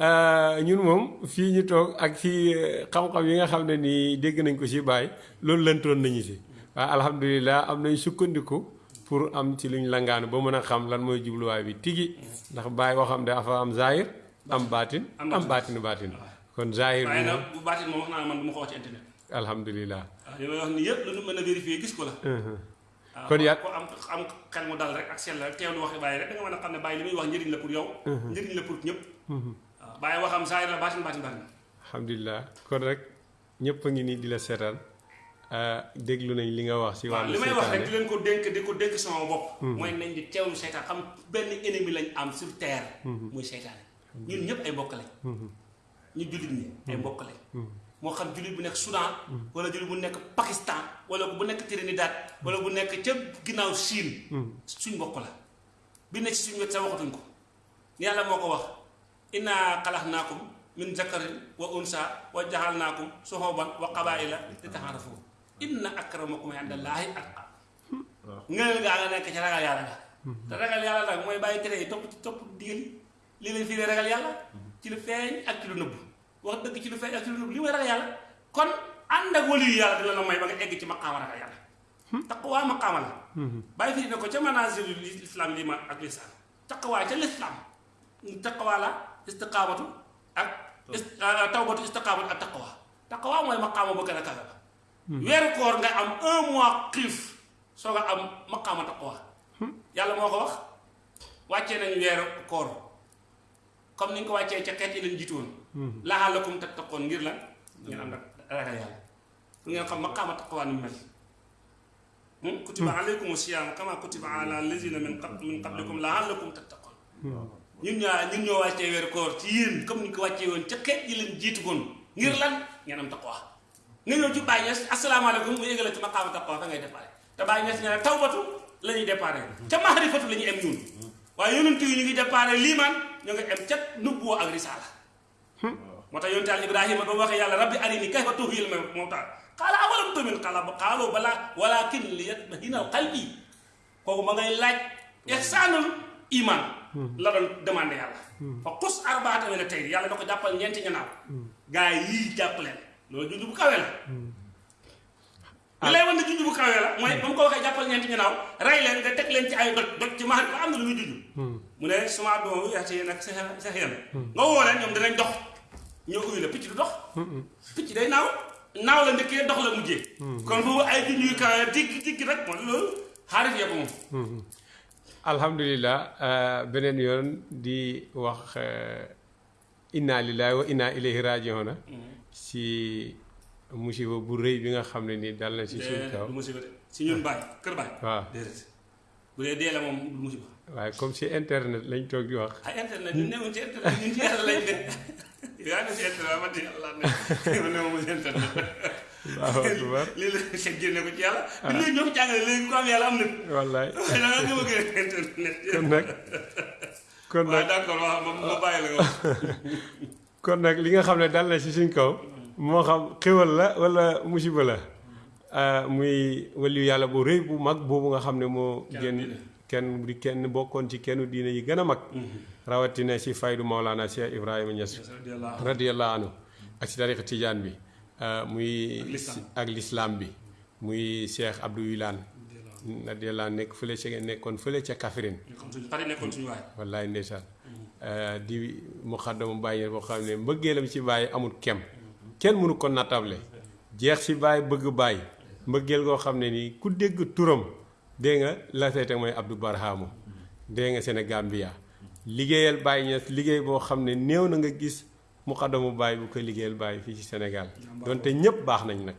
ñun moom fii ñu toog ak fii xam-xam yi nga xam ne nii dégg nañ ko ci bàyyi loolu lëntoon nañu si waaye alhamdulilah am nañ sukkandiku pour am ci luñ langaanu ba mën a xam lan mooy jubluwaay bi tigi. Ndax bàyyi boo xam ne dafa am zahir am baatin am baatinu baatin. Kon zahir bi bu baatin moom wax naa man du ma ko wax ci internet. alhamdulilah. Li may wax ni yëpp lu mën a vérifier gis ko la. Waaw Kon yaa- ko am am xel mu dal rek ak sell rek teewlu waxi bàyyi rek da nga mën a xam ne bàyyi li muy wax njëriñ la pour yow njëriñ la pour ñëpp bàyyi waxam zahir la baatin baatin baatin alhamdulilah kon rek ñëpp a ngi nii di la seetaan. Déglu nañ li nga wax ci waaw wàllu li may wax rek di leen ko dénk di ko dénk sama bopp. Mooy nañ di teewlu seytaan. Xam benn ennemi lañ am sur terre. Muy seytaane. Ñun ñëpp ay mbokk lañ. Ñu jullit ñi ay mbokk lañ. Moo xam jullit bu nekk Soudan. Wala jullit bu nekk Pakistan. Wala bu nekk Trinidad. Wala bu nekk ca ginnaaw Chine. Suñ mbokk la. Bi nekk ci suñ wet sa waxatuñ ko. Yàlla moo ko wax inna xalaxnaakum min zakarin wa unsa wa jaxalnaakum suxuban wa qabaila li inna akramakum indallaahi atqaakum ngëneel gaa nga nekk ci ragal yàlla nga te ragal yàlla nag mooy bàyyi tere ci topp digal li leen fii ragal yàlla ci lu feeñ ak ci lu nëbb. Wax dëgg ci lu feeñ ak ci lu nëbb. Li mooy ragal yàlla. Kon ànd ak wali yu yàlla dina la may ba nga egg ci maqaama ragal yàlla. Taqwa maqaama la. Firi ne ko ca manazil islam liman ak lisaan taqwa ca lislam taqwa la istiqaamatu ak tawbatu istiqaamatu ak taqwa. Taqwa mooy maqaama ba gën a kawe ba weeru koor nga am un mois soo nga am maqaama taqwa. Yàlla moo ko wax wàccee nañ weeru koor comme ni ko wàccee ca xeet yi leen jiitu woon laalakum tattaqoon ngir lan ngeen am nag ragal yàlla fu ngeen xam maqaama taqwa ni mel. Kutiba alaykum siyaam kama kutiba ala lazina min qab min qablikum ñun ñaa ñun ñoo wàccee weeru koor ci yéen comme ñu ko wàccee woon ca xeet yi leen jiitu woon. Ngir lan? Ngeen am taqwa. Nga ñëw ci Baye Niass asalaamaaleykum mu yëgale ci maqaama taqwa fa ngay déparé. Te Niass ñu ne tawbatu la ñuy déparé. Ca maarifatu la ñuy em ñun. Waaye yonent yi ñu ngi déparé liimaan ñu ngi em ca nubbuwa ak risaala. Moo tax yonent Yàlla Ibrahima ba mu waxee yàlla rabbi arini kayfa tuhyil mawtaa qaala awalam tu'min qaala qaaluu balaa walaakin liyatma'inna qalbi kooku ma ngay laaj ihsaanul iman la doon demandé yàlla. Fa xus arbaata mina tayr yàlla da ko jàppal ñeenti ñanaaw gaa yi jàpp leen. Loolu junj bu kawe la. Li lay wan ne junj bu kawe la mooy ba mu ko waxee jàppal ñeenti ñanaaw rey leen nga teg leen ci ay doj doj ci maari ba am na lu muy junj mu ne suma doom yaate yéen ak sa sa xiyam nga woo leen ñoom dinañ dox. Ñoo uyu la picc du dox. Picc day naaw. Naaw la njëkkee dox la mujjee. Kon foofu ay junj yu kawe digg digg rek mooy loolu. Xaarif yee ko moom alhamdulilah beneen yoon di wax inna lillahi wa inna ilayhi rajiuna. Si musiba bu rëy bi nga xam ne nii dal na si suñ kaw. musiba si ñun baay kër baay. Waaw. Déedéet. Bu dee dee la moom du musiba. Waaye comme si internet lañ toog di wax. Ay internet ñu newuñ ci internet ñun ci yàlla lañ ne. (laughs) Yaa ne si internet man (laughs) ci yàlla ne. Man newuma si internet lii la seet génne ko ci yàlla bi léegi ñoo ko jàngale léegi ku am yàlla am na wallaay da nga gëm a gën a internet kon nag kon nag d'accord waaw ma ma bàyyi la nga kon nag li nga xam ne dal na si suñ kaw. Moo xam xéwal la wala musiba la. Ah, muy waliyu yàlla bu rëy bu mag boobu nga xam ne moo génn kenn di kenn bokkoon ci kenn diine yi gën a mag. Rawatina si faydu Maolana Cheikh Ibrahima Niass radiyallahu anhu. ak si tariqa tijaan bi muy Ak l'islam. bi. Muy Cheikh Abdou Wilane. Radiyallahu nekk fële ca nekkoon fële ca Kaffrine. Ñu xam suñu pare nekkoon suñu waay. Wallaay ndeysaan. Di muxaddamu bàyyi boo xam ne mbëggeelam ci bàyyi amul kem. Kenn mënu ko nattable. Jeex ci bàyyi bëgg bàyyi mbëggeel goo xam ne nii ku dégg turam dégg nga la say teg mooy Abdou Barhamo. Dégg nga Sénégambia. Liggéeyal bàyyi ñes liggéey boo xam ne néew na nga gis muxaddamu bàyyi bu ko liggéeyal bàyyi fii ci Sénégal donte ñëpp baax nañ nag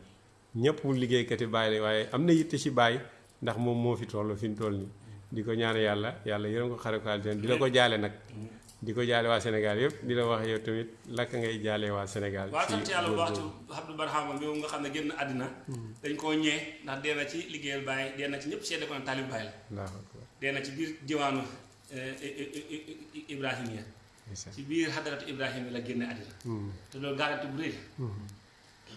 ñëpp liggéeykati bàyyi la waaye am na yitte ci bàyyi ndax moom moo fi toll fi mu toll nii di ko ñaan yàlla yàlla yërëm ko xare ko aljana di la ko jaale nag di ko jaale waa Sénégal yëpp di la wax yow tamit lakk ngay jaale waa Sénégal. waaw ci sant yàlla bu baax ci. Abdou Barhama bi nga xam ne génn àddina dañ koo ñee ndax dee na ci liggéeyal Baye dee na ci ñëpp seede ko ne taalib la dee na ci biir diwaanu Ibrahima ndeysaan. Ci biir xadaratu Ibrahima la génne àddina. Hmm. te loolu garanti bu rëy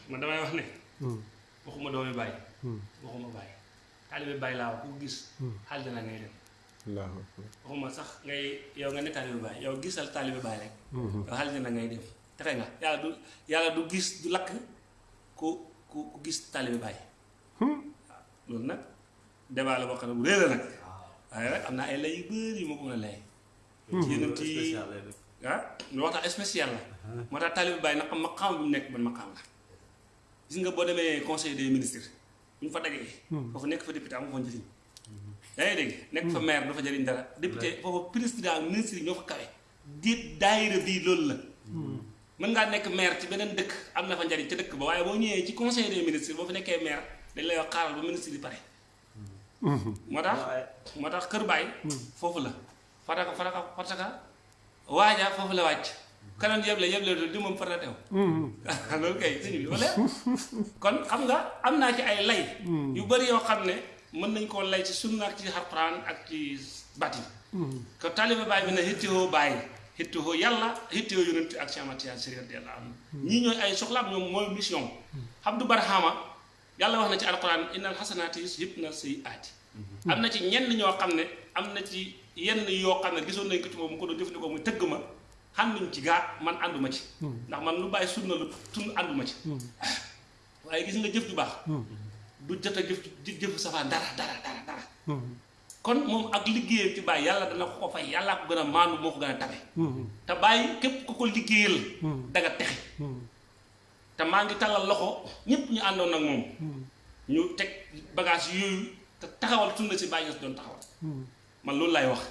man damay wax ne Hmm. waxuma doomi Baye Hmm. waxuma Baye taalibe Baye laa wax ku ko gis aljana ngay dem. Allahu akbar. waxuma sax ngay yow nga ne taalibe Baye yow gisal taalibe Baye rek. Yow aljana ngay dem. Texe nga. Yàlla du yàlla du gis du lakk ku ku ku gis taalibe Baye waaw loolu nag débat la boo xam ne bu réer la nag. Waaye rek am naa ay lay yu bëri yu ma ko mën a lay. Ci yeneen ci ah lu waxtaan spécial la. Moo tax taalibe Baye nag am maqaam bi mu nekk ban maqaam la. Gis nga boo demee conseil des ministres bu ñu fa dagee foofu nekk fa député amu fa njëriñ. Yaa ngi dégg? Nekk fa maire du fa jëriñ dara. Député foofu président ministre yi ñoo fa kawe. Diit daayira bii loolu la. Mën ngaa nekk maire ci beneen dëkk am na fa njëriñ ca dëkk ba waaye boo ñëwee ci conseil des ministres boo fa nekkee maire dañ lay wax xaaral ba ministre yi pare. Moo tax moo tax kër baay foofu la. Fataka fataka fataka waaja foofu la wàcc. Kanoon yeble yeble dul di moom far na teew (laughs) loolu kay sëñ bi wala? Kon xam nga am naa ci ay lay. Yu bëri yoo xam ne mën nañ koo lay ci sunna ak ci alxuraan ak ci bati ko taalibe baay bi na hittihoo bàyyi hittihoo yàlla hittihoo yonent ak Cheikh Ahmad Tidiane Chérif radiyallahu anhu. Ñii ñooy ay soxlaam ñoom mooy mission. Abdou Barhama yàlla wax na ci alxuraan innal xasanaati yuzhibna sayyi'aati am na ci ñenn ñoo xam ne am na ci yenn yoo xam ne gisoon nañ ko ci moom mu ko doon jëfandikoo muy tëgg ma xam nañ ci gaa man ànduma ci ndax man lu bàyyi sunna lu tun ànduma ci waaye gis nga jëf ju baax du jot a jëf jëfu safaan dara dara dara dara kon moom ak liggéeyam ci bàyyi yàlla dana ko ko fay yàllaa ko gën a maandu moo ko gën a tabe. Te bàyyi képp ku ko liggéeyal danga texe. Te maa ngi tàllal loxo ñépp ñu àndoon nag moom. Ñu teg bagage yooyu te taxawal sunna si bàyyi doon taxawal man loolu laay wax.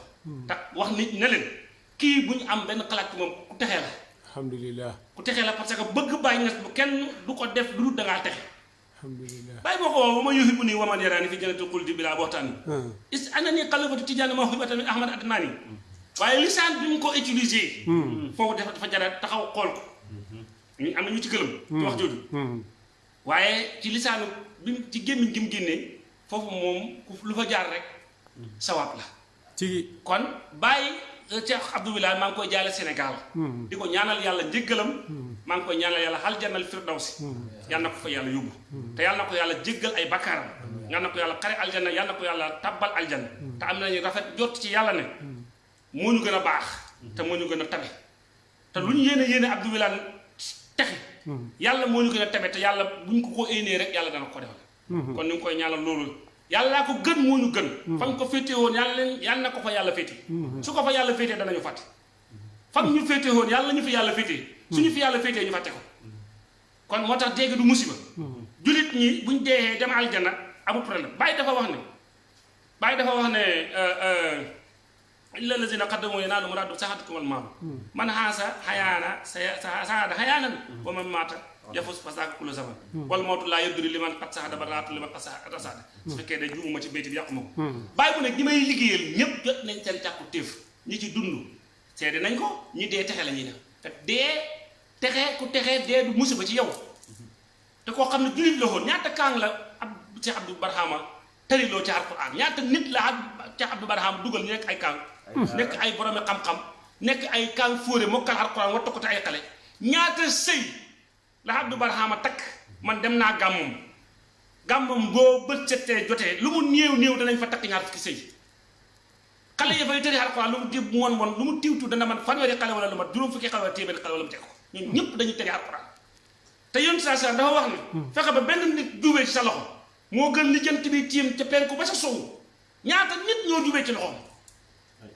Te wax nit ne leen kii bu ñu am benn xalaat ci moom ku texee la. Alhamdulilah ku texee la parce que bëgg bàyyi ñes bu kenn du ko def lu dul dangaa texe. Alhamdulilah bàyyi boo ko woo ba ma yuhibu nii waman yaraani fi jannatil xuldi bilaa bootaan is ana ni xalifatu tijaani ma xibata min ahmad adnaani. Waaye lisaan bi ko utilisé foofu dafa dafa jara taxaw xool ko. Ñu am ñu ci gëlëm ci wax jooju. Waaye ci lisaanu bi ci gémmiñ gi mu génnee foofu moom ku lu fa jaar rek sawaab la ci kon bàyyi Cheikh Abdou Wilane maa ngi koy jaale Sénégal. Di ko ñaanal yàlla njéggalam maa ngi koy ñaanal yàlla aljannal firdawsi. Yal na ko fa yàlla yóbbu. Te yal na ko yàlla jéggal ay bakkaaram. Yal na ko yàlla xare aljanna yal na ko yàlla tabbal aljanna. Te am nañu rafet jot ci yàlla ne moo ñu gën a baax. Te moo ñu gën a tabe. Te lu ñu yéene yéene Abdou Wilane texe. Yàlla moo ñu gën a tabe. Te yàlla bu ñu ko ko éenee rek yàlla dana ko defal. Kon ñu ngi koy ñaanal loolu yàllaa ko gën moo ñu gën. Fa nga ko yàlla leen yàlla na ko fa yàlla féete. Su ko fa yàlla féetee danañu fàtte. Fa ñu féete woon yàlla ñu fi yàlla féetee. Suñu fi yàlla féetee ñu fàtte ko. Kon moo tax dégg du musiba. Julit ñi buñ deexee dem aljana amul problème. Bàyyi dafa wax ne bàyyi dafa wax ne illa lazina qaddamu yanaalu muraadu saxatukum al maalu man xaasa xayaana sa saada xayaanan wa man maata yafus fasaaka kullu zaman wal mawtu laa yadri li man qad saxada ba raatu li man qad saxada su fekkee de juumuma ci béyti bi yàquma ko bàyyi bu ne ñi may liggéeyal ñépp jot nañ seen càkku téef. Ñi ci dund seede nañ ko ñi dee texe la ñuy def. Te dee texe ku texe dee du musiba ci yow. Te koo xam ne jullit la woon ñaata kaang la ab Cheikh Abdou Barhama tëriloo ci alquran ñaata nit la Cheikh Abdou Barhama dugal ñu nekk ay kaang? Nekk ay boromi xam-xam nekk ay kaang fóore mokkal alquran wattu ko ay xale. Ñaata sëy la Abdou Barhama takk man dem naa gàmmum. Gàmmum boo bët settee jotee lu mu néew néew danañ fa takk ñaar fukki sëy. Xale yi fay tëri alquran lu mu tiib mu won won lu mu tiwtu dana man fanweeri xale wala lu mat juróom fukki xale wala téeméeri xale wala mu teg ko. Ñun ñëpp dañuy tëri alquran te yoon saa saa dafa wax ne fexe ba benn nit jubee ci sa loxo moo gën li jant bi tiim ca penku ba sa sowu. Ñaata nit ñoo jubee ci loxoom?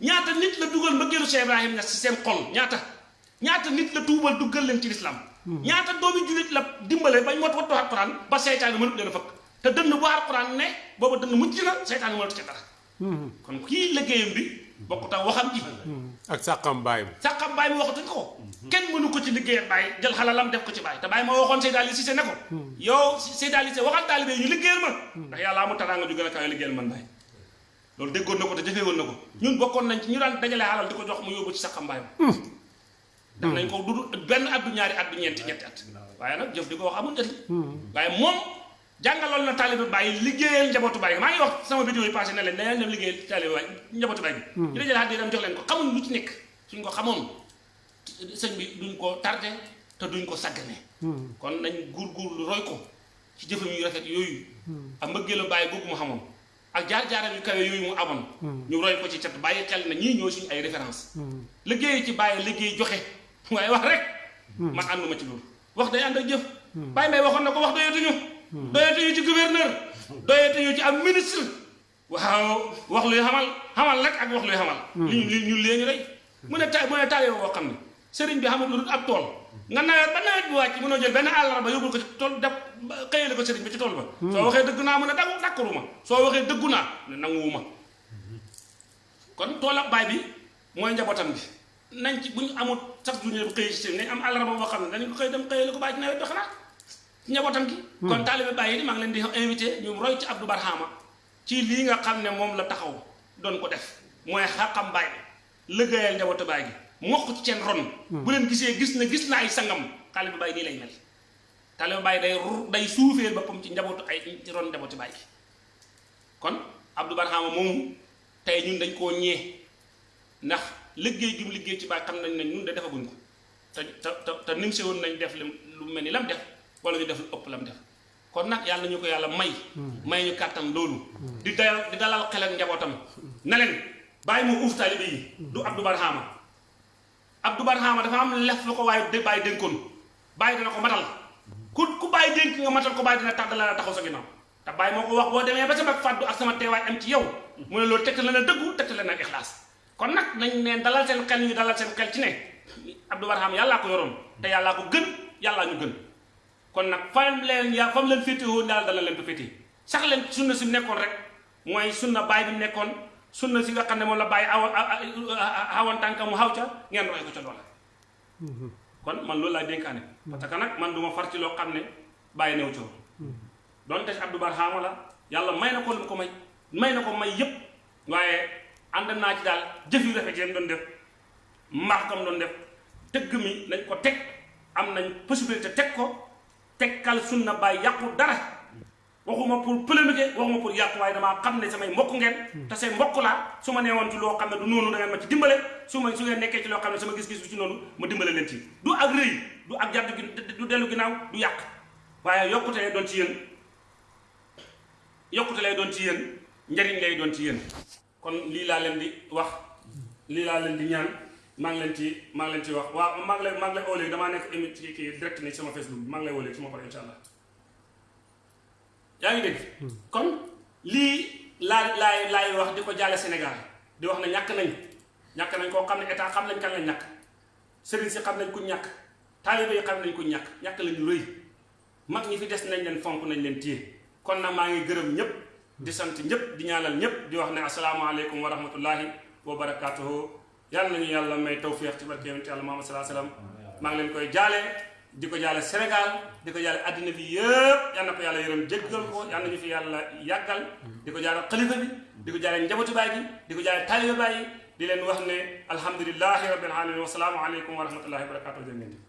Ñaata nit la dugal mbëggeelu Cheikh Ibrahim na si seen xol? Ñaata? Ñaata nit la tuubal duggal leen ci lislaam ñaata doomi jullit la dimbale bañ mot wattu alquran ba seytaane mënut leen fëkk te dënn bu alquran ne booba dënn mucc na seytaane mënut ci dara. Kon kii liggéeyam bi bokku tax waxam ji. Ak sàqam bi. Sàqam baay mi waxatuñ ko. Kenn mënu ko ci liggéeyal baay jël xalalam def ko ci baay. Te baay ma waxoon Seyda Ali Cissé ne ko yow Seyda Ali Cissé waxal taalibe yi ñu liggéeyal ma. Ndax yàlla amul teraanga ju gën a kawe liggéeyal man baay. Loolu déggoon na ko te jëfee woon na ko. Ñun bokkoon nañ ci ñu daan dajale xalal di ko jox mu yóbbu ci sàqam baay ma def nañ ko du benn at du ñaari at du ñeenti ñetti at. Waaye nag jëf di ko wax amul njëriñ. Waaye moom jàngaloon na taalibe bàyyi liggéeyal njabootu bàyyi maa ngi wax sama vidéo yi passé ne leen dañu dem liggéeyal taalibe bàyyi njabootu bàyyi bi ñu dajale xat di dem jox leen ko. xamuñ lu ci nekk. suñ ko xamoon sëñ bi duñ ko tardé te duñ ko saggane. Kon nañ góorgóorlu roy ko ci jëfam yu rafet yooyu. Ak mbëggeelu bàyyi googu mu xamoon. ak jaar-jaaram yu kawe yooyu mu amoon. Ñu roy ko ci cat bàyyi xel na ñii ñoo suñu ay référence. Liggéey ci bàyyi liggéey joxe. Waaye wax rek. Man ànduma ci loolu wax day ànd ak jëf bàyyi may waxoon na ko wax doyatuñu doyatuñu ci gouverneur doyatuñu ci am ministre waaw wax luy xamal xamal rek ak wax luy xamal li ñu ñu léegi rek. Mu ne ta mu ne taale boo xam ne sëriñ bi xamul lu ab tool nga nawet ba nawet bi wàcc mënoo jël benn àllarba yóbbul ko ci tool def xëyale ko sëriñ bi ci tool ba soo waxee dëgg naa mu ne dagu dakkaruma soo waxee dëggu naa ne nanguwuma kon tool ak baay bi mooy njabootam bi nañ ci bu ñu amul sax du ñu xëy si nañ am àllarba boo xam ne dañu ko xëy dem xëyale ko bàyyi ci nawet bi xanaa. Ci njabootam gi. Kon taalibe baay yi maa ngi leen di invité ñu roy ci Abdou Barhama ci lii nga xam ne moom la taxaw doon ko def. mooy xaqam baay liggéeyal njabootu baay gi mokk ci seen ron. Bu leen gisee gis na gis na ay sangam taalibe bàyyi nii lay mel. taalibe bàyyi day day suufeel boppam ci njabootu ay ci ron njabootu baay gi. kon Abdou Barhama moomu tey ñun dañ koo ñee ndax liggéey gi mu liggéey ci baay xam nañ ne ñun de defaguñ ko. te te te nim si woon nañ def lu mel ni lam def wala ñu def lu ëpp lam def. kon nag yàlla ñu ko yàlla may. May ñu kàttan loolu. Di dalal di dalal xel ak njabootam. na leen bàyyi mu uuf taalibe yi. Du Abdou Barhama. Abdou Barhama dafa am lef lu ko waaye de bàyyi dénkoon. bàyyi dana ko matal. ku ku bàyyi dénk nga matal ko bàyyi dina tax dala taxaw sa ginnaaw. te bàyyi moo ko wax demee ba sama fàddu ak sama am ci yow. mu ne la na tegtal la na ixlaas kon nag nañ ne dalal seen xel ñu dalal seen xel ci ne Abdou Barhama yàllaa ko yoroon te yàllaa ko gën yàllaa ñu gën kon nag fam leen yaa fam leen féete woon daal dana leen ko féete sax leen sunna si mu nekkoon rek. Mooy sunna baay bi mu nekkoon. Sunna si nga xam ne moom la bàyyi awa awan tànka mu xaw ca ngeen roy ko ca loola. Kon man loolu laay dénkaane. Parce que nag man du ma far ci loo xam ne bàyyi new coow donte Abdou Barhama la yàlla may na ko lu ko may may na ko may yépp. Waaye ànd naa ci daal jëf yu rafet yi doon def mbaax kam doon def tëgg mi nañ ko teg am nañ possibilité teg ko tekkal sunna bàyyi yàqu dara. Waxuma pour polémique waxuma pour yàqu waaye damaa xam ne samay mbokk ngeen. Te say mbokk laa. Su ma nee woon ci loo xam ne du noonu da ngeen ma ci dimbale. Su ma su ngeen nekkee ci loo xam ne sama gis-gis du ci noonu ma dimbale leen ci. Du ak rëy du ak jàddu gi du dellu ginnaaw du yàq. Waaye yokkute lay doon ci yéen. Yokkute lay doon ci yéen. Njariñ lay doon ci yéen kon lii laa leen di wax lii laa leen di ñaan. Maa ngi leen ci maa ngi leen ci wax. Waaw maa ngi lay maa ngi lay léegi damaa nekk émi ci kii direct ni sama Facebook maa ngi lay oo léegi su ma paree incha allah. Yaa ngi dégg? Kon lii laa laay laay wax di ko jaale Sénégal. Di wax ne ñàkk nañ ñàkk nañ koo xam ne état xam nañ kan lañ ñàkk. Sëriñ si xam nañ ku ñàkk. Taalibe yi xam nañ ku ñàkk. Ñàkk lañu rëy. Mag ñi fi des nañ leen fonk nañ leen téye. Kon nag maa ngi gërëm ñëpp di sant ñëpp di ñaanal ñëpp di wax ne asalaamaaleykum wa rahmatullahi wa barakaatuhu. Yàlla nañu yàlla may tawfiix ci barke yonent yàlla Muhammad salaa salaam maa ngi leen koy jaale di ko jaale Sénégal di ko jaale addina bi yëpp yal na ko yàlla yërëm jéggal ko. Yal nañu fi yàlla yàggal. Di ko jaale xalifa bi di ko jaale njabootu baay gi di ko jaale taaliba baay yi di leen wax ne alhamdulilahi rabbil alamin wa salaamu aleykum wa rahmatullahi wa barakatuh jërë ngeen jëf.